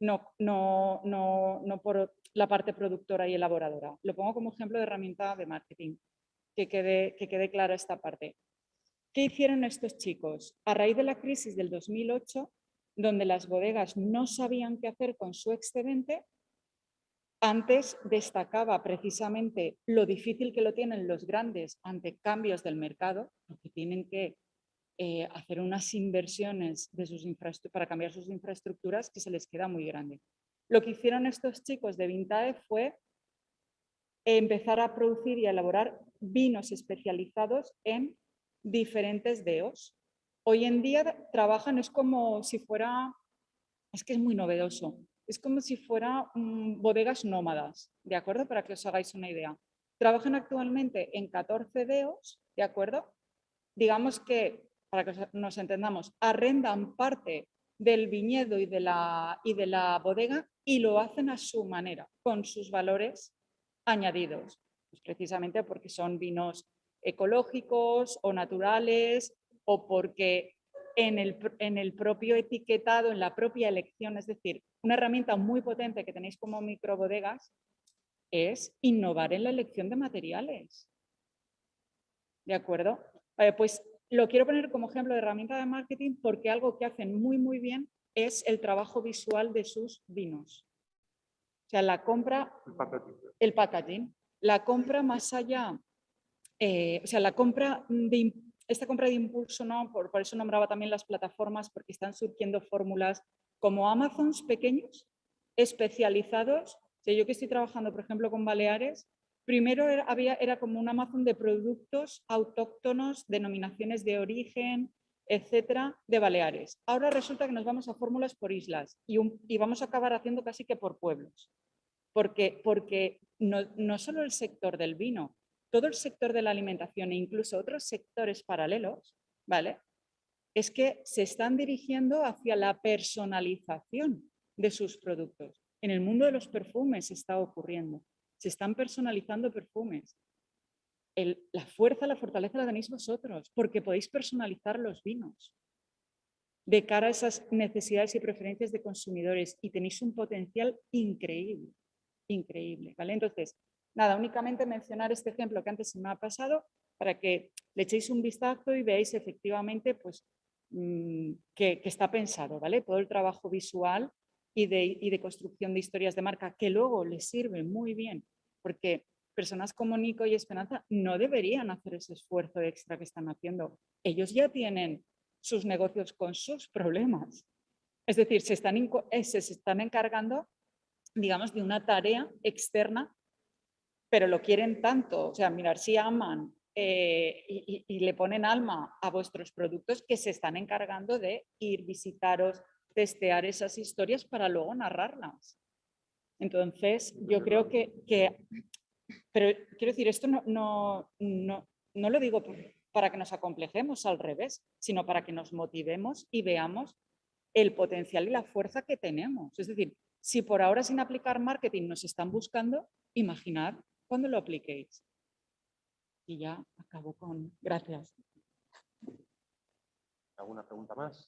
no, no, no, no por la parte productora y elaboradora, lo pongo como ejemplo de herramienta de marketing, que quede, que quede clara esta parte. ¿Qué hicieron estos chicos? A raíz de la crisis del 2008, donde las bodegas no sabían qué hacer con su excedente, antes destacaba precisamente lo difícil que lo tienen los grandes ante cambios del mercado, porque tienen que eh, hacer unas inversiones de sus para cambiar sus infraestructuras que se les queda muy grande. Lo que hicieron estos chicos de Vintae fue empezar a producir y a elaborar vinos especializados en diferentes DEOs, Hoy en día trabajan, es como si fuera, es que es muy novedoso, es como si fuera mm, bodegas nómadas, ¿de acuerdo? Para que os hagáis una idea. Trabajan actualmente en 14 DEOs, ¿de acuerdo? Digamos que, para que nos entendamos, arrendan parte del viñedo y de la, y de la bodega y lo hacen a su manera, con sus valores añadidos, pues precisamente porque son vinos ecológicos o naturales o porque en el, en el, propio etiquetado, en la propia elección, es decir, una herramienta muy potente que tenéis como microbodegas es innovar en la elección de materiales. ¿De acuerdo? pues lo quiero poner como ejemplo de herramienta de marketing porque algo que hacen muy muy bien es el trabajo visual de sus vinos. O sea, la compra, el packaging, la compra más allá, eh, o sea, la compra de, esta compra de impulso, ¿no? por, eso nombraba también las plataformas, porque están surgiendo fórmulas como Amazons pequeños, especializados. yo que estoy trabajando, por ejemplo, con Baleares, Primero era, había, era como un Amazon de productos autóctonos, denominaciones de origen, etcétera, de Baleares. Ahora resulta que nos vamos a fórmulas por islas y, vamos a acabar haciendo casi que por pueblos. Porque, porque no solo el sector del vino, todo el sector de la alimentación e incluso otros sectores paralelos, ¿vale? Es que se están dirigiendo hacia la personalización de sus productos. En el mundo de los perfumes está ocurriendo. Se están personalizando perfumes. la fuerza, la fortaleza la tenéis vosotros, porque podéis personalizar los vinos de cara a esas necesidades y preferencias de consumidores y tenéis un potencial increíble, increíble, ¿vale? Entonces, Nada, únicamente mencionar este ejemplo que antes se me ha pasado para que le echéis un vistazo y veáis efectivamente pues, mm, que, está pensado, ¿vale? Todo el trabajo visual y de, de construcción de historias de marca que luego les sirve muy bien porque personas como Nico y Esperanza no deberían hacer ese esfuerzo extra que están haciendo. Ellos ya tienen sus negocios con sus problemas. Es decir, se están, eh, se están encargando, digamos, de una tarea externa pero lo quieren tanto, o sea, mirar si aman eh, y, le ponen alma a vuestros productos que se están encargando de ir, visitaros, testear esas historias para luego narrarlas. Entonces, yo creo que, pero quiero decir, esto no, no, no, no lo digo para que nos acomplejemos al revés, sino para que nos motivemos y veamos el potencial y la fuerza que tenemos. Es decir, si por ahora sin aplicar marketing nos están buscando, imaginar cuando lo apliquéis. Y ya acabo con... Gracias. ¿Alguna pregunta más?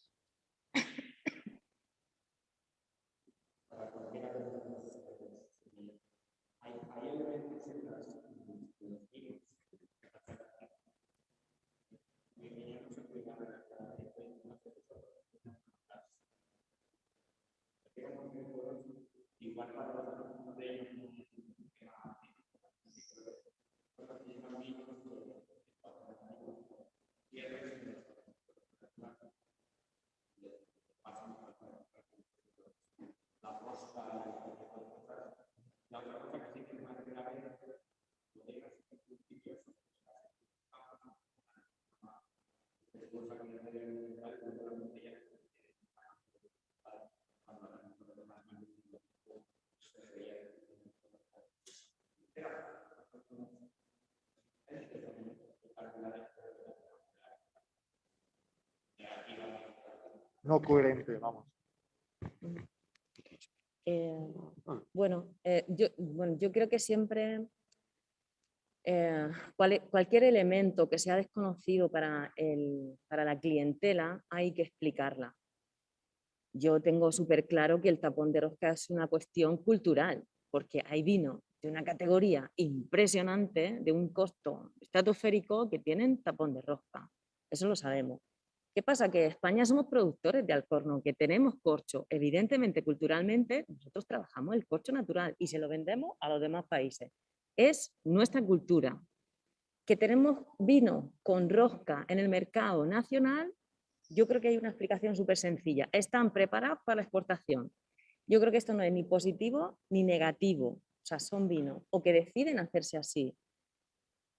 no coherente, vamos. Eh, bueno, eh, yo, bueno, yo creo que siempre eh, cualquier elemento que sea desconocido para, el, para la clientela hay que explicarla. Yo tengo súper claro que el tapón de rosca es una cuestión cultural, porque hay vino de una categoría impresionante, de un costo estratosférico, que tienen tapón de rosca. Eso lo sabemos. ¿Qué pasa? Que en España somos productores de alcorno, que tenemos corcho. Evidentemente, culturalmente, nosotros trabajamos el corcho natural y se lo vendemos a los demás países. Es nuestra cultura. Que tenemos vino con rosca en el mercado nacional, yo creo que hay una explicación súper sencilla. Están preparados para la exportación. Yo creo que esto no es ni positivo ni negativo. O sea, son vinos o que deciden hacerse así.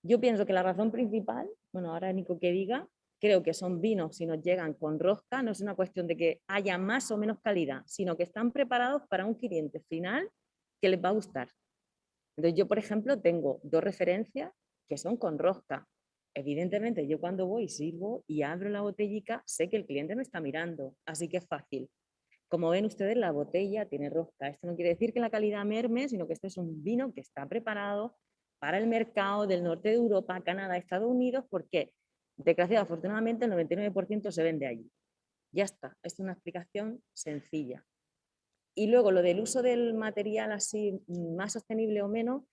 Yo pienso que la razón principal, bueno, ahora Nico que diga, creo que son vinos, si nos llegan con rosca, no es una cuestión de que haya más o menos calidad, sino que están preparados para un cliente final que les va a gustar. Entonces yo, por ejemplo, tengo dos referencias que son con rosca. Evidentemente, yo cuando voy, sirvo y abro la botellica, sé que el cliente me está mirando, así que es fácil. Como ven ustedes, la botella tiene rosca. Esto no quiere decir que la calidad merme, sino que este es un vino que está preparado para el mercado del norte de Europa, Canadá, Estados Unidos, porque Desgraciadamente, afortunadamente el 99% se vende allí. Ya está, es una explicación sencilla. Y luego lo del uso del material así más sostenible o menos,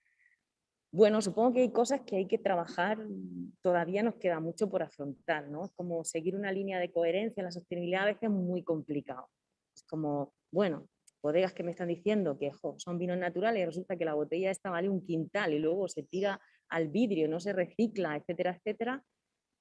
bueno, supongo que hay cosas que hay que trabajar, todavía nos queda mucho por afrontar, ¿no? Es como seguir una línea de coherencia en la sostenibilidad a veces es muy complicado. Es como, bueno, bodegas que me están diciendo que son vinos naturales y resulta que la botella esta vale un quintal y luego se tira al vidrio, no se recicla, etcétera, etcétera,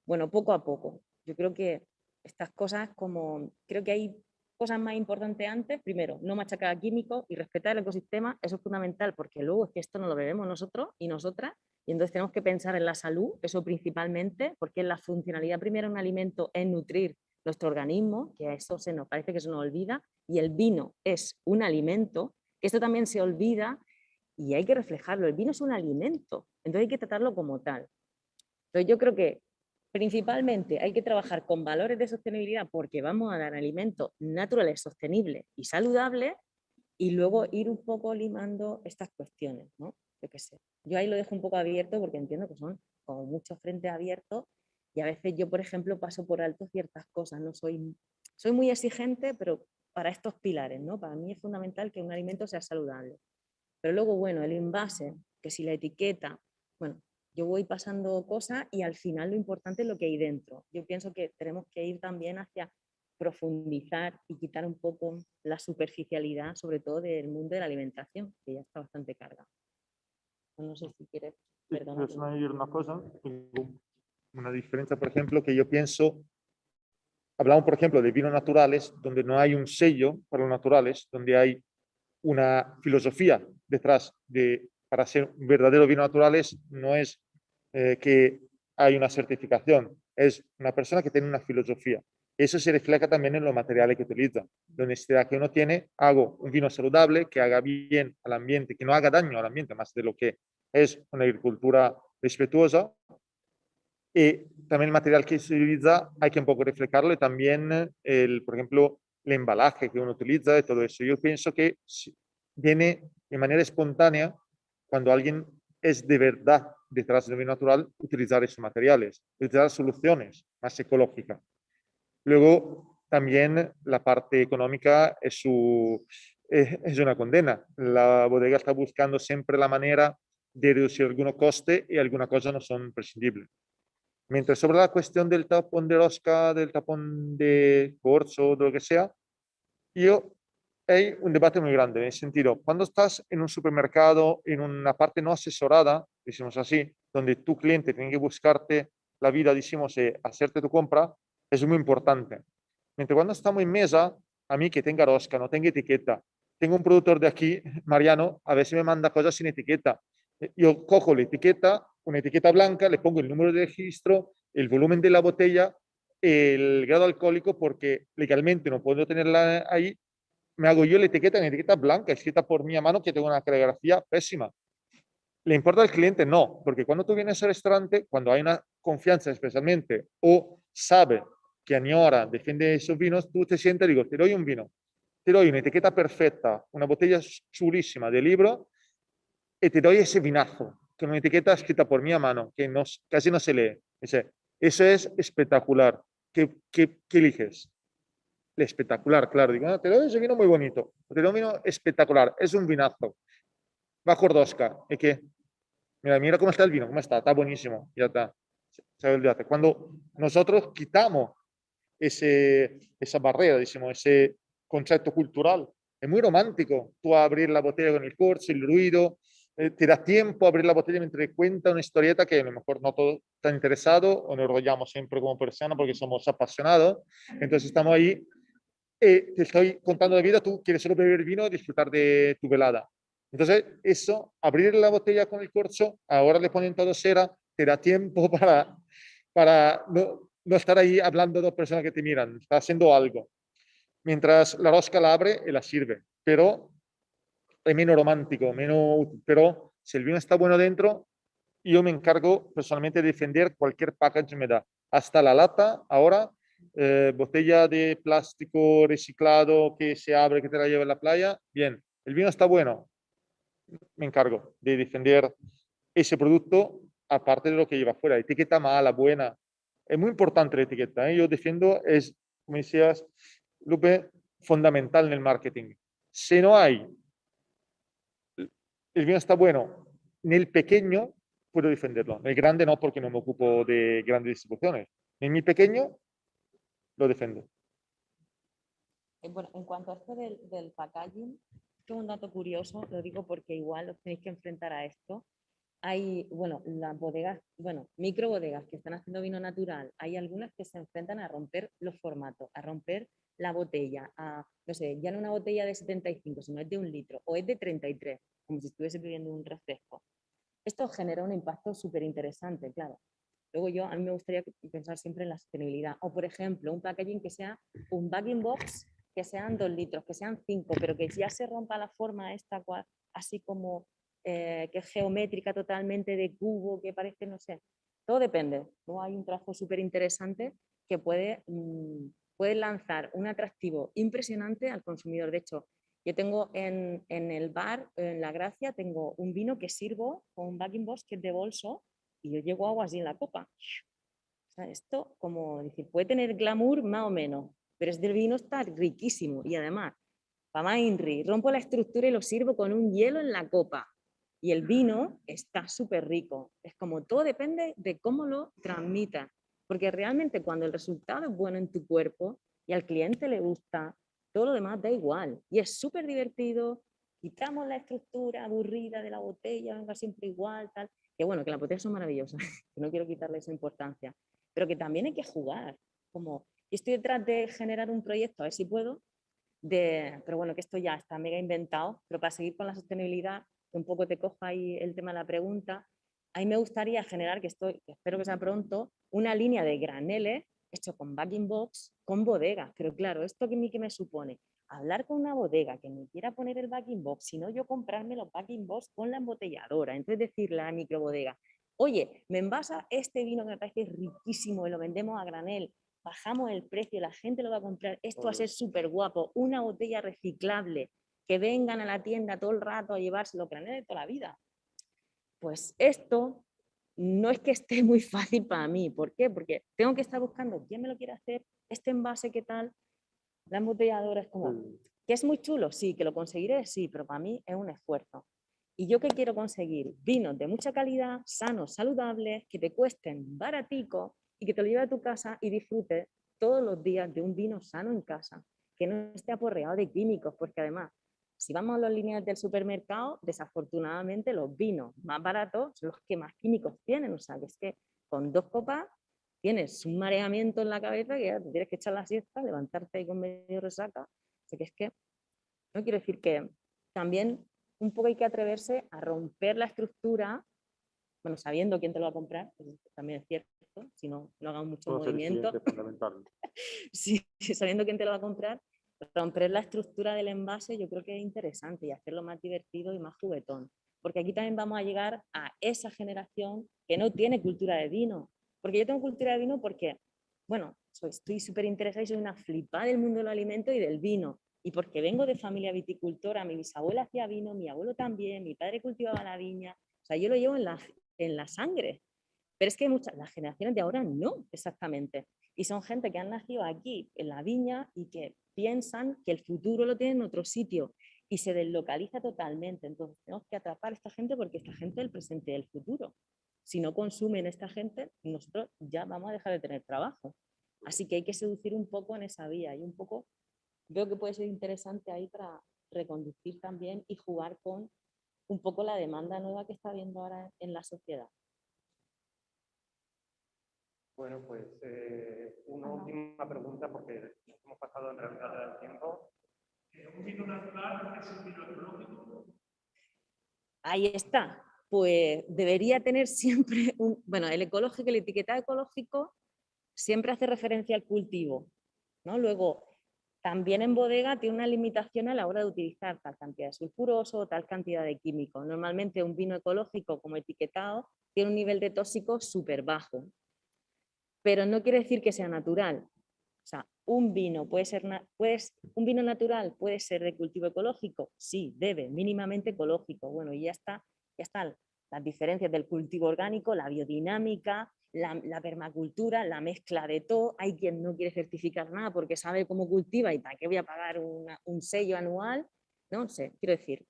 bueno, poco a poco. Yo creo que estas cosas como, creo que hay cosas más importantes antes, primero, no machacar a químicos y respetar el ecosistema, eso es fundamental porque luego es que esto no lo bebemos nosotros y nosotras y entonces tenemos que pensar en la salud, eso principalmente, porque la funcionalidad primera de un alimento es nutrir nuestro organismo, que a eso se nos parece que se nos olvida, y el vino es un alimento, esto también se olvida y hay que reflejarlo, el vino es un alimento, entonces hay que tratarlo como tal. Entonces yo creo que principalmente hay que trabajar con valores de sostenibilidad porque vamos a dar alimentos naturales, sostenibles y saludables y luego ir un poco limando estas cuestiones, ¿no? Yo qué sé. Yo ahí lo dejo un poco abierto porque entiendo que son como muchos frentes abiertos y a veces yo, por ejemplo, paso por alto ciertas cosas, no soy, soy muy exigente, pero para estos pilares, ¿no? Para mí es fundamental que un alimento sea saludable. Pero luego, bueno, el envase, que si la etiqueta, bueno, yo voy pasando cosas y al final lo importante es lo que hay dentro. Yo pienso que tenemos que ir también hacia profundizar y quitar un poco la superficialidad, sobre todo del mundo de la alimentación, que ya está bastante cargado. No sé si quieres... Perdón. una cosa, una diferencia, por ejemplo, que yo pienso, hablamos, por ejemplo, de vinos naturales, donde no hay un sello para los naturales, donde hay una filosofía detrás de para ser un verdadero vino naturales no es eh, que hay una certificación, es una persona que tiene una filosofía. Eso se refleja también en los materiales que utiliza. La necesidad que uno tiene, hago un vino saludable, que haga bien al ambiente, que no haga daño al ambiente, más de lo que es una agricultura respetuosa. Y también el material que se utiliza hay que un poco reflejarlo y también, el, por ejemplo, el embalaje que uno utiliza y todo eso. Yo pienso que viene de manera espontánea cuando alguien es de verdad detrás del vino natural, utilizar esos materiales, utilizar soluciones más ecológicas. Luego, también la parte económica es, su, es una condena. La bodega está buscando siempre la manera de reducir algunos costes y algunas cosas no son prescindibles. Mientras sobre la cuestión del tapón de rosca, del tapón de corzo, de lo que sea, yo hay un debate muy grande en el sentido, cuando estás en un supermercado, en una parte no asesorada, decimos así, donde tu cliente tiene que buscarte la vida, decimos, y hacerte tu compra, es muy importante. Mientras cuando estamos en mesa, a mí que tenga rosca, no tenga etiqueta, tengo un productor de aquí, Mariano, a veces me manda cosas sin etiqueta. Yo cojo la etiqueta, una etiqueta blanca, le pongo el número de registro, el volumen de la botella, el grado alcohólico, porque legalmente no puedo tenerla ahí me hago yo la etiqueta en etiqueta blanca, escrita por mi mano, que tengo una caligrafía pésima. ¿Le importa al cliente? No, porque cuando tú vienes al restaurante, cuando hay una confianza especialmente, o sabe que añora, defiende esos vinos, tú te sientes y digo, te doy un vino, te doy una etiqueta perfecta, una botella chulísima de libro, y te doy ese vinazo, con una etiqueta escrita por mi mano, que no, casi no se lee. Dice, eso es espectacular. ¿Qué, qué, qué eliges? Espectacular, claro. Digo, te doy ese vino muy bonito, te doy un vino espectacular, es un vinazo. Va Cordosca, ¿y qué? Mira, mira cómo está el vino, cómo está, está buenísimo, ya está. Cuando nosotros quitamos ese, esa barrera, decimos, ese concepto cultural, es muy romántico. Tú abrir la botella con el corcho, el ruido, eh, te da tiempo a abrir la botella mientras cuenta una historieta que a lo mejor no todos están interesados o nos enrollamos siempre como personas porque somos apasionados. Entonces estamos ahí eh, te estoy contando de vida, tú quieres solo beber vino y disfrutar de tu velada. Entonces, eso, abrir la botella con el corcho, ahora le ponen todo cera, te da tiempo para, para no, no estar ahí hablando de dos personas que te miran, está haciendo algo. Mientras la rosca la abre y la sirve, pero es menos romántico, menos pero si el vino está bueno dentro, yo me encargo personalmente de defender cualquier package me da. Hasta la lata, ahora, eh, botella de plástico reciclado que se abre, que te la lleva a la playa, bien, el vino está bueno, me encargo de defender ese producto aparte de lo que lleva fuera, etiqueta mala, buena, es muy importante la etiqueta, ¿eh? yo defiendo, es, como decías, Lupe, fundamental en el marketing. Si no hay, el vino está bueno, en el pequeño puedo defenderlo, en el grande no porque no me ocupo de grandes distribuciones, en mi pequeño lo defiendo. Eh, bueno, en cuanto a esto del, del packaging, es un dato curioso, lo digo porque igual os tenéis que enfrentar a esto. Hay, bueno, las bodegas, bueno, micro bodegas que están haciendo vino natural, hay algunas que se enfrentan a romper los formatos, a romper la botella a, no sé, ya no una botella de 75, sino es de un litro, o es de 33, como si estuviese bebiendo un refresco. Esto genera un impacto súper interesante, claro. Luego yo, a mí me gustaría pensar siempre en la sostenibilidad. O, por ejemplo, un packaging que sea un bagging box, que sean dos litros, que sean cinco, pero que ya se rompa la forma esta, así como eh, que es geométrica totalmente de cubo, que parece, no sé. Todo depende. Luego hay un trabajo súper interesante que puede, mm, puede lanzar un atractivo impresionante al consumidor. De hecho, yo tengo en, en, el bar, en La Gracia, tengo un vino que sirvo con un bagging box que es de bolso y yo llego agua así en la copa. esto, como decir, puede tener glamour más o menos, pero es del vino está riquísimo y además, para más Inri, rompo la estructura y lo sirvo con un hielo en la copa. Y el vino está súper rico. Es como todo depende de cómo lo transmitas. Porque realmente cuando el resultado es bueno en tu cuerpo y al cliente le gusta, todo lo demás da igual. Y es súper divertido, quitamos la estructura aburrida de la botella, venga siempre igual, tal. Que bueno, que las botellas son maravillosas, que no quiero quitarle esa importancia. Pero que también hay que jugar. Como, estoy detrás de generar un proyecto, a ver si puedo, de, pero bueno, que esto ya está mega inventado, pero para seguir con la sostenibilidad, un poco te cojo ahí el tema de la pregunta, a mí me gustaría generar, que estoy, espero que sea pronto, una línea de graneles hecho con backing box, con bodegas. Pero claro, ¿esto que, que me supone? Hablar con una bodega que me quiera poner el backing box, sino yo comprarme los backing box con la embotelladora. Entonces decirle a la microbodega, oye, me envasa este vino que me parece riquísimo y lo vendemos a granel, bajamos el precio, la gente lo va a comprar, esto va a ser súper guapo, una botella reciclable, que vengan a la tienda todo el rato a llevárselo, granel de toda la vida. Pues esto no es que esté muy fácil para mí. ¿Por qué? Porque tengo que estar buscando quién me lo quiere hacer, este envase, ¿qué tal? La embotelladora es como, mm. que es muy chulo, sí, que lo conseguiré, sí, pero para mí es un esfuerzo. ¿Y yo qué quiero conseguir? Vinos de mucha calidad, sanos, saludables, que te cuesten baratico y que te lo lleves a tu casa y disfrutes todos los días de un vino sano en casa, que no esté aporreado de químicos, porque además si vamos a las líneas del supermercado, desafortunadamente los vinos más baratos son los que más químicos tienen. O sea, que es que con dos copas tienes un mareamiento en la cabeza que ya te tienes que echar la siesta, levantarte ahí con medio resaca. Sea, que es que, no quiero decir que también un poco hay que atreverse a romper la estructura, bueno, sabiendo quién te lo va a comprar, también es cierto, si no, no hagamos mucho movimiento. sí, sabiendo quién te lo va a comprar, romper la estructura del envase yo creo que es interesante y hacerlo más divertido y más juguetón. Porque aquí también vamos a llegar a esa generación que no tiene cultura de vino. Porque yo tengo cultura de vino porque, bueno, soy, estoy súper interesada y soy una flipada del mundo del alimento y del vino. Y porque vengo de familia viticultora, mi bisabuela hacía vino, mi abuelo también, mi padre cultivaba la viña. O sea, yo lo llevo en la, en la sangre. Pero es que muchas, las generaciones de ahora no, exactamente. Y son gente que han nacido aquí, en la viña, y que piensan que el futuro lo tienen en otro sitio y se deslocaliza totalmente. Entonces tenemos que atrapar a esta gente porque esta gente es el presente y el futuro. Si no consumen esta gente, nosotros ya vamos a dejar de tener trabajo. Así que hay que seducir un poco en esa vía y un poco, veo que puede ser interesante ahí para reconducir también y jugar con un poco la demanda nueva que está habiendo ahora en la sociedad. Bueno, pues eh, una última pregunta porque hemos pasado en realidad el tiempo. ¿Un vino natural es un vino ecológico? Ahí está. Pues debería tener siempre un... Bueno, el ecológico, el etiquetado ecológico siempre hace referencia al cultivo. ¿no? Luego, también en bodega tiene una limitación a la hora de utilizar tal cantidad de sulfuroso o tal cantidad de químicos. Normalmente un vino ecológico como etiquetado tiene un nivel de tóxico súper bajo pero no quiere decir que sea natural. O sea, un vino puede ser un vino natural puede ser de cultivo ecológico, sí, debe, mínimamente ecológico. Bueno, y ya está, están las diferencias del cultivo orgánico, la biodinámica, la, permacultura, la mezcla de todo. Hay quien no quiere certificar nada porque sabe cómo cultiva y para qué voy a pagar un sello anual. No sé, quiero decir.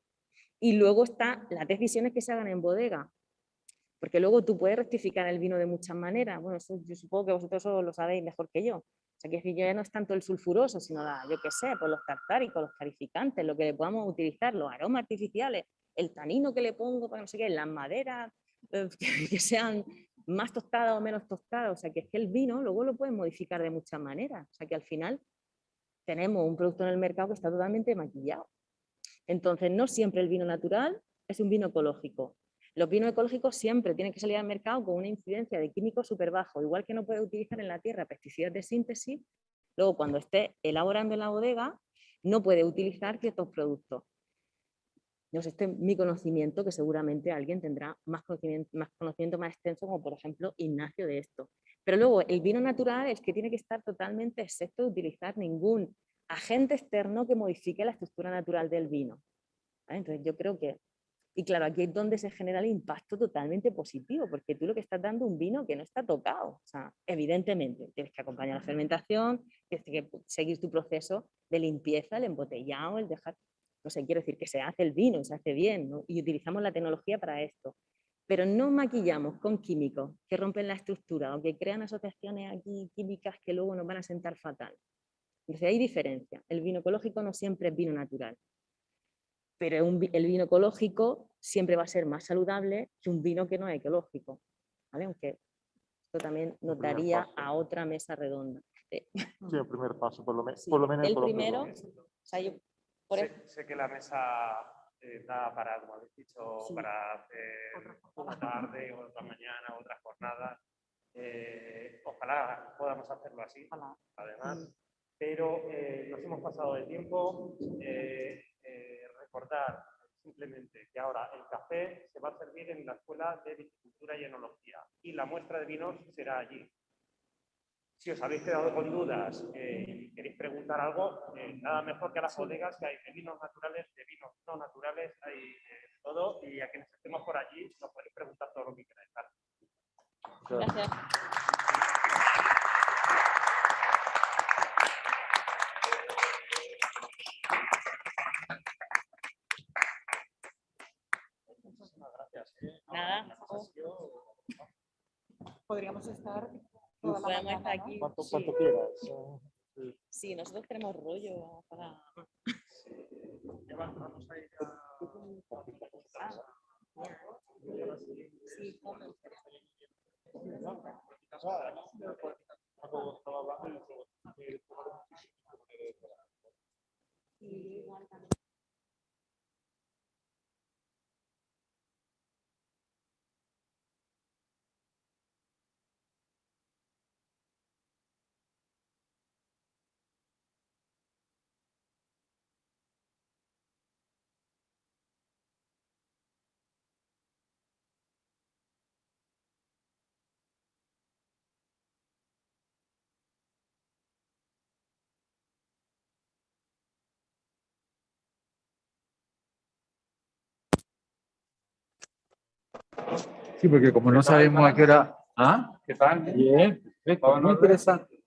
Y luego están las decisiones que se hagan en bodega. Porque luego tú puedes rectificar el vino de muchas maneras. Bueno, eso yo supongo que vosotros lo sabéis mejor que yo. O sea, que ya no es tanto el sulfuroso, sino la, yo qué sé, pues los tartáricos, los clarificantes, lo que le podamos utilizar, los aromas artificiales, el tanino que le pongo para no sé qué, las maderas eh, que, sean más tostadas o menos tostadas. O sea, que es que el vino luego lo puedes modificar de muchas maneras. O sea, que al final tenemos un producto en el mercado que está totalmente maquillado. Entonces, no siempre el vino natural es un vino ecológico. Los vinos ecológicos siempre tienen que salir al mercado con una incidencia de químicos súper bajo, igual que no puede utilizar en la tierra pesticidas de síntesis, luego cuando esté elaborando en la bodega no puede utilizar ciertos productos. No sé, este es mi conocimiento, que seguramente alguien tendrá más conocimiento, más conocimiento más extenso, como por ejemplo Ignacio de esto. Pero luego el vino natural es que tiene que estar totalmente excepto de utilizar ningún agente externo que modifique la estructura natural del vino. Entonces yo creo que, y claro, aquí es donde se genera el impacto totalmente positivo, porque tú lo que estás dando un vino que no está tocado. O sea, evidentemente, tienes que acompañar la fermentación, tienes que seguir tu proceso de limpieza, el embotellado, el dejar... No sé, quiero decir que se hace el vino, se hace bien, y utilizamos la tecnología para esto pero no maquillamos con químicos que rompen la estructura o que crean asociaciones aquí químicas que luego nos van a sentar fatal. Entonces hay diferencia. El vino ecológico no siempre es vino natural, pero el vino ecológico siempre va a ser más saludable que un vino que no es ecológico. Aunque esto también nos daría a otra mesa redonda. Sí, el primer paso, por lo, menos. el primero, sé que la mesa eh, da para, como habéis dicho, para hacer una tarde, otra mañana, otra jornada. Eh, ojalá podamos hacerlo así, además. Pero eh, nos hemos pasado de tiempo. recordar simplemente que ahora el café se va a servir en la Escuela de Viticultura y Enología y la muestra de vinos será allí. Si os habéis quedado con dudas eh, y queréis preguntar algo, eh, nada mejor que a las bodegas que hay de vinos naturales, de vinos no naturales, hay de todo y a quienes estemos por allí nos podéis preguntar todo lo que queráis. Gracias. Muchísimas gracias. ¿eh? Nada. Podríamos estar podemos estar aquí. ¿Cuánto, cuánto quieras? Sí. sí, nosotros tenemos rollo para... Sí, vamos a ir a... Sí, Sí, Sí, porque como no sabemos a qué hora... ¿Ah? ¿Qué tal? Bien, muy interesante.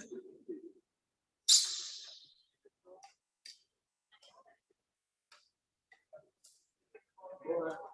Thank you.